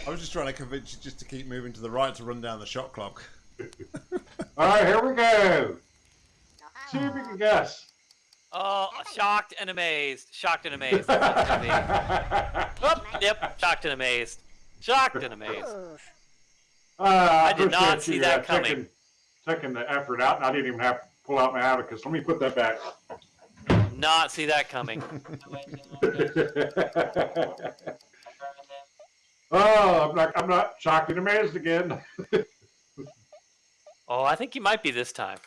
[SPEAKER 1] I was just trying to convince you just to keep moving to the right to run down the shot clock. (laughs)
[SPEAKER 3] All right, here we go. See if you can guess.
[SPEAKER 5] Oh, shocked and amazed. Shocked and amazed. That's what it's gonna be. Oh, yep, shocked and amazed. Shocked and amazed.
[SPEAKER 4] Oof.
[SPEAKER 3] Uh, I,
[SPEAKER 5] I did not see
[SPEAKER 3] you,
[SPEAKER 5] that
[SPEAKER 3] uh,
[SPEAKER 5] coming.
[SPEAKER 3] Taking, taking the effort out, and I didn't even have to pull out my abacus. Let me put that back.
[SPEAKER 5] not see that coming. (laughs)
[SPEAKER 3] oh, I'm not. I'm not shocked and amazed again. (laughs)
[SPEAKER 5] Oh, I think you might be this time.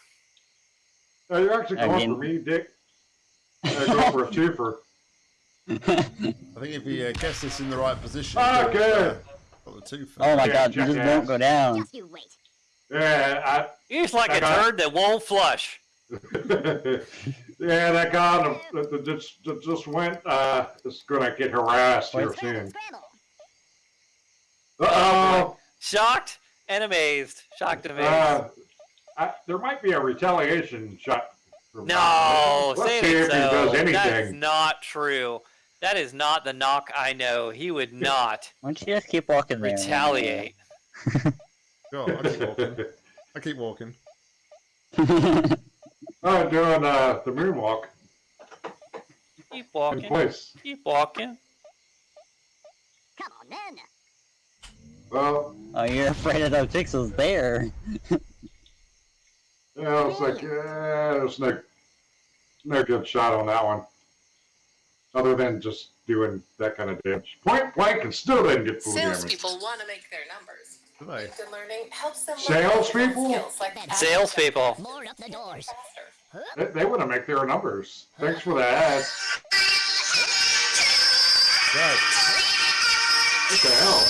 [SPEAKER 3] Uh, you're actually going
[SPEAKER 2] Again.
[SPEAKER 3] for me, Dick. Uh, go for a twofer. (laughs)
[SPEAKER 1] I think if he uh, gets this in the right position,
[SPEAKER 3] Okay.
[SPEAKER 1] He'll, got the
[SPEAKER 2] oh my
[SPEAKER 3] Yeah,
[SPEAKER 2] god, you just
[SPEAKER 3] jackass.
[SPEAKER 2] won't go down.
[SPEAKER 4] Just you wait.
[SPEAKER 3] Yeah,
[SPEAKER 5] You're just like
[SPEAKER 3] I
[SPEAKER 5] a turd that won't flush. (laughs)
[SPEAKER 3] Yeah, that guy that, that just just went uh, is gonna get harassed here
[SPEAKER 4] Scramble,
[SPEAKER 3] soon.
[SPEAKER 4] scramble.
[SPEAKER 3] Uh oh.
[SPEAKER 5] Shocked and amazed. Shocked and amazed.
[SPEAKER 3] Uh, I, there might be a retaliation shot.
[SPEAKER 5] no,
[SPEAKER 3] Let's
[SPEAKER 5] say
[SPEAKER 3] see
[SPEAKER 5] it
[SPEAKER 3] if he does
[SPEAKER 5] so. That's not true. That is not the knock I know. He would not
[SPEAKER 2] Why don't you just keep walking there?
[SPEAKER 5] retaliate. (laughs)
[SPEAKER 1] Sure, I'll keep walking. I keep walking. (laughs)
[SPEAKER 3] I'm doing uh, the moonwalk
[SPEAKER 5] Keep walking.
[SPEAKER 3] in
[SPEAKER 5] walking.
[SPEAKER 3] place.
[SPEAKER 5] Keep walking.
[SPEAKER 4] Come on then.
[SPEAKER 3] Well,
[SPEAKER 2] oh, you're afraid of those pixels there.
[SPEAKER 3] yeah, it's like yeah, there's no no good shot on that one, other than just doing that kind of damage. Point blank and still didn't get full damage.
[SPEAKER 6] Salespeople want to make their numbers.
[SPEAKER 1] Do they?
[SPEAKER 6] Learning helps them learn
[SPEAKER 3] Salespeople?
[SPEAKER 6] skills like
[SPEAKER 5] Salespeople.
[SPEAKER 4] More up the doors.
[SPEAKER 3] They, they want to make their numbers. Thanks for the ad.
[SPEAKER 1] Right.
[SPEAKER 3] What the hell?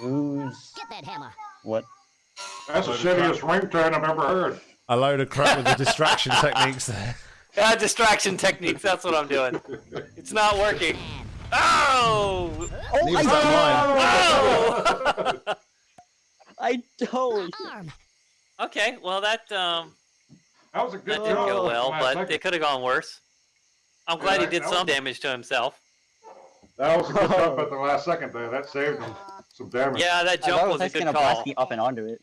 [SPEAKER 2] Who's
[SPEAKER 4] Get that hammer.
[SPEAKER 2] what?
[SPEAKER 3] That's the shittiest ringtone I've ever heard.
[SPEAKER 1] A load of crap with the distraction techniques there. (laughs)
[SPEAKER 5] Ah, distraction techniques. That's what I'm doing. It's not working. Oh!
[SPEAKER 2] Oh,
[SPEAKER 1] Neither (laughs)
[SPEAKER 2] I,
[SPEAKER 1] that mine.
[SPEAKER 5] Oh!
[SPEAKER 2] I totally.
[SPEAKER 4] Arm.
[SPEAKER 5] okay, well that um
[SPEAKER 3] That was a good
[SPEAKER 5] that didn't go well, but
[SPEAKER 3] second.
[SPEAKER 5] it could have gone worse. I'm glad
[SPEAKER 3] Yeah,
[SPEAKER 5] he did some
[SPEAKER 3] was-
[SPEAKER 5] damage to himself.
[SPEAKER 3] That was a good (laughs) jump at the last second there. That saved him some damage.
[SPEAKER 5] Yeah, that jump
[SPEAKER 2] thought it
[SPEAKER 5] was a
[SPEAKER 2] just
[SPEAKER 5] good
[SPEAKER 2] gonna blast
[SPEAKER 5] call.
[SPEAKER 2] me up and onto it.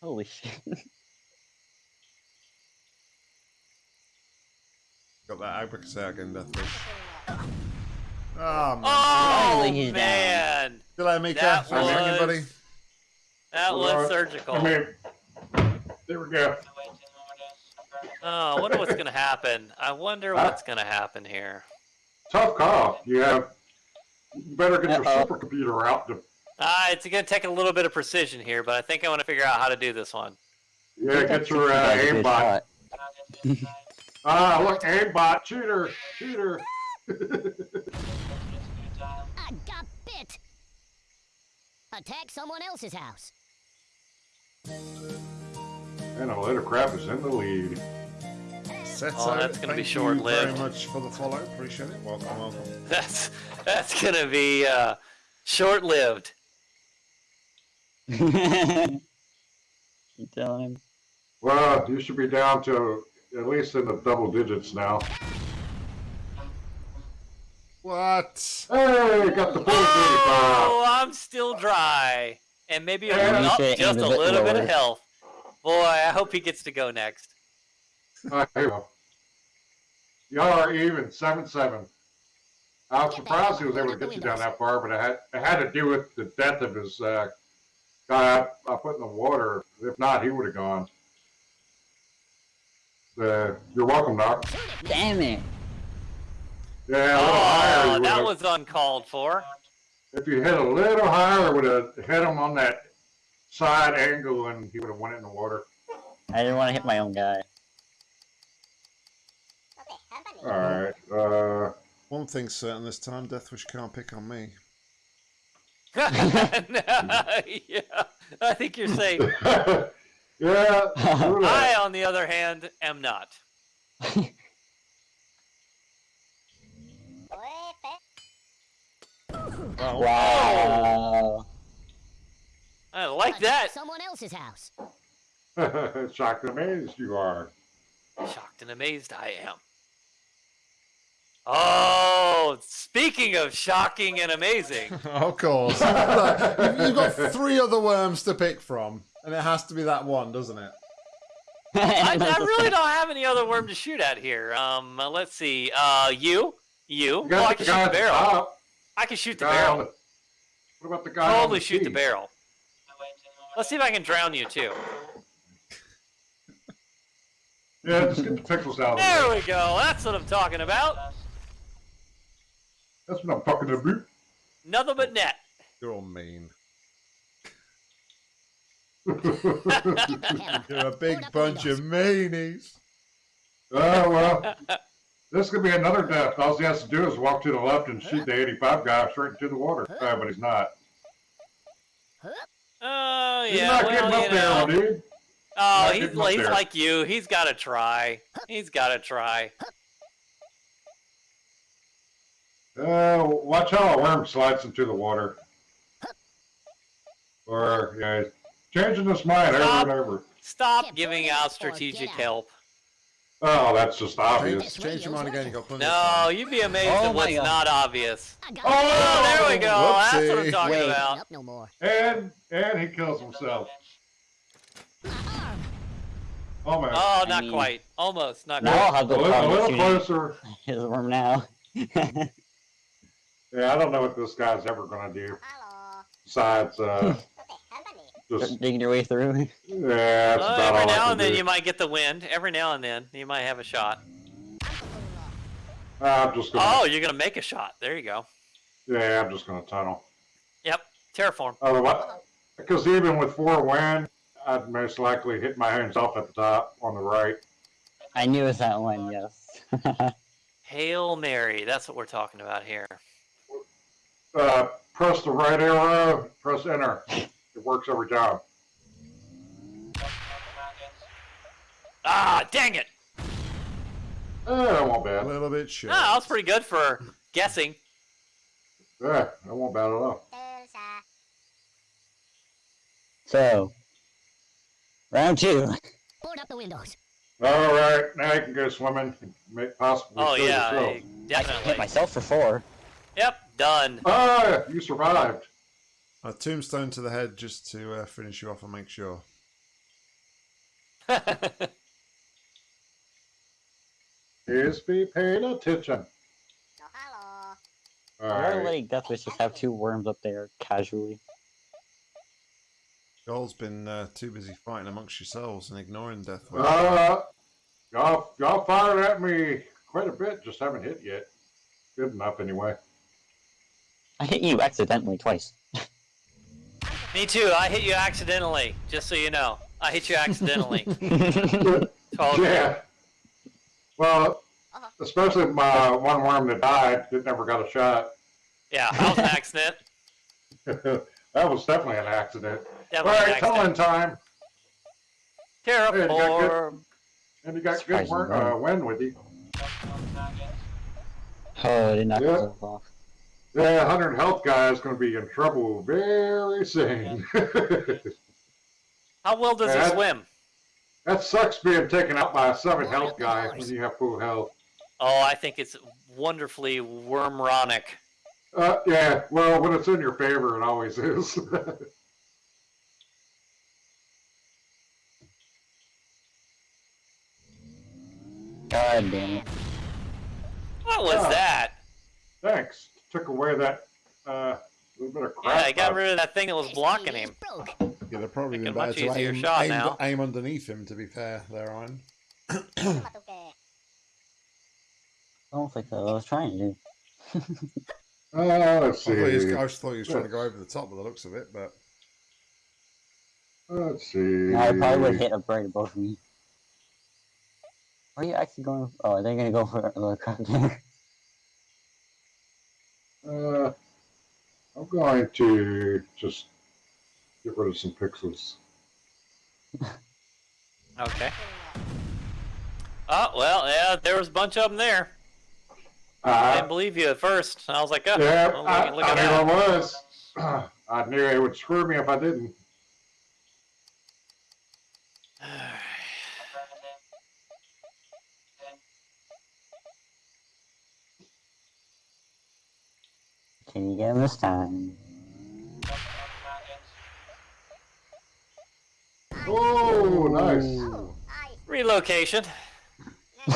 [SPEAKER 2] Holy shit. (laughs)
[SPEAKER 1] Got that abracadabra again, Deathwish. Oh, man.
[SPEAKER 5] Oh
[SPEAKER 2] Finally he's down.
[SPEAKER 5] man,
[SPEAKER 1] Still there, Mika?
[SPEAKER 5] that
[SPEAKER 1] Thanks for hanging,
[SPEAKER 5] was-
[SPEAKER 1] buddy.
[SPEAKER 5] that was
[SPEAKER 3] Alright.
[SPEAKER 5] surgical.
[SPEAKER 3] I mean, there we go.
[SPEAKER 5] Oh, I wonder what's gonna happen. I wonder uh, what's gonna happen here.
[SPEAKER 3] Tough call. You have. You better get your
[SPEAKER 2] Uh-oh.
[SPEAKER 3] supercomputer out to.
[SPEAKER 5] Ah, it's gonna take a little bit of precision here, but I think I want to figure out how to do this one.
[SPEAKER 3] Yeah,
[SPEAKER 2] That
[SPEAKER 3] get your uh,
[SPEAKER 2] was a good
[SPEAKER 3] aimbot.
[SPEAKER 2] shot. (laughs)
[SPEAKER 3] Ah, look, aimbot, shooter, shooter. (laughs)
[SPEAKER 4] I got bit. Attack someone else's house.
[SPEAKER 3] And a little crap is in the lead.
[SPEAKER 1] Seto,
[SPEAKER 5] Oh, that's gonna be short-lived.
[SPEAKER 1] Thank you very much for the follow. Appreciate it. Welcome, welcome. (laughs)
[SPEAKER 5] That's that's gonna be uh, short-lived. (laughs)
[SPEAKER 2] you telling him?
[SPEAKER 3] Well, you should be down to at least in the double digits now.
[SPEAKER 1] What?
[SPEAKER 3] Hey, got the full
[SPEAKER 5] Oh, I'm still dry, and maybe
[SPEAKER 3] Yeah.
[SPEAKER 5] I'm up just a
[SPEAKER 2] a bit
[SPEAKER 5] little bit of health. Boy, I hope he gets to go next.
[SPEAKER 3] 35. Uh, here you go. Y'all are even, 7 7. I was surprised he was able to get you down that far, but it had, it had to do with the death of his uh, guy I, I put in the water. If not, he would have gone. Uh, you're welcome, Doc.
[SPEAKER 2] Damn it!
[SPEAKER 3] Yeah, a little higher.
[SPEAKER 5] Oh, that was uncalled for.
[SPEAKER 3] If you hit a little higher, would have hit him on that side angle, and he would have went in the water.
[SPEAKER 2] I didn't want to hit my own guy.
[SPEAKER 3] All right. Uh,
[SPEAKER 1] One thing's certain this time, Deathwish can't pick on me.
[SPEAKER 5] Yeah, (laughs) I think you're safe. (laughs)
[SPEAKER 3] yeah. do
[SPEAKER 5] I, on the other hand, am not.
[SPEAKER 1] Well,
[SPEAKER 2] Wow.
[SPEAKER 5] I like that.
[SPEAKER 4] Someone else's house. (laughs)
[SPEAKER 3] Shocked and amazed you are.
[SPEAKER 5] Shocked and amazed I am. Oh, speaking of shocking and amazing, (laughs)
[SPEAKER 1] of course. (laughs) Look, you've, you've got (laughs) three other worms to pick from, and it has to be that one, doesn't it?
[SPEAKER 5] I, I really don't have any other worm to shoot at here. Um, uh, let's see. Uh, you, you.
[SPEAKER 3] You
[SPEAKER 5] Well, I can shoot the
[SPEAKER 3] at the
[SPEAKER 5] barrel.
[SPEAKER 3] top.
[SPEAKER 5] I can shoot the
[SPEAKER 3] Guy on
[SPEAKER 5] barrel.
[SPEAKER 3] the- What about the guy
[SPEAKER 5] Totally
[SPEAKER 3] the
[SPEAKER 5] shoot the barrel. Let's see if I can drown you too.
[SPEAKER 3] Yeah, just get the pixels out
[SPEAKER 5] There
[SPEAKER 3] way.
[SPEAKER 5] we go. That's what I'm talking about.
[SPEAKER 3] That's what I'm talking about.
[SPEAKER 5] Nothing but net.
[SPEAKER 1] You're all mean. (laughs) You're a big
[SPEAKER 4] Hold
[SPEAKER 1] bunch of meanies.
[SPEAKER 3] Oh, well. (laughs) This could be another death. All he has to do is walk to the left and shoot the 85 guy straight into the water. Uh, but he's not.
[SPEAKER 5] Oh yeah.
[SPEAKER 3] He's not
[SPEAKER 5] well,
[SPEAKER 3] getting
[SPEAKER 5] you
[SPEAKER 3] up there,
[SPEAKER 5] know.
[SPEAKER 3] dude.
[SPEAKER 5] Oh,
[SPEAKER 3] not
[SPEAKER 5] he's, he's like you. He's got to try. He's got to try.
[SPEAKER 3] Uh, watch how a worm slides into the water. Or, yeah, changing his mind over and over.
[SPEAKER 5] Stop
[SPEAKER 4] Can't
[SPEAKER 5] giving out strategic
[SPEAKER 4] out.
[SPEAKER 5] help.
[SPEAKER 3] Oh, that's just obvious.
[SPEAKER 1] Change, change your mind again. You got plenty
[SPEAKER 5] No,
[SPEAKER 1] time.
[SPEAKER 5] you'd be amazed
[SPEAKER 2] Oh
[SPEAKER 5] at what's
[SPEAKER 2] God.
[SPEAKER 5] not obvious.
[SPEAKER 4] I
[SPEAKER 5] Oh, there we go. That's what I'm talking
[SPEAKER 2] Wait.
[SPEAKER 5] about.
[SPEAKER 4] No more.
[SPEAKER 3] And, and he kills himself.
[SPEAKER 4] My arm.
[SPEAKER 3] Almost.
[SPEAKER 5] Oh,
[SPEAKER 2] I
[SPEAKER 5] not
[SPEAKER 2] mean-
[SPEAKER 5] quite. Almost. Not
[SPEAKER 2] Now
[SPEAKER 5] quite.
[SPEAKER 2] I'll have
[SPEAKER 3] a
[SPEAKER 2] no
[SPEAKER 3] little, a little
[SPEAKER 2] shooting
[SPEAKER 3] closer. (laughs)
[SPEAKER 2] his worm now. (laughs)
[SPEAKER 3] Yeah, I don't know what this guy's ever going to do.
[SPEAKER 4] Hello.
[SPEAKER 3] Besides, uh, (laughs) just,
[SPEAKER 2] Digging your way through.
[SPEAKER 3] yeah, that's
[SPEAKER 5] Well,
[SPEAKER 3] about
[SPEAKER 5] every
[SPEAKER 3] all I
[SPEAKER 5] now
[SPEAKER 3] can
[SPEAKER 5] and then
[SPEAKER 3] do.
[SPEAKER 5] you might get the wind. Every now and then you might have a shot.
[SPEAKER 3] I'm just going
[SPEAKER 5] Oh, you're gonna make a shot. There you go.
[SPEAKER 3] yeah, I'm just going to tunnel.
[SPEAKER 5] Yep. Terraform.
[SPEAKER 3] Otherwise, because even with four wind, I'd most likely hit my hands off at the top on the right.
[SPEAKER 2] I knew it was that one, yes. (laughs)
[SPEAKER 5] Hail Mary. That's what we're talking about here.
[SPEAKER 3] Uh, press the right arrow, press enter. It works every time.
[SPEAKER 5] Ah, dang it.
[SPEAKER 3] Eh, that won't
[SPEAKER 1] A
[SPEAKER 3] bad.
[SPEAKER 1] A little bit short.
[SPEAKER 5] No, that was pretty good for guessing.
[SPEAKER 3] Yeah, that won't bad at all.
[SPEAKER 2] so, round two.
[SPEAKER 4] Board up the windows.
[SPEAKER 3] All right, now you can go swimming. Make possibly
[SPEAKER 5] Oh yeah,
[SPEAKER 3] yourself.
[SPEAKER 5] I-
[SPEAKER 2] I hit myself for four.
[SPEAKER 5] Yep, done.
[SPEAKER 3] Ah, you survived.
[SPEAKER 1] A tombstone to the head just to uh, finish you off and make sure. (laughs)
[SPEAKER 3] Is be paying attention.
[SPEAKER 4] hello.
[SPEAKER 3] All
[SPEAKER 2] Why
[SPEAKER 3] right.
[SPEAKER 2] letting Death Wish just have two worms up there casually?
[SPEAKER 1] Joel's been uh, too busy fighting amongst yourselves and ignoring Death Wish.
[SPEAKER 3] Uh, y'all, y'all fired at me quite a bit. Just haven't hit yet. Good enough, anyway.
[SPEAKER 2] I hit you accidentally twice. (laughs)
[SPEAKER 5] Me too. I hit you accidentally. Just so you know, I hit you accidentally. (laughs) Totally.
[SPEAKER 3] Yeah. Well, especially my one worm that died that never got a shot.
[SPEAKER 5] Yeah, that was an accident. (laughs)
[SPEAKER 3] that was definitely an accident. All
[SPEAKER 5] Definitely an
[SPEAKER 3] right, tunneling
[SPEAKER 5] accident.
[SPEAKER 3] time. Hey, you got
[SPEAKER 5] Terraform.
[SPEAKER 3] And you got good work,
[SPEAKER 2] Surprising,
[SPEAKER 3] uh, wind with you.
[SPEAKER 2] oh, I did not
[SPEAKER 3] Yeah.
[SPEAKER 2] myself off.
[SPEAKER 3] Yeah, 100 health guy is going to be in trouble very soon. (laughs)
[SPEAKER 5] How well does he swim?
[SPEAKER 3] that sucks being taken out by a 7 health guy when you have full health.
[SPEAKER 5] Oh, I think it's wonderfully wormronic.
[SPEAKER 3] Uh, yeah, well, when it's in your favor, it always is. (laughs)
[SPEAKER 2] God damn it.
[SPEAKER 5] What was
[SPEAKER 3] Ah.
[SPEAKER 5] that?
[SPEAKER 3] Thanks. Took away that uh, little bit of crap.
[SPEAKER 5] Yeah, he got rid of that thing that was blocking him.
[SPEAKER 1] Yeah, they're probably
[SPEAKER 5] Make
[SPEAKER 1] been
[SPEAKER 5] a
[SPEAKER 1] better
[SPEAKER 5] much
[SPEAKER 1] to
[SPEAKER 5] easier
[SPEAKER 1] aim,
[SPEAKER 5] shot
[SPEAKER 1] aim,
[SPEAKER 5] now.
[SPEAKER 1] aim underneath him, to be fair, there, Iron.
[SPEAKER 2] I don't think so. I was trying to do.
[SPEAKER 3] Uh, let's
[SPEAKER 1] I, thought he was,
[SPEAKER 3] see.
[SPEAKER 1] I just thought he was trying to go over the top by the looks of it, but
[SPEAKER 3] Let's see.
[SPEAKER 2] No, I probably would hit a bird above me. Are you actually going? Oh, are they gonna go for the crap there?
[SPEAKER 3] Uh, I'm going to just get rid of some pixels. (laughs)
[SPEAKER 5] Okay. Oh well, yeah, there was a bunch of them there. I
[SPEAKER 3] Uh,
[SPEAKER 5] didn't believe you at first. I was like, oh,
[SPEAKER 3] yeah,
[SPEAKER 5] well, look,
[SPEAKER 3] I,
[SPEAKER 5] look
[SPEAKER 3] I
[SPEAKER 5] at
[SPEAKER 3] knew
[SPEAKER 5] that.
[SPEAKER 3] I was. (clears throat) I knew it would screw me if I didn't. (sighs) (sighs) (sighs)
[SPEAKER 2] Can you get him this time?
[SPEAKER 3] Oh, nice.
[SPEAKER 1] Ooh.
[SPEAKER 5] Relocation. (laughs)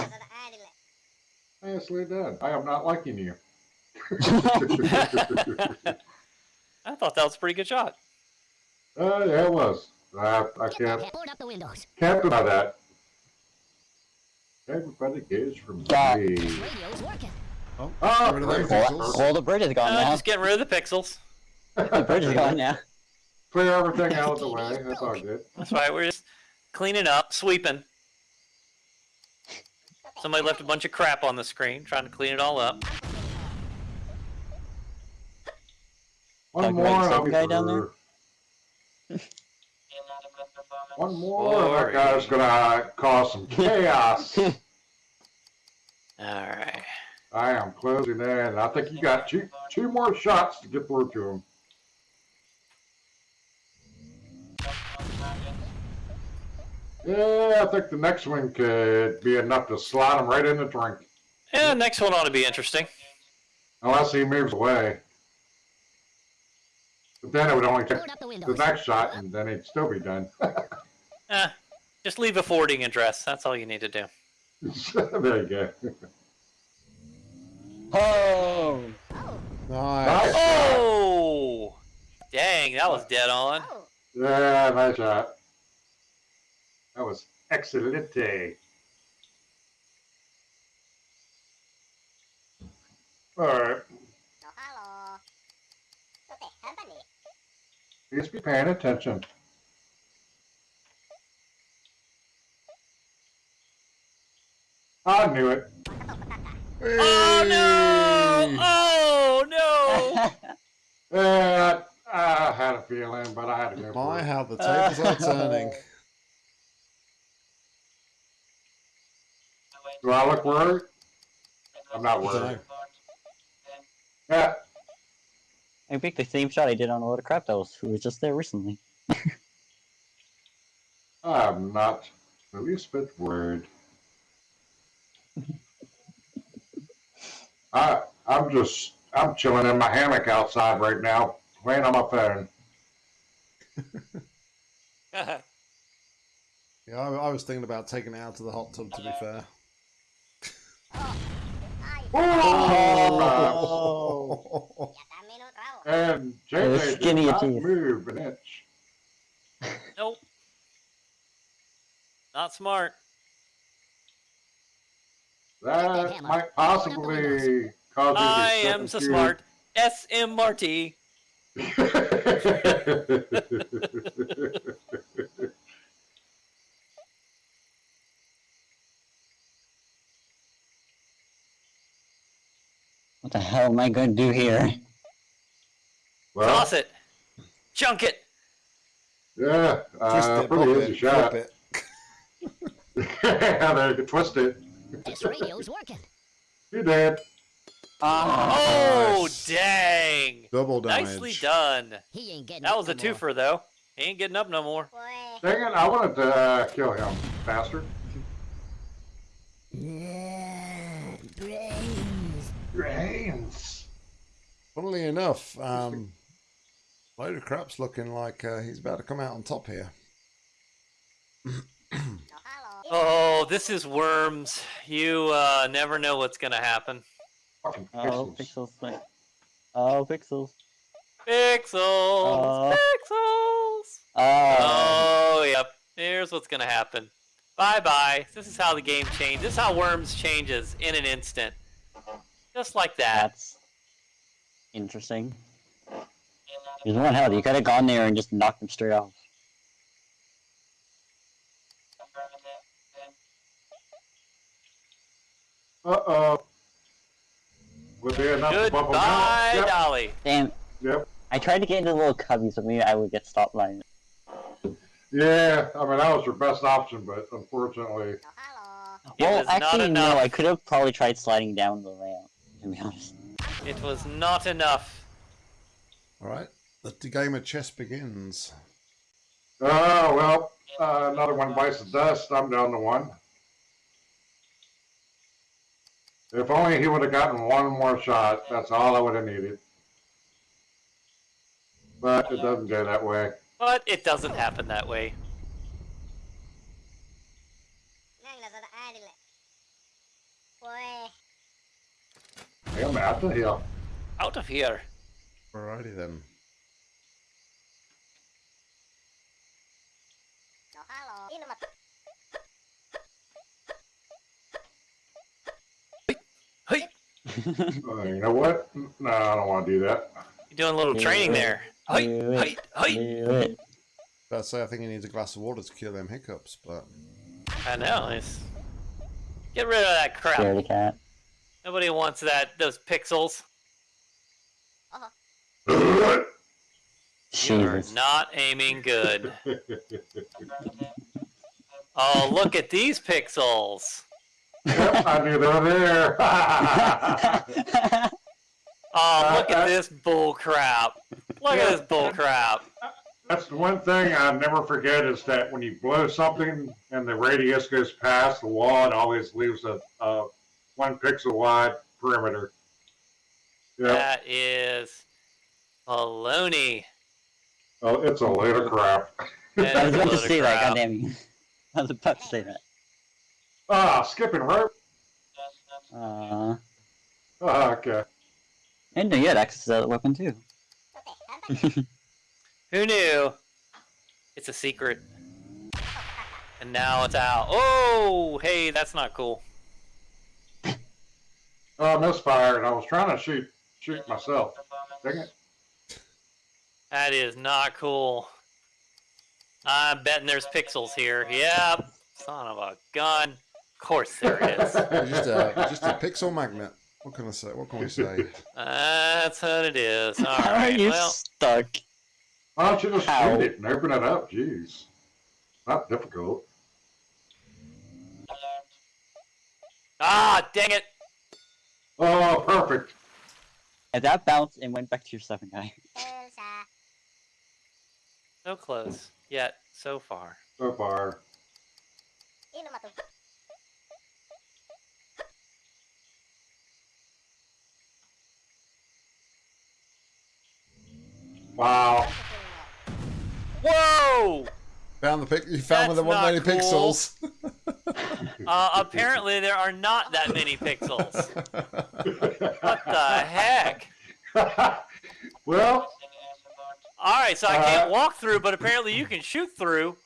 [SPEAKER 3] Nicely done. I am not liking you. (laughs)
[SPEAKER 5] I thought that was a pretty good shot.
[SPEAKER 3] Uh, yeah, it was. I, I can't,
[SPEAKER 4] that head. Board up the windows.
[SPEAKER 3] can't deny that. Everybody gauge from
[SPEAKER 2] God.
[SPEAKER 3] me.
[SPEAKER 4] Radio's working.
[SPEAKER 1] Oh, get rid of them
[SPEAKER 3] clear,
[SPEAKER 1] pixels.
[SPEAKER 2] Well, the bridge is gone
[SPEAKER 5] Uh,
[SPEAKER 2] now.
[SPEAKER 5] just getting rid of the pixels.
[SPEAKER 2] The bridge is gone now.
[SPEAKER 3] clear everything out of the way. That's all good.
[SPEAKER 5] That's right. We're just cleaning up, sweeping. Somebody left a bunch of crap on the screen, trying to clean it all up.
[SPEAKER 3] One
[SPEAKER 2] Like
[SPEAKER 3] more.
[SPEAKER 2] right
[SPEAKER 3] and I'll
[SPEAKER 2] sub
[SPEAKER 3] be
[SPEAKER 2] guy down
[SPEAKER 3] through. (laughs) One more.
[SPEAKER 5] Boring.
[SPEAKER 3] That guy's gonna cause some chaos. (laughs)
[SPEAKER 5] All right.
[SPEAKER 3] I am closing in. I think you got two two more shots to get through to him. Yeah, I think the next one could be enough to slide him right in the drink.
[SPEAKER 5] Yeah, next one ought to be interesting.
[SPEAKER 3] Unless he moves away. But then it would only take
[SPEAKER 4] the
[SPEAKER 3] the next shot and then he'd still be done. (laughs)
[SPEAKER 5] Eh, just leave a forwarding address. That's all you need to do. (laughs)
[SPEAKER 3] there you go. (laughs)
[SPEAKER 2] Oh!
[SPEAKER 1] Nice.
[SPEAKER 3] Nice.
[SPEAKER 5] Oh! Dang, that was dead on.
[SPEAKER 3] Yeah, nice shot. That was excellent. Alright.
[SPEAKER 4] hello.
[SPEAKER 3] Please be paying attention. I knew it.
[SPEAKER 5] Oh no! Oh no!
[SPEAKER 3] Yeah, (laughs) uh, I, I had a feeling, but I had to go for
[SPEAKER 1] My,
[SPEAKER 3] it.
[SPEAKER 1] how the tables are turning.
[SPEAKER 3] Do I look worried? I'm not worried. Yeah,
[SPEAKER 2] I picked the same shot I did on a lot of crap that was who was just there recently.
[SPEAKER 3] I'm not the least bit worried. (laughs) I I'm just I'm chilling in my hammock outside right now, playing on my phone. (laughs)
[SPEAKER 1] Yeah, I, I was thinking about taking it out to the hot tub. To be fair. (laughs)
[SPEAKER 2] Oh. oh, oh.
[SPEAKER 3] And
[SPEAKER 2] Oh,
[SPEAKER 3] JJ did not
[SPEAKER 2] teeth.
[SPEAKER 3] move an inch.
[SPEAKER 5] nope. Not smart.
[SPEAKER 3] That might possibly cause you to
[SPEAKER 5] I
[SPEAKER 3] step
[SPEAKER 5] am so
[SPEAKER 3] into-
[SPEAKER 5] smart. S.M. Marty.
[SPEAKER 2] What the hell am I going to do here?
[SPEAKER 3] well,
[SPEAKER 5] Toss it. Chunk it.
[SPEAKER 3] yeah,
[SPEAKER 1] Twist
[SPEAKER 3] uh,
[SPEAKER 1] it,
[SPEAKER 3] pretty
[SPEAKER 1] pop
[SPEAKER 3] easy
[SPEAKER 1] it,
[SPEAKER 3] shot.
[SPEAKER 1] flip it. (laughs)
[SPEAKER 3] yeah, there can twist it.
[SPEAKER 4] This radio's working.
[SPEAKER 3] You did.
[SPEAKER 2] Ah!
[SPEAKER 5] Oh,
[SPEAKER 1] Nice.
[SPEAKER 5] dang.
[SPEAKER 1] Double damage.
[SPEAKER 5] Nicely done.
[SPEAKER 4] He ain't getting
[SPEAKER 5] That
[SPEAKER 4] up
[SPEAKER 5] was a
[SPEAKER 4] no more.
[SPEAKER 5] twofer, though. He ain't getting up no more.
[SPEAKER 3] Dang it, I wanted to uh, kill him faster.
[SPEAKER 4] Yeah, brains.
[SPEAKER 3] Brains.
[SPEAKER 1] Funnily enough, um, load of crap's looking like uh, he's about to come out on top here. (clears throat)
[SPEAKER 5] Oh, this is Worms. You uh, never know what's going to happen.
[SPEAKER 3] Fucking
[SPEAKER 2] Oh,
[SPEAKER 3] pixels.
[SPEAKER 2] pixels. Oh, pixels.
[SPEAKER 5] Pixels.
[SPEAKER 2] Oh.
[SPEAKER 5] Pixels.
[SPEAKER 2] Oh.
[SPEAKER 5] Oh, yep. Here's what's going to happen. Bye bye. This is how the game changes. This is how Worms changes in an instant. Just like that.
[SPEAKER 2] That's interesting. There's one hell. You could have gone there and just knocked him straight off.
[SPEAKER 3] Uh-oh. Would be enough to bubble
[SPEAKER 5] Goodbye,
[SPEAKER 3] Yep,
[SPEAKER 5] Dolly.
[SPEAKER 2] Damn.
[SPEAKER 3] yep.
[SPEAKER 2] I tried to get into the little cubby so maybe I would get stopped by it.
[SPEAKER 3] Yeah, I mean, that was your best option, but unfortunately,
[SPEAKER 5] It
[SPEAKER 2] Well,
[SPEAKER 5] was not
[SPEAKER 2] actually,
[SPEAKER 5] enough.
[SPEAKER 2] no. I could have probably tried sliding down the layout, to be honest.
[SPEAKER 5] It was not enough.
[SPEAKER 1] All right, the game of chess begins.
[SPEAKER 3] oh, well, uh, another one bites the dust. I'm down to one. If only he would have gotten one more shot, that's all I would have needed. But it doesn't go that way.
[SPEAKER 5] But it doesn't happen that way.
[SPEAKER 3] I'm out of here.
[SPEAKER 5] out of here.
[SPEAKER 1] Alrighty then.
[SPEAKER 5] Hey,
[SPEAKER 3] Uh, you know what? No, I don't want to do that.
[SPEAKER 5] you're doing a little training there. Hey,
[SPEAKER 2] Do
[SPEAKER 5] hey, hey.
[SPEAKER 2] Do it.
[SPEAKER 1] Say I think he needs a glass of water to cure them hiccups, but
[SPEAKER 5] I know. It's... Get rid of that crap.
[SPEAKER 2] Scaredy cat.
[SPEAKER 5] Nobody wants that. Those pixels. (laughs) You are not aiming good. (laughs) Oh, look at these pixels.
[SPEAKER 3] Yep, I knew they were there. (laughs)
[SPEAKER 5] Oh, look
[SPEAKER 3] Uh, uh,
[SPEAKER 5] at this bull crap. Look at this bull crap.
[SPEAKER 3] That's the one thing I never forget is that when you blow something and the radius goes past the wall, it always leaves a, a one pixel wide perimeter. Yeah,
[SPEAKER 5] That is baloney.
[SPEAKER 3] oh, it's a load of crap. (laughs)
[SPEAKER 2] I was about to
[SPEAKER 5] load of
[SPEAKER 2] say that, goddamn you. (laughs) I was about to say that.
[SPEAKER 3] Ah, skipping rope.
[SPEAKER 2] Uh,
[SPEAKER 3] Ah, okay.
[SPEAKER 2] and you had access to that weapon too. (laughs)
[SPEAKER 5] Who knew? It's a secret. And now it's out. Oh, hey, that's not cool.
[SPEAKER 3] Oh, I misfired. I was trying to shoot shoot myself. Dang it.
[SPEAKER 5] That is not cool. I'm betting there's pixels here. Yep. Son of a gun. Of course there is.
[SPEAKER 1] It's (laughs) just a just a pixel magnet. What can I say? What can we say?
[SPEAKER 5] That's what it is. (laughs) All
[SPEAKER 2] How are you
[SPEAKER 5] Well,
[SPEAKER 2] stuck?
[SPEAKER 3] Why don't you just
[SPEAKER 2] Ow.
[SPEAKER 3] shoot it and open it up? Jeez. Not difficult.
[SPEAKER 5] ah, dang it.
[SPEAKER 3] Oh, perfect.
[SPEAKER 2] If that bounced and went back to your seven guy.
[SPEAKER 5] So close. Yet, so far.
[SPEAKER 3] So far. Wow.
[SPEAKER 5] Whoa!
[SPEAKER 1] Found the pic. You found where there
[SPEAKER 5] That's
[SPEAKER 1] wasn't any
[SPEAKER 5] cool.
[SPEAKER 1] pixels. (laughs)
[SPEAKER 5] Uh, apparently there are not that many pixels. What the heck? (laughs)
[SPEAKER 3] well,
[SPEAKER 5] Alright, so I can't
[SPEAKER 3] Uh,
[SPEAKER 5] walk through, but apparently you can shoot through.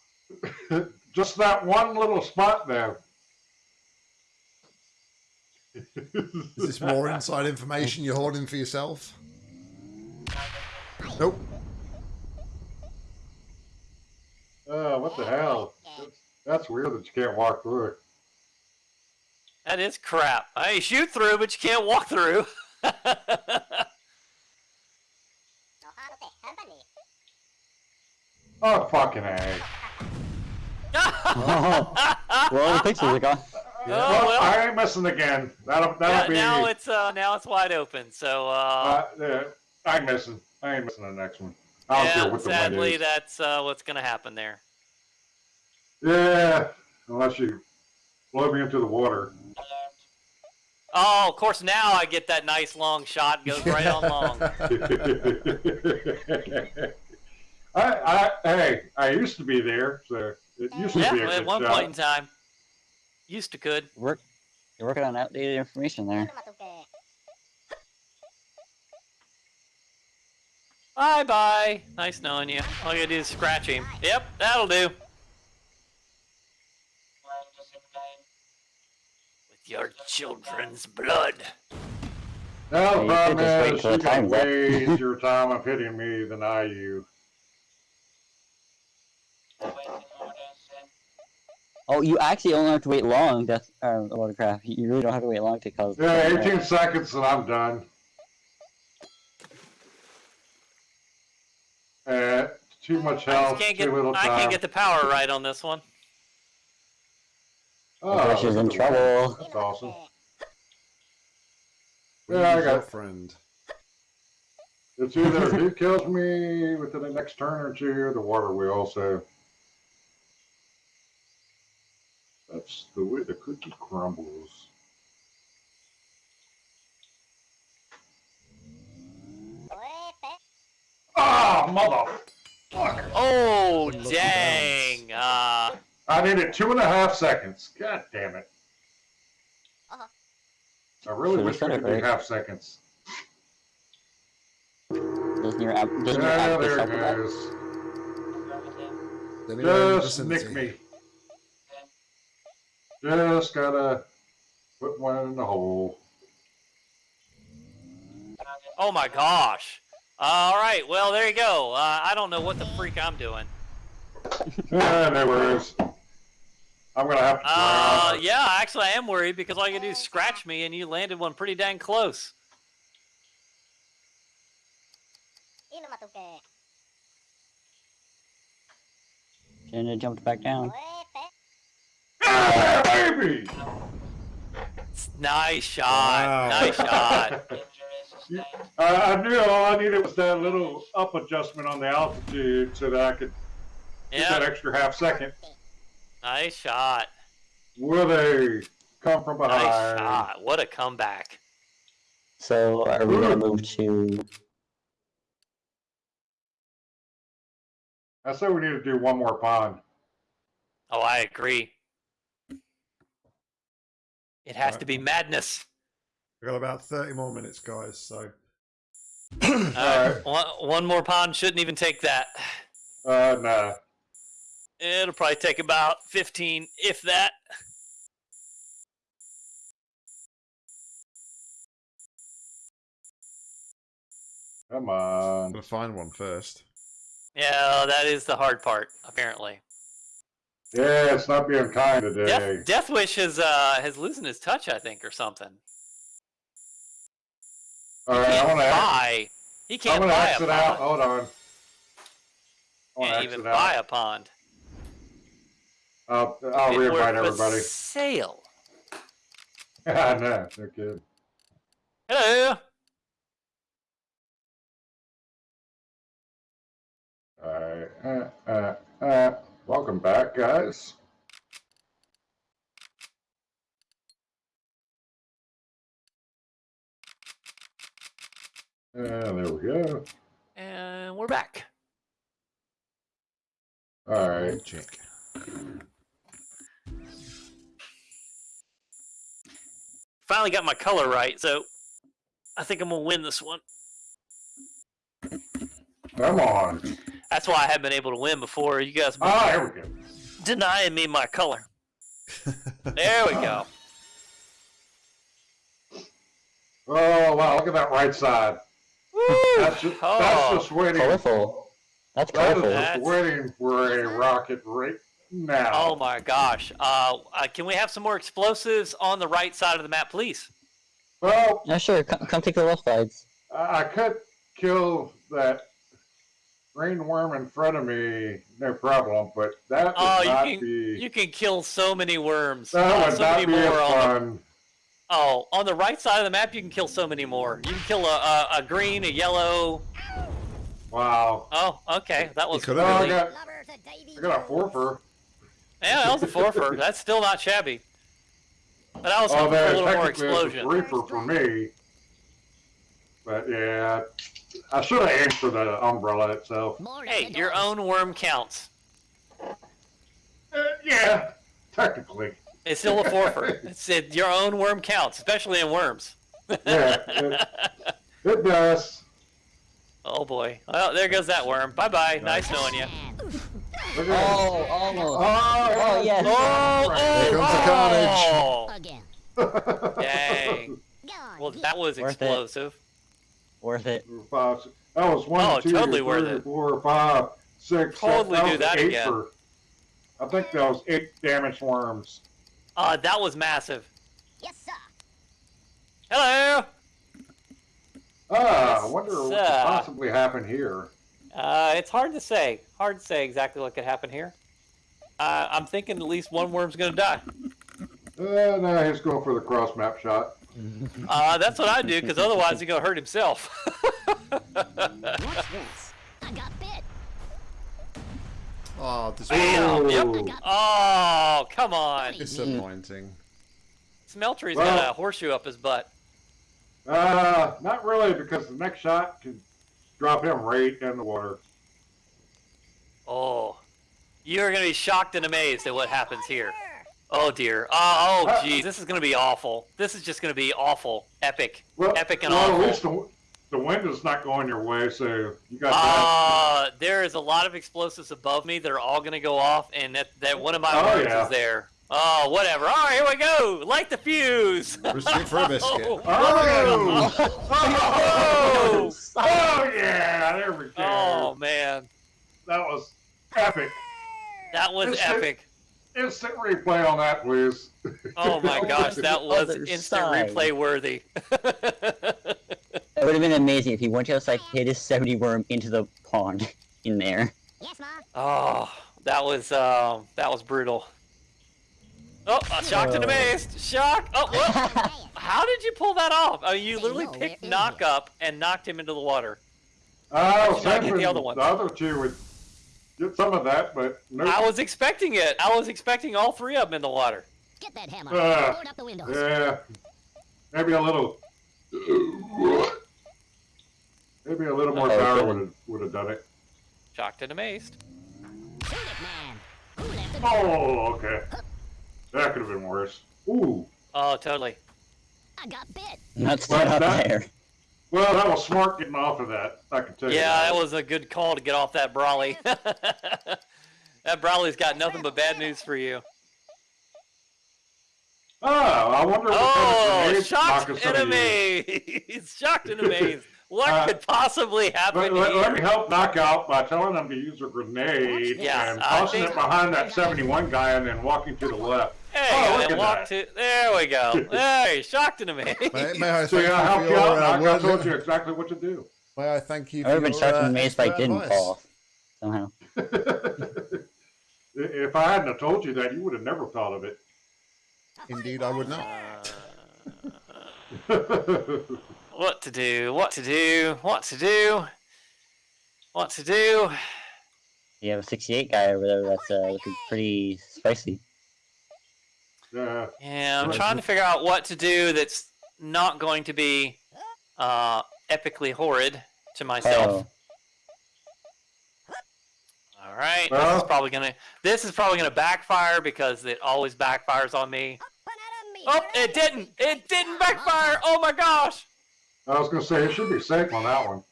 [SPEAKER 5] (laughs)
[SPEAKER 3] just that one little spot there.
[SPEAKER 1] Is this more inside information you're holding for yourself? Nope.
[SPEAKER 3] Oh, what the hell? That's, that's weird that you can't walk through it.
[SPEAKER 5] That is crap. I mean, shoot through, but you can't walk through. (laughs)
[SPEAKER 3] Oh, fucking A.
[SPEAKER 2] Oh, (laughs) well, the pixels are gone.
[SPEAKER 5] Oh,
[SPEAKER 3] well,
[SPEAKER 5] well.
[SPEAKER 3] I ain't missing again. That'll,
[SPEAKER 5] Yeah,
[SPEAKER 3] that'll be.
[SPEAKER 5] now it's uh, now it's wide open. So uh,
[SPEAKER 3] uh, yeah, I'm missing. I ain't missing the next one. I don't care
[SPEAKER 5] yeah,
[SPEAKER 3] what the wind
[SPEAKER 5] sadly,
[SPEAKER 3] is.
[SPEAKER 5] that's uh, what's gonna happen there.
[SPEAKER 3] Yeah, unless you blow me into the water.
[SPEAKER 5] Oh, of course, now I get that nice long shot. Goes right on long. (laughs)
[SPEAKER 3] I, I, hey, I used to be there, so it used to be a
[SPEAKER 5] at one
[SPEAKER 3] shot.
[SPEAKER 5] point in time, used to could.
[SPEAKER 2] Work. You're working on outdated information there.
[SPEAKER 5] Bye bye. Nice knowing you. All you gotta do is scratch him. Yep, that'll do. With your children's blood.
[SPEAKER 3] Now the problem
[SPEAKER 2] could just wait
[SPEAKER 3] is you
[SPEAKER 2] the
[SPEAKER 3] got
[SPEAKER 2] time's
[SPEAKER 3] waste (laughs) your time of hitting me than I you.
[SPEAKER 2] Oh, you actually only have to wait long. Death, uh, Watercraft. You really don't have to wait long to cause.
[SPEAKER 3] Yeah, 18 seconds and I'm done. Uh, too much
[SPEAKER 5] I
[SPEAKER 3] health,
[SPEAKER 5] just can't
[SPEAKER 3] too
[SPEAKER 5] get
[SPEAKER 3] little
[SPEAKER 5] I can't get the power right on this one.
[SPEAKER 3] oh,
[SPEAKER 2] Crush is in
[SPEAKER 3] look
[SPEAKER 2] trouble.
[SPEAKER 3] That's awesome.
[SPEAKER 1] Who's
[SPEAKER 3] Yeah, I
[SPEAKER 1] your
[SPEAKER 3] got-
[SPEAKER 1] friend. (laughs)
[SPEAKER 3] It's either (laughs) who kills me within the next turn or two, or the water wheel. So that's the way the cookie crumbles. Ah, mother!
[SPEAKER 5] Oh dang! Uh,
[SPEAKER 3] I needed two and a half seconds. God damn it! I really wish we
[SPEAKER 2] said it
[SPEAKER 3] could do half seconds.
[SPEAKER 2] Doesn't your app? Doesn't your app just
[SPEAKER 3] there
[SPEAKER 2] help
[SPEAKER 3] it goes.
[SPEAKER 1] Anywhere in the
[SPEAKER 3] Just nick me. Just gotta put one in the hole.
[SPEAKER 5] Oh my gosh. All right, well there you go. Uh, I don't know what the freak I'm doing. (laughs)
[SPEAKER 3] Yeah, no worries. I'm gonna have to
[SPEAKER 5] Uh, yeah, actually I am worried because all you do is scratch me, and you landed one pretty dang close.
[SPEAKER 4] Inumatuke.
[SPEAKER 2] Shouldn't jumped back down.
[SPEAKER 4] Oepe.
[SPEAKER 3] Yeah, baby!
[SPEAKER 5] Nice shot.
[SPEAKER 1] Wow.
[SPEAKER 5] Nice shot. (laughs)
[SPEAKER 3] Uh, I knew all I needed was that little up adjustment on the altitude so that I could get that extra half second.
[SPEAKER 5] nice shot.
[SPEAKER 3] Will they come from behind?
[SPEAKER 5] Nice
[SPEAKER 3] behind?
[SPEAKER 5] shot. What a comeback.
[SPEAKER 2] So are we gonna move to?
[SPEAKER 3] I say we need to do one more pond.
[SPEAKER 5] Oh, I agree. It has to be madness.
[SPEAKER 1] We've got about 30 more minutes, guys, so.
[SPEAKER 5] All right, (coughs) one, one more pond shouldn't even take that.
[SPEAKER 3] Uh, nah.
[SPEAKER 5] It'll probably take about 15, if that.
[SPEAKER 3] Come
[SPEAKER 1] I'm
[SPEAKER 3] on.
[SPEAKER 1] going to find one first.
[SPEAKER 5] Yeah, that is the hard part, apparently.
[SPEAKER 3] Yeah, it's not being kind today.
[SPEAKER 5] Death, Death Wish has uh has losing his touch, I think, or something.
[SPEAKER 3] All
[SPEAKER 5] He can't
[SPEAKER 3] I'm gonna,
[SPEAKER 5] buy. He
[SPEAKER 3] I'm
[SPEAKER 5] can't
[SPEAKER 3] gonna
[SPEAKER 5] buy a
[SPEAKER 3] exit out.
[SPEAKER 5] pond.
[SPEAKER 3] Hold on. I
[SPEAKER 5] can't even buy
[SPEAKER 3] out.
[SPEAKER 5] a pond.
[SPEAKER 3] I'll, I'll
[SPEAKER 5] It
[SPEAKER 3] reinvite everybody.
[SPEAKER 5] Sale. (laughs)
[SPEAKER 3] I know, they're good.
[SPEAKER 5] Hello.
[SPEAKER 3] All right. Uh, uh, uh, welcome back, guys. Uh, there we go.
[SPEAKER 5] And we're back.
[SPEAKER 3] All right.
[SPEAKER 1] Check.
[SPEAKER 5] Finally got my color right, so I think I'm gonna win this one.
[SPEAKER 3] Come on.
[SPEAKER 5] That's why I haven't been able to win before. You guys been
[SPEAKER 3] Ah, here we go.
[SPEAKER 5] denying me my color. There we go. (laughs)
[SPEAKER 3] Oh, wow. Look at that right side. That's just,
[SPEAKER 5] Oh.
[SPEAKER 3] that's just waiting.
[SPEAKER 2] Colorful. That's
[SPEAKER 3] That is
[SPEAKER 2] colorful.
[SPEAKER 3] just
[SPEAKER 5] That's-
[SPEAKER 3] waiting for a rocket right now.
[SPEAKER 5] Oh my gosh. Uh, uh, can we have some more explosives on the right side of the map, please?
[SPEAKER 3] Well,
[SPEAKER 2] Yeah, sure. Come, come take the left sides.
[SPEAKER 3] I I could kill that green worm in front of me, no problem, but that would
[SPEAKER 5] Oh, you
[SPEAKER 3] not
[SPEAKER 5] can
[SPEAKER 3] be.
[SPEAKER 5] you can kill so many worms.
[SPEAKER 3] that
[SPEAKER 5] Uh,
[SPEAKER 3] would
[SPEAKER 5] so
[SPEAKER 3] not
[SPEAKER 5] many
[SPEAKER 3] be
[SPEAKER 5] more
[SPEAKER 3] as
[SPEAKER 5] on the
[SPEAKER 3] fun.
[SPEAKER 5] Oh, on the right side of the map, you can kill so many more. You can kill a, a, a green, a yellow.
[SPEAKER 3] Wow.
[SPEAKER 5] Oh, okay, that was
[SPEAKER 1] could
[SPEAKER 3] Oh, I got,
[SPEAKER 4] Lover to Davy
[SPEAKER 3] I got a
[SPEAKER 4] Jones.
[SPEAKER 3] forfer.
[SPEAKER 5] Yeah, that was a forfer. That's still not shabby. But I was
[SPEAKER 3] Oh,
[SPEAKER 5] hoping for a little more
[SPEAKER 3] technically it's a
[SPEAKER 5] explosion.
[SPEAKER 3] reefer for me. But yeah, I should have aimed for the umbrella itself.
[SPEAKER 5] Hey, your own worm counts.
[SPEAKER 3] Uh, yeah, technically.
[SPEAKER 5] It's still a forfer. It's it, your own worm counts, especially in worms.
[SPEAKER 3] Yeah, it, it does.
[SPEAKER 5] oh boy. Well, there goes that worm. Bye bye. Nice knowing you.
[SPEAKER 3] Oh, almost.
[SPEAKER 2] Oh oh.
[SPEAKER 3] Oh,
[SPEAKER 2] oh, oh, yes.
[SPEAKER 5] Oh, oh,
[SPEAKER 1] Here comes the
[SPEAKER 5] oh,
[SPEAKER 4] Again.
[SPEAKER 5] oh. Dang. Well, (laughs) that was
[SPEAKER 2] Worth it.
[SPEAKER 5] explosive.
[SPEAKER 2] Worth it.
[SPEAKER 3] Five, six- that was one,
[SPEAKER 5] Oh,
[SPEAKER 3] two,
[SPEAKER 5] totally
[SPEAKER 3] three,
[SPEAKER 5] worth it.
[SPEAKER 3] four, five, six, seven-
[SPEAKER 5] Totally do
[SPEAKER 3] was
[SPEAKER 5] that again.
[SPEAKER 3] For, I think that was eight damaged worms.
[SPEAKER 5] Uh, that was massive.
[SPEAKER 4] Yes, sir.
[SPEAKER 5] Hello.
[SPEAKER 3] Ah, I
[SPEAKER 5] Yes,
[SPEAKER 3] wonder what could possibly happen here.
[SPEAKER 5] Uh, it's hard to say. Hard to say exactly what could happen here. Uh, I'm thinking at least one worm's gonna die.
[SPEAKER 3] Uh, no, he's going for the cross map shot. (laughs)
[SPEAKER 5] Uh, that's what I do, because otherwise he's gonna hurt himself. (laughs)
[SPEAKER 4] What's this? I got bit.
[SPEAKER 1] Oh, this
[SPEAKER 5] Bam! Yep. Oh, come on.
[SPEAKER 1] disappointing.
[SPEAKER 5] Smeltery's
[SPEAKER 3] Well-
[SPEAKER 5] got a horseshoe up his butt.
[SPEAKER 3] Uh, not really, because the next shot can drop him right in the water.
[SPEAKER 5] Oh, you're gonna be shocked and amazed at what happens here. Oh dear. Oh, oh,
[SPEAKER 3] Uh,
[SPEAKER 5] geez. This is gonna be awful. This is just gonna be awful. Epic.
[SPEAKER 3] Well,
[SPEAKER 5] Epic and
[SPEAKER 3] well,
[SPEAKER 5] awful.
[SPEAKER 3] At least the, the wind is not going your way, so you got that.
[SPEAKER 5] Uh, there is a lot of explosives above me that are all going to go off, and that, that one of my
[SPEAKER 3] Oh,
[SPEAKER 5] words
[SPEAKER 3] yeah.
[SPEAKER 5] is there. Oh, whatever. All right, here we go. Light the fuse.
[SPEAKER 1] Receipt for a biscuit. (laughs)
[SPEAKER 5] Oh,
[SPEAKER 3] Oh,
[SPEAKER 5] oh,
[SPEAKER 3] oh yeah, there we go.
[SPEAKER 5] oh, man.
[SPEAKER 3] That was epic.
[SPEAKER 5] That was
[SPEAKER 3] This is-
[SPEAKER 5] epic.
[SPEAKER 3] Instant replay on that, please.
[SPEAKER 5] Oh my (laughs) gosh, that was instant replay worthy. (laughs)
[SPEAKER 2] It would have been amazing if he went outside, hit his 70 worm into the pond (laughs) in there.
[SPEAKER 4] Yes, Ma.
[SPEAKER 5] oh, that was um, that was brutal. Oh, uh, shocked and
[SPEAKER 2] Oh.
[SPEAKER 5] amazed. Shock. Oh, what? (laughs) How did you pull that off? I mean, you literally picked knock up and knocked him into the water.
[SPEAKER 3] I was
[SPEAKER 5] Should I get the other one?
[SPEAKER 3] the other two would get some of that, but no.
[SPEAKER 5] I was expecting it. I was expecting all three of them in the water.
[SPEAKER 4] Get that hammer. Board up the windows.
[SPEAKER 3] Yeah, maybe a little. Maybe a little more
[SPEAKER 2] Uh-oh,
[SPEAKER 3] power would have would have done it.
[SPEAKER 5] Shocked and amazed.
[SPEAKER 4] Shoot it, man. Who left the door?
[SPEAKER 3] Oh, okay. That could have been worse. Ooh.
[SPEAKER 5] Oh, totally.
[SPEAKER 4] I got bit.
[SPEAKER 2] Not set up
[SPEAKER 3] that-
[SPEAKER 2] there.
[SPEAKER 3] Well, that was smart getting off of that. I can tell you.
[SPEAKER 5] Yeah,
[SPEAKER 3] that.
[SPEAKER 5] that was a good call to get off that Brawly. (laughs) that Brawly's got nothing but bad news for you.
[SPEAKER 3] Oh, I wonder what kind of
[SPEAKER 5] Oh,
[SPEAKER 3] grenades
[SPEAKER 5] shocked and
[SPEAKER 3] gonna
[SPEAKER 5] amazed. (laughs) shocked and amazed. What
[SPEAKER 3] Uh,
[SPEAKER 5] could possibly happen
[SPEAKER 3] Let, let,
[SPEAKER 5] here?
[SPEAKER 3] let me help knock out by telling them to use a grenade
[SPEAKER 5] Yeah,
[SPEAKER 3] and
[SPEAKER 5] I
[SPEAKER 3] tossing it behind that 71 guy and then walking to the left.
[SPEAKER 5] There
[SPEAKER 3] Oh,
[SPEAKER 5] you go.
[SPEAKER 3] look
[SPEAKER 5] then
[SPEAKER 3] at
[SPEAKER 5] walk
[SPEAKER 3] that.
[SPEAKER 5] to. There we go. (laughs) There, shocked and amazed.
[SPEAKER 1] May, may I (laughs)
[SPEAKER 3] See,
[SPEAKER 1] thank
[SPEAKER 3] I
[SPEAKER 1] you
[SPEAKER 3] helped
[SPEAKER 1] for
[SPEAKER 3] out,
[SPEAKER 1] uh,
[SPEAKER 3] I told you exactly what to do.
[SPEAKER 1] May I thank you
[SPEAKER 2] I
[SPEAKER 1] for
[SPEAKER 2] would have been
[SPEAKER 1] your,
[SPEAKER 2] shocked
[SPEAKER 1] uh,
[SPEAKER 2] and amazed if I didn't
[SPEAKER 1] advice.
[SPEAKER 2] fall off. Somehow. (laughs)
[SPEAKER 3] if I hadn't have told you that, you would have never thought of it.
[SPEAKER 1] Indeed, I would not.
[SPEAKER 5] What to do? What to do? What to do? What to do?
[SPEAKER 2] You have a 68 guy over there that's uh, looking pretty spicy.
[SPEAKER 3] yeah.
[SPEAKER 5] Yeah, I'm trying to figure out what to do that's not going to be uh, epically horrid to myself.
[SPEAKER 2] Oh,
[SPEAKER 5] All right, this is probably gonna this is probably gonna backfire because it always backfires on me.
[SPEAKER 4] One out of me.
[SPEAKER 5] Oh, it didn't! It didn't backfire! Oh my gosh!
[SPEAKER 3] I was going to say, it should be safe on that one.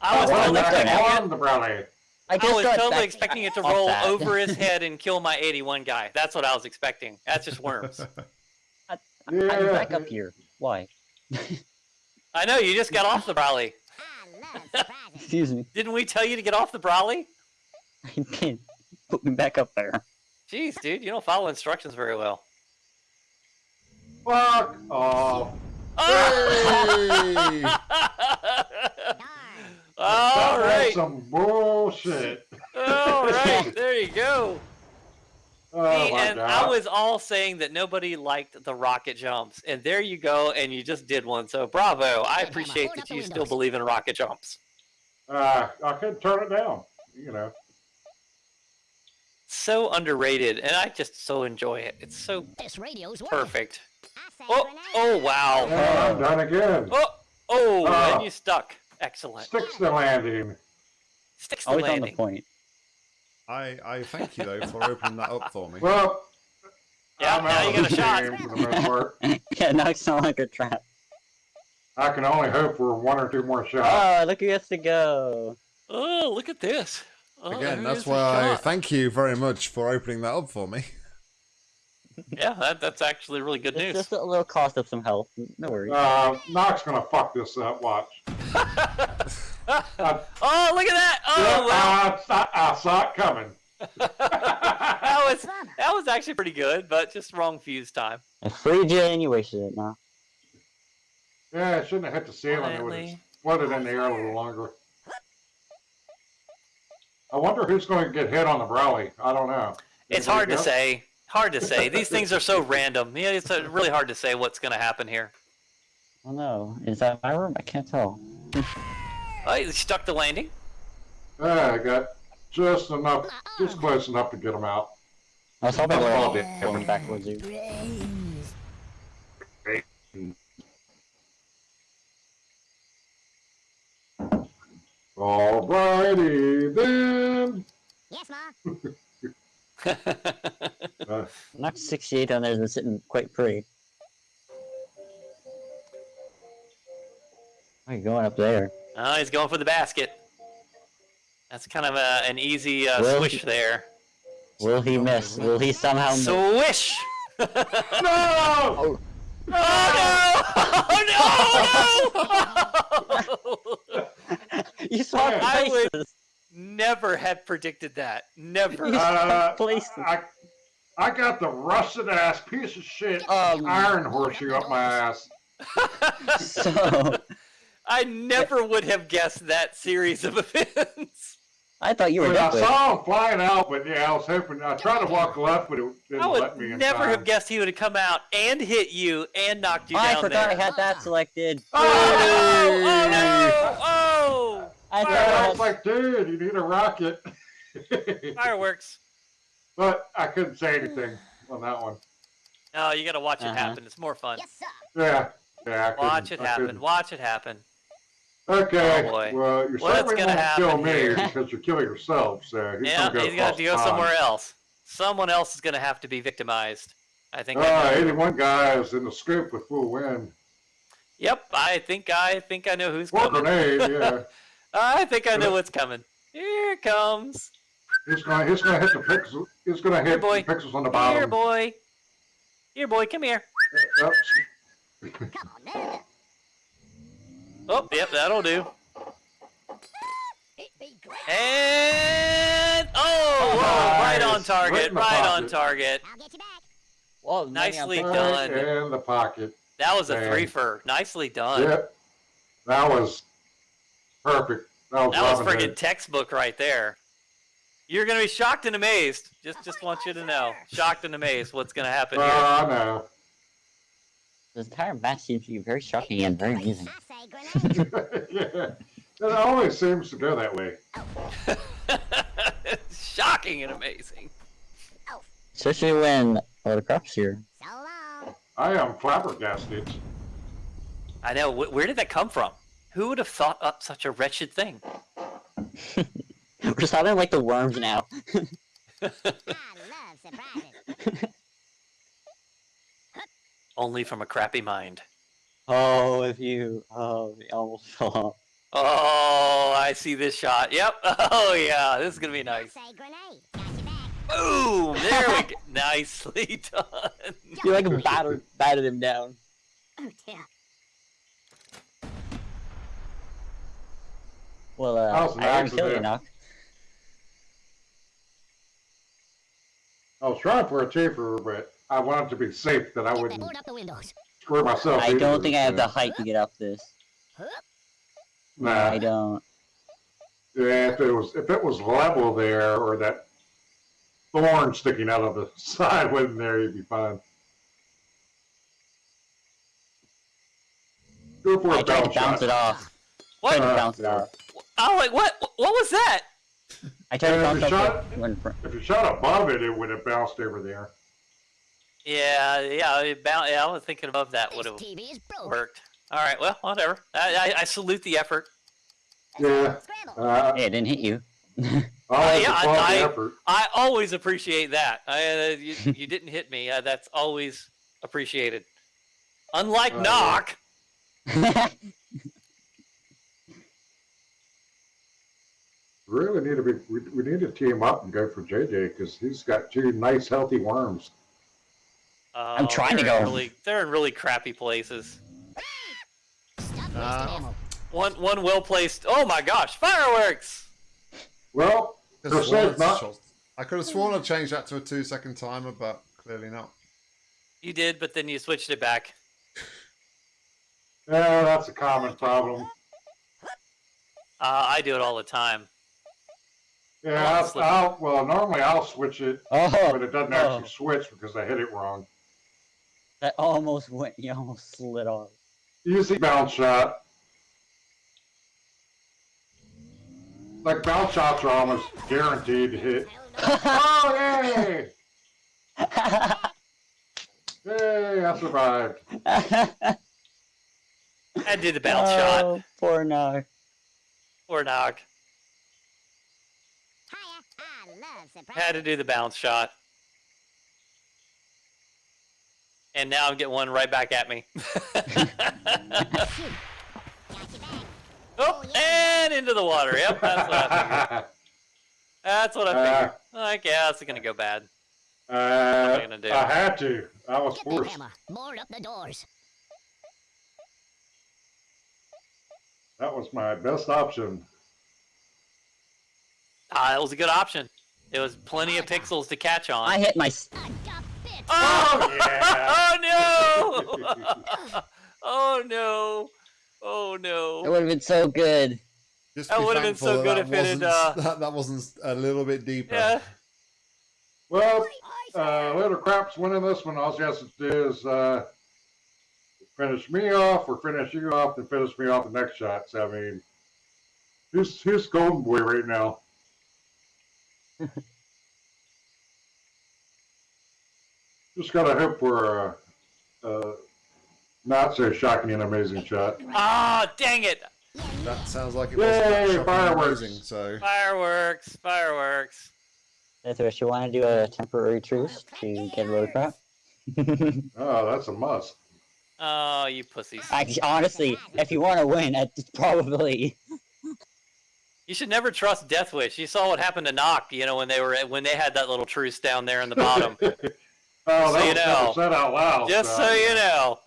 [SPEAKER 5] I was
[SPEAKER 2] Oh,
[SPEAKER 5] totally expecting it.
[SPEAKER 3] on the brownie.
[SPEAKER 2] I
[SPEAKER 5] I was
[SPEAKER 2] got
[SPEAKER 5] totally expecting it to roll
[SPEAKER 2] that.
[SPEAKER 5] over his (laughs) head and kill my 81 guy. That's what I was expecting. That's just worms.
[SPEAKER 2] I'm
[SPEAKER 3] Yeah.
[SPEAKER 2] back up here. Why?
[SPEAKER 5] I know you just got off the Brawley.
[SPEAKER 4] I love surprises.
[SPEAKER 2] Excuse me.
[SPEAKER 5] Didn't we tell you to get off the Brawley?
[SPEAKER 2] I (laughs) did. Put me back up there.
[SPEAKER 5] Jeez, dude, you don't follow instructions very well.
[SPEAKER 3] Fuck off.
[SPEAKER 1] Hey!
[SPEAKER 4] Darn. (laughs)
[SPEAKER 5] All
[SPEAKER 3] That was
[SPEAKER 5] right,
[SPEAKER 3] some bullshit.
[SPEAKER 5] all right, (laughs) there you go.
[SPEAKER 3] Oh,
[SPEAKER 5] See, and
[SPEAKER 3] God.
[SPEAKER 5] I was all saying that nobody liked the rocket jumps, and there you go, and you just did one. So bravo! I appreciate that you still believe in rocket jumps.
[SPEAKER 3] Uh, I couldn't turn it down. You know.
[SPEAKER 5] So underrated, and I just so enjoy it. It's so
[SPEAKER 4] This radio's
[SPEAKER 5] perfect.
[SPEAKER 4] I say
[SPEAKER 5] Oh, oh wow!
[SPEAKER 3] Yeah, I'm done again.
[SPEAKER 5] Oh, oh,
[SPEAKER 3] Ah.
[SPEAKER 5] and you stuck. Excellent.
[SPEAKER 3] Sticks the landing.
[SPEAKER 5] Sticks the
[SPEAKER 2] Always on the
[SPEAKER 5] landing.
[SPEAKER 2] point.
[SPEAKER 1] I, I thank you, though, for opening that up for me.
[SPEAKER 3] Well,
[SPEAKER 5] Yeah,
[SPEAKER 3] I'm
[SPEAKER 5] now
[SPEAKER 3] out
[SPEAKER 5] you
[SPEAKER 3] of
[SPEAKER 5] got a shot.
[SPEAKER 3] game for the most part. (laughs)
[SPEAKER 2] yeah, now it's not like a trap.
[SPEAKER 3] I can only hope for one or two more shots.
[SPEAKER 2] Oh, look who has to go.
[SPEAKER 5] Oh, look at this. Oh,
[SPEAKER 1] Again, that's why I thank you very much for opening that up for me.
[SPEAKER 5] Yeah, that, that's actually really good
[SPEAKER 2] It's
[SPEAKER 5] news.
[SPEAKER 2] just a little cost of some health. No worries.
[SPEAKER 3] Uh, Knox gonna fuck this up. Watch. (laughs)
[SPEAKER 5] oh, look at that!
[SPEAKER 3] Yeah,
[SPEAKER 5] Oh, wow.
[SPEAKER 3] I, saw, I saw it coming. (laughs) (laughs)
[SPEAKER 5] that was that was actually pretty good, but just wrong fuse time.
[SPEAKER 2] I freed you wasted it now.
[SPEAKER 3] Yeah, it shouldn't have hit the ceiling. It would have
[SPEAKER 5] Finally.
[SPEAKER 3] floated in the air a little longer. I wonder who's going to get hit on the Brawley. I don't know.
[SPEAKER 5] It's
[SPEAKER 3] Anybody
[SPEAKER 5] hard to say. Hard to say. These things are so (laughs) random. Yeah, it's uh, really hard to say what's going to happen here.
[SPEAKER 2] Oh no, is that my room? I can't tell.
[SPEAKER 5] Oh, you stuck the landing.
[SPEAKER 3] Yeah, I got just enough, just close enough to get them out.
[SPEAKER 2] I was hoping we were all
[SPEAKER 3] That's
[SPEAKER 2] going backwards. You.
[SPEAKER 4] Brains.
[SPEAKER 3] Alrighty then.
[SPEAKER 4] Yes, Ma. (laughs)
[SPEAKER 3] Uh,
[SPEAKER 2] Knocked 68 on there is sitting quite pretty. Why are you going up there?
[SPEAKER 5] Oh, he's going for the basket. That's kind of a, an easy uh,
[SPEAKER 2] Well,
[SPEAKER 5] swish
[SPEAKER 2] he-
[SPEAKER 5] there.
[SPEAKER 2] Will he miss? Will he somehow miss?
[SPEAKER 5] Swish! (laughs)
[SPEAKER 3] No!
[SPEAKER 5] Oh no! (laughs) Oh no! Oh, (laughs) no!
[SPEAKER 2] you saw
[SPEAKER 3] Yeah.
[SPEAKER 5] I would-
[SPEAKER 2] places.
[SPEAKER 5] Never had predicted that. Never. (laughs)
[SPEAKER 3] Uh, I, I got the rusted ass piece of shit
[SPEAKER 2] Um,
[SPEAKER 3] iron horseshoe up my ass. (laughs)
[SPEAKER 2] So
[SPEAKER 5] I never would have guessed that series of (laughs) events.
[SPEAKER 2] I thought you
[SPEAKER 3] I,
[SPEAKER 2] were
[SPEAKER 3] mean, I saw him flying out, but yeah, I was hoping. I tried to walk left, but it didn't let
[SPEAKER 5] would
[SPEAKER 3] me in
[SPEAKER 5] never
[SPEAKER 3] time.
[SPEAKER 5] have guessed he would have come out and hit you and knocked you
[SPEAKER 2] Oh, I forgot
[SPEAKER 5] there.
[SPEAKER 2] I had that selected.
[SPEAKER 5] Oh no! Oh no! Oh!
[SPEAKER 2] I thought
[SPEAKER 3] Yeah, I
[SPEAKER 2] I
[SPEAKER 3] was like, dude, you need a rocket. (laughs)
[SPEAKER 5] Fireworks.
[SPEAKER 3] but I couldn't say anything on that one.
[SPEAKER 5] No, you gotta watch it
[SPEAKER 2] Uh-huh.
[SPEAKER 5] happen. It's more fun.
[SPEAKER 4] Yes, sir.
[SPEAKER 3] Yeah, yeah. I
[SPEAKER 5] Watch it
[SPEAKER 3] I
[SPEAKER 5] happen.
[SPEAKER 3] couldn't.
[SPEAKER 5] Watch it happen.
[SPEAKER 3] Okay.
[SPEAKER 5] Oh, boy.
[SPEAKER 3] Well, you're
[SPEAKER 5] What's
[SPEAKER 3] certainly
[SPEAKER 5] gonna
[SPEAKER 3] going to kill me
[SPEAKER 5] here?
[SPEAKER 3] because you're killing yourself. So he's
[SPEAKER 5] yeah,
[SPEAKER 3] going to go,
[SPEAKER 5] he's got
[SPEAKER 3] across
[SPEAKER 5] to go somewhere else. Someone else is gonna have to be victimized. I think. I
[SPEAKER 3] Uh,
[SPEAKER 5] know.
[SPEAKER 3] 81 guys in the scoop with full wind.
[SPEAKER 5] Yep, I think I think I know who's
[SPEAKER 3] Or
[SPEAKER 5] coming.
[SPEAKER 3] grenade, (laughs) yeah.
[SPEAKER 5] I think I know what's coming. Here it comes.
[SPEAKER 3] It's going to he's gonna hit the pixels. It's going to hit
[SPEAKER 5] boy.
[SPEAKER 3] the pixels on the bottom.
[SPEAKER 5] Here, boy. Here, boy. Come here.
[SPEAKER 3] Yep.
[SPEAKER 4] Come on, now.
[SPEAKER 5] Oh, yep, that'll do.
[SPEAKER 4] It be great.
[SPEAKER 5] And oh, whoa, right on
[SPEAKER 3] Nice. Right
[SPEAKER 5] target. Right on target.
[SPEAKER 4] I'll get you back.
[SPEAKER 2] Whoa,
[SPEAKER 5] Nicely
[SPEAKER 2] maybe I'm-
[SPEAKER 5] done.
[SPEAKER 3] In the pocket.
[SPEAKER 5] That was a
[SPEAKER 3] Man.
[SPEAKER 5] three-fer. Nicely done.
[SPEAKER 3] Yep. That was perfect. That was,
[SPEAKER 5] That was
[SPEAKER 3] Robin
[SPEAKER 5] friggin'
[SPEAKER 3] Hood.
[SPEAKER 5] textbook right there. You're gonna be shocked and amazed. Just, just want you to know, shocked and amazed. What's gonna happen
[SPEAKER 3] Uh,
[SPEAKER 5] here?
[SPEAKER 3] I know.
[SPEAKER 2] This entire match seems to be very shocking and very amusing.
[SPEAKER 4] I say grenade.
[SPEAKER 3] yeah. It always seems to go that way. (laughs)
[SPEAKER 5] Shocking and amazing.
[SPEAKER 2] Especially when all the crops here.
[SPEAKER 4] So long.
[SPEAKER 3] I am flabbergasted.
[SPEAKER 5] I know. Where did that come from? Who would have thought up such a wretched thing?
[SPEAKER 2] We're just having like the worms now.
[SPEAKER 4] I love surprises. (laughs)
[SPEAKER 5] Only from a crappy mind.
[SPEAKER 2] Oh, if you oh, you almost fell off.
[SPEAKER 5] Oh, I see this shot. Yep. (laughs) Oh yeah, this is gonna be nice.
[SPEAKER 4] I say grenade. Got you back.
[SPEAKER 5] Boom! There we go. (laughs) Nicely done.
[SPEAKER 2] You like battered battered him down.
[SPEAKER 4] Oh dear.
[SPEAKER 2] Well, uh,
[SPEAKER 3] was an
[SPEAKER 2] I didn't kill you,
[SPEAKER 3] accident.
[SPEAKER 2] Knock.
[SPEAKER 3] I was trying for a cheaper, but I wanted to be safe that I wouldn't
[SPEAKER 4] up the windows.
[SPEAKER 3] screw myself.
[SPEAKER 2] I
[SPEAKER 3] either,
[SPEAKER 2] don't think I have the height to get up this.
[SPEAKER 3] Nah.
[SPEAKER 2] I don't.
[SPEAKER 3] Yeah, if it was if it was level there or that thorn sticking out of the (laughs) side wasn't there, you'd be fine. Go for
[SPEAKER 2] I
[SPEAKER 3] a
[SPEAKER 2] tried to
[SPEAKER 3] bounce
[SPEAKER 2] bounce
[SPEAKER 3] shot.
[SPEAKER 2] it off.
[SPEAKER 5] What?
[SPEAKER 3] Uh,
[SPEAKER 2] bounce it
[SPEAKER 3] yeah.
[SPEAKER 2] Off.
[SPEAKER 5] Oh, like what? What was that?
[SPEAKER 2] I tried to bounce
[SPEAKER 3] the shot-
[SPEAKER 2] the- when fr-
[SPEAKER 3] If you shot above it, it would have bounced over there.
[SPEAKER 5] Yeah, yeah, it bound, yeah. I was thinking above that would have
[SPEAKER 4] TV is broke.
[SPEAKER 5] worked. All right, well, whatever. I, I, I salute the effort.
[SPEAKER 3] Yeah. Uh,
[SPEAKER 2] Hey, it didn't hit you.
[SPEAKER 3] I like
[SPEAKER 5] yeah,
[SPEAKER 3] the quality
[SPEAKER 5] I- I always appreciate that. I, uh, you, (laughs) you didn't hit me. Uh, that's always appreciated. Unlike
[SPEAKER 3] Uh,
[SPEAKER 5] knock. (laughs) (laughs)
[SPEAKER 3] Really need to be. We, we need to team up and go for JJ because he's got two nice, healthy worms.
[SPEAKER 5] Uh, I'm
[SPEAKER 2] trying to go.
[SPEAKER 5] Really, they're in really crappy places.
[SPEAKER 1] Uh.
[SPEAKER 5] One, one well placed. Oh my gosh, fireworks!
[SPEAKER 3] Well,
[SPEAKER 1] Could
[SPEAKER 3] they're
[SPEAKER 1] have sworn
[SPEAKER 3] safe
[SPEAKER 1] it's
[SPEAKER 3] not.
[SPEAKER 1] I could have sworn I changed that to a two second timer, but clearly not.
[SPEAKER 5] You did, but then you switched it back.
[SPEAKER 3] Yeah, that's a common problem.
[SPEAKER 5] Uh, I do it all the time.
[SPEAKER 3] Yeah, I'll. I'll, well, normally I'll switch it,
[SPEAKER 2] oh,
[SPEAKER 3] but it doesn't
[SPEAKER 2] oh.
[SPEAKER 3] actually switch because I hit it wrong.
[SPEAKER 2] that almost went. You almost slid off.
[SPEAKER 3] Easy bounce shot. Like bounce shots are almost guaranteed to hit. (laughs) Oh yay! Yay! I survived. (laughs)
[SPEAKER 5] I did the bounce shot
[SPEAKER 2] oh, Poor Knock.
[SPEAKER 5] or knock.
[SPEAKER 4] Hiya. I love surprises.
[SPEAKER 5] Had to do the bounce shot. And now I'm getting one right back at me.
[SPEAKER 4] Shoot. Got you.
[SPEAKER 5] Oh, and into the water. Yep, that's what I figured. That's what I figured.
[SPEAKER 3] Uh,
[SPEAKER 5] like, yeah, it's gonna go bad.
[SPEAKER 3] uh,
[SPEAKER 5] am I gonna do?
[SPEAKER 3] I had to. I was
[SPEAKER 4] Get that
[SPEAKER 3] forced.
[SPEAKER 4] hammer. Board up the doors.
[SPEAKER 3] That was my best option.
[SPEAKER 5] Ah, it was a good option. It was plenty of pixels to catch on.
[SPEAKER 2] I hit my. s-
[SPEAKER 4] I (laughs) got.
[SPEAKER 5] Oh!
[SPEAKER 3] yeah. (laughs) (laughs)
[SPEAKER 5] oh no! oh no! Oh
[SPEAKER 2] It
[SPEAKER 5] no!
[SPEAKER 2] would have been so good.
[SPEAKER 1] Just
[SPEAKER 5] That would've been so
[SPEAKER 1] that
[SPEAKER 5] good
[SPEAKER 1] that
[SPEAKER 5] if it had,
[SPEAKER 1] wasn't-
[SPEAKER 5] uh,
[SPEAKER 1] that, that wasn't a little bit deeper.
[SPEAKER 5] Yeah.
[SPEAKER 3] Well, uh. Little Crap's winning this one. All she has to do is uh, finish me off or finish you off and finish me off the next shot. So, I mean, who's, who's Golden Boy right now? (laughs) Just gotta hope for a, a not so shocking and amazing shot.
[SPEAKER 5] Ah, dang it!
[SPEAKER 1] That sounds like it wasn't
[SPEAKER 3] Yay,
[SPEAKER 1] that shocking
[SPEAKER 3] fireworks.
[SPEAKER 1] amazing, so
[SPEAKER 5] Fireworks! Fireworks!
[SPEAKER 2] Mithras, you want to do a temporary truce to get road crap? (laughs)
[SPEAKER 3] Oh, that's a must.
[SPEAKER 5] Oh, you pussies!
[SPEAKER 2] Actually, honestly, if you want to win, it's probably.
[SPEAKER 5] You should never trust Death Wish. You saw what happened to Noct, you know, when they were when they had that little truce down there in the bottom. (laughs)
[SPEAKER 3] oh,
[SPEAKER 5] So
[SPEAKER 3] that
[SPEAKER 5] you
[SPEAKER 3] was
[SPEAKER 5] know.
[SPEAKER 3] never said out loud.
[SPEAKER 5] Just so you know.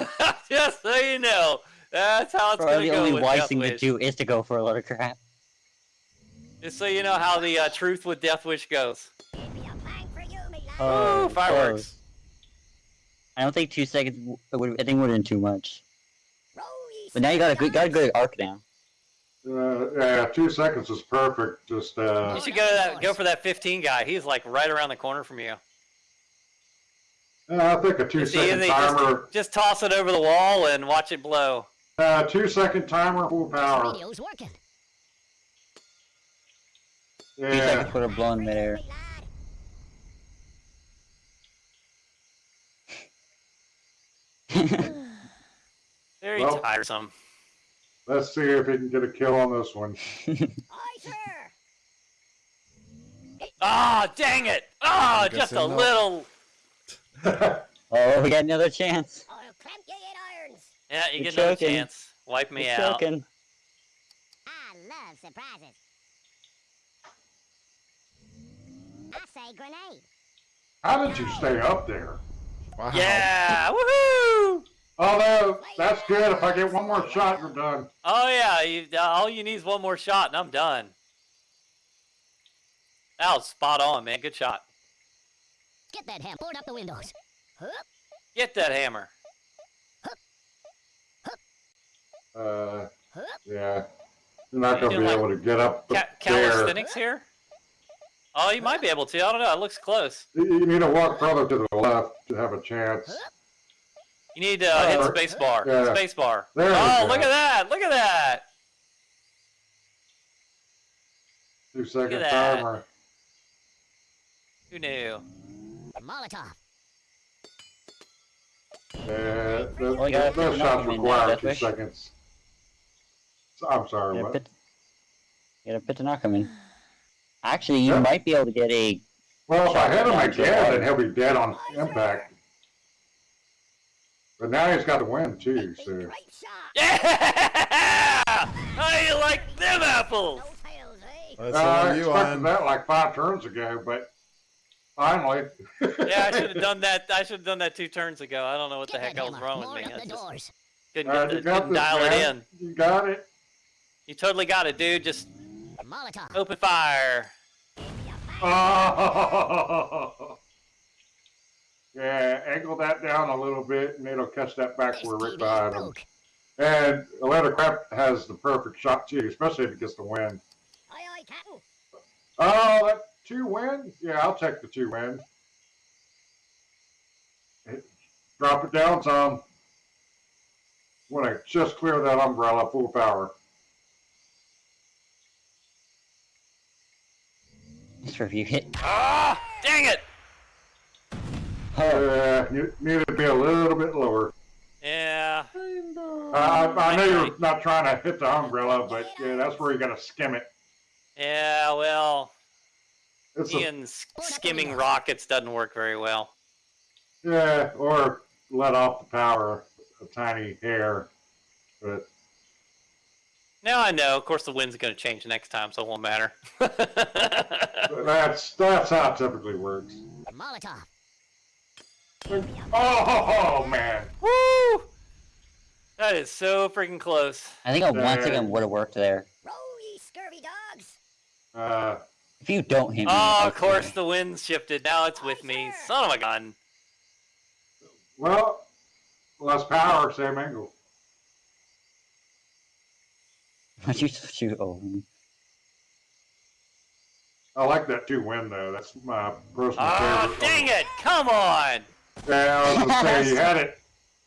[SPEAKER 5] (laughs) Just so you know. That's how it's
[SPEAKER 2] Probably
[SPEAKER 5] gonna
[SPEAKER 2] the
[SPEAKER 5] go
[SPEAKER 2] only wise thing to do is to go for a load of crap.
[SPEAKER 5] Just so you know how the uh, truth with Death Wish goes.
[SPEAKER 4] It'd be a bang for you, me lad.
[SPEAKER 2] Oh,
[SPEAKER 5] Ooh, fireworks.
[SPEAKER 2] close. I don't think two seconds. I think would have been too much. But now you got a good, got a
[SPEAKER 4] sailors.
[SPEAKER 2] good arc now.
[SPEAKER 3] Uh, yeah, two seconds is perfect. Just uh,
[SPEAKER 5] You should go to that, go for that 15 guy. He's like right around the corner from you.
[SPEAKER 3] Uh, I think a two
[SPEAKER 5] See,
[SPEAKER 3] second
[SPEAKER 5] they
[SPEAKER 3] timer.
[SPEAKER 5] just, just toss it over the wall and watch it blow.
[SPEAKER 3] Uh, two second timer, full power.
[SPEAKER 4] Radio's working.
[SPEAKER 2] Two
[SPEAKER 3] Yeah.
[SPEAKER 2] seconds would have blown midair.
[SPEAKER 4] Me lad. (laughs)
[SPEAKER 5] Very
[SPEAKER 3] Well-
[SPEAKER 5] tiresome.
[SPEAKER 3] Let's see if he can get a kill on this one.
[SPEAKER 4] Aye, (laughs) sir.
[SPEAKER 5] Ah, dang it! Ah,
[SPEAKER 1] I'm
[SPEAKER 5] just a little. (laughs)
[SPEAKER 2] oh, we got another chance.
[SPEAKER 4] I'll clamp you in irons.
[SPEAKER 5] Yeah, you
[SPEAKER 2] You're
[SPEAKER 5] get another chance. Wipe me
[SPEAKER 2] You're
[SPEAKER 5] out.
[SPEAKER 2] choking.
[SPEAKER 4] I love surprises. I say grenade.
[SPEAKER 3] How did you stay up there?
[SPEAKER 1] wow.
[SPEAKER 5] Yeah! Woohoo!
[SPEAKER 3] Although that's good. If I get one more shot, you're done.
[SPEAKER 5] Oh yeah, you, uh, all you need is one more shot, and I'm done. That was spot on, man. Good shot.
[SPEAKER 4] Get that hammer. Board up the windows. Hup.
[SPEAKER 5] Get that hammer.
[SPEAKER 3] Uh,
[SPEAKER 4] Hup.
[SPEAKER 3] yeah. You're not gonna be
[SPEAKER 5] like
[SPEAKER 3] able to get up
[SPEAKER 5] Ca-
[SPEAKER 3] there.
[SPEAKER 5] calisthenics here? Oh, you might be able to. I don't know. It looks close.
[SPEAKER 3] You you need to walk further to the left to have a chance.
[SPEAKER 5] You need to uh, hit
[SPEAKER 3] Uh,
[SPEAKER 5] space bar.
[SPEAKER 3] yeah.
[SPEAKER 5] Space bar.
[SPEAKER 3] There
[SPEAKER 5] Oh, look at that! Look at that!
[SPEAKER 3] Two second
[SPEAKER 5] that.
[SPEAKER 3] timer.
[SPEAKER 5] Who knew?
[SPEAKER 4] Molotov.
[SPEAKER 3] Yeah,
[SPEAKER 2] Well, you
[SPEAKER 3] those,
[SPEAKER 2] gotta
[SPEAKER 3] those
[SPEAKER 2] pick
[SPEAKER 3] shots
[SPEAKER 2] them up, you mean,
[SPEAKER 3] require
[SPEAKER 2] Death
[SPEAKER 3] two
[SPEAKER 2] Wish?
[SPEAKER 3] seconds. So, I'm sorry.
[SPEAKER 2] You
[SPEAKER 3] What?
[SPEAKER 2] got a pit, you got a pit to knock him in. Actually, you
[SPEAKER 3] Yeah.
[SPEAKER 2] might be able to get a.
[SPEAKER 3] Well, if I hit him
[SPEAKER 2] Shot down to the
[SPEAKER 3] again,
[SPEAKER 2] water.
[SPEAKER 3] then he'll be dead on impact. But now he's got the win too. So
[SPEAKER 4] Great.
[SPEAKER 5] Yeah! (laughs) How you like them apples?
[SPEAKER 4] No tails, eh?
[SPEAKER 1] That's
[SPEAKER 3] Uh, I
[SPEAKER 1] on you,
[SPEAKER 3] expected
[SPEAKER 1] Iron.
[SPEAKER 3] that like five turns ago, but finally.
[SPEAKER 5] Yeah, I should have (laughs) done that. I should have done that two turns ago. I don't know what the heck
[SPEAKER 4] I
[SPEAKER 5] was
[SPEAKER 4] hammer.
[SPEAKER 5] wrong with me.
[SPEAKER 4] up
[SPEAKER 5] I
[SPEAKER 4] the
[SPEAKER 5] just
[SPEAKER 4] doors.
[SPEAKER 5] couldn't, get
[SPEAKER 3] you
[SPEAKER 5] the,
[SPEAKER 3] got
[SPEAKER 5] couldn't
[SPEAKER 3] this,
[SPEAKER 5] dial
[SPEAKER 3] man.
[SPEAKER 5] it in.
[SPEAKER 3] You got it.
[SPEAKER 5] You totally got it, dude. Just
[SPEAKER 4] Molotov.
[SPEAKER 5] open fire. (laughs)
[SPEAKER 3] Oh. Yeah, angle that down a little bit, and it'll catch that back where right
[SPEAKER 4] TV
[SPEAKER 3] behind him.
[SPEAKER 4] broke.
[SPEAKER 3] And Atlanta Crap has the perfect shot too, especially if it gets the win.
[SPEAKER 4] Aye, aye, Captain.
[SPEAKER 3] Oh, that two win? Yeah, I'll take the two win. Hit- Drop it down some. Want to just clear that umbrella full power.
[SPEAKER 2] Sure, if you hit.
[SPEAKER 5] Ah, dang it!
[SPEAKER 3] Yeah, you need to be a little bit lower.
[SPEAKER 5] Yeah.
[SPEAKER 3] Uh, I, I know you're not trying to hit the umbrella, but yeah, that's where you got to skim it.
[SPEAKER 5] Yeah, well,
[SPEAKER 3] It's a,
[SPEAKER 5] skimming rockets doesn't work very well.
[SPEAKER 3] yeah, or let off the power a tiny hair, but
[SPEAKER 5] Now I know. Of course, the wind's going to change next time, so it won't matter. (laughs)
[SPEAKER 3] That's that's how it typically works.
[SPEAKER 4] Molotov.
[SPEAKER 3] Oh, man.
[SPEAKER 5] Woo! That is so freaking close.
[SPEAKER 2] I think a one
[SPEAKER 3] Uh,
[SPEAKER 2] second would have worked there.
[SPEAKER 4] Roll, ye scurvy dogs.
[SPEAKER 3] Uh,
[SPEAKER 2] If you don't hit me,
[SPEAKER 5] Oh, of
[SPEAKER 2] okay.
[SPEAKER 5] course, the wind's shifted. Now it's with me. Son of a gun.
[SPEAKER 3] well, less power, same angle. (laughs)
[SPEAKER 2] Why'd you shoot over?
[SPEAKER 3] I like that two win though. That's my personal
[SPEAKER 5] Oh,
[SPEAKER 3] favorite.
[SPEAKER 5] dang it! Come on!
[SPEAKER 3] Yeah, I was gonna say you had it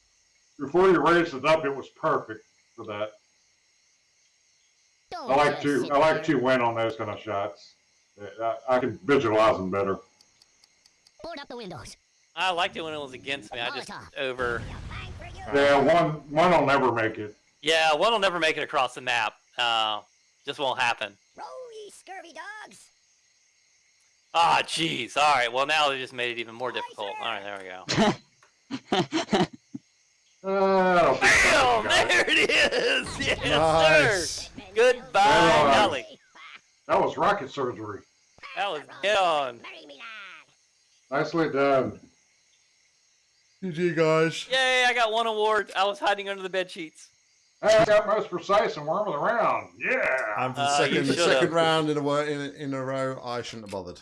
[SPEAKER 3] (laughs) before you raised it up. It was perfect for that. I like to I like to win on those kind of shots. I, I can visualize them better.
[SPEAKER 4] Board up the windows.
[SPEAKER 5] I liked it when it was against me. I just over.
[SPEAKER 4] Bang for you.
[SPEAKER 3] Yeah, one one will never make it.
[SPEAKER 5] Yeah, one will never make it across the map. Uh, just won't happen.
[SPEAKER 4] Roll, ye scurvy dogs.
[SPEAKER 5] Ah, jeez. All right. Well, now they just made it even more difficult. All right, there we go.
[SPEAKER 3] I don't think
[SPEAKER 5] Bam! There it is. (laughs) Yes,
[SPEAKER 1] Nice.
[SPEAKER 5] sir. Goodbye,
[SPEAKER 3] Yeah.
[SPEAKER 5] Nelly.
[SPEAKER 3] that was rocket surgery.
[SPEAKER 5] That was get on.
[SPEAKER 4] Bury me, lad.
[SPEAKER 3] Nicely done.
[SPEAKER 1] GG, guys.
[SPEAKER 5] Yay! I got one award. I was hiding under the bed sheets.
[SPEAKER 3] Hey, I got most precise and worm of the round. Yeah.
[SPEAKER 1] And for the
[SPEAKER 5] Uh,
[SPEAKER 1] second, the second round in a, in, a- in a row, I shouldn't have bothered.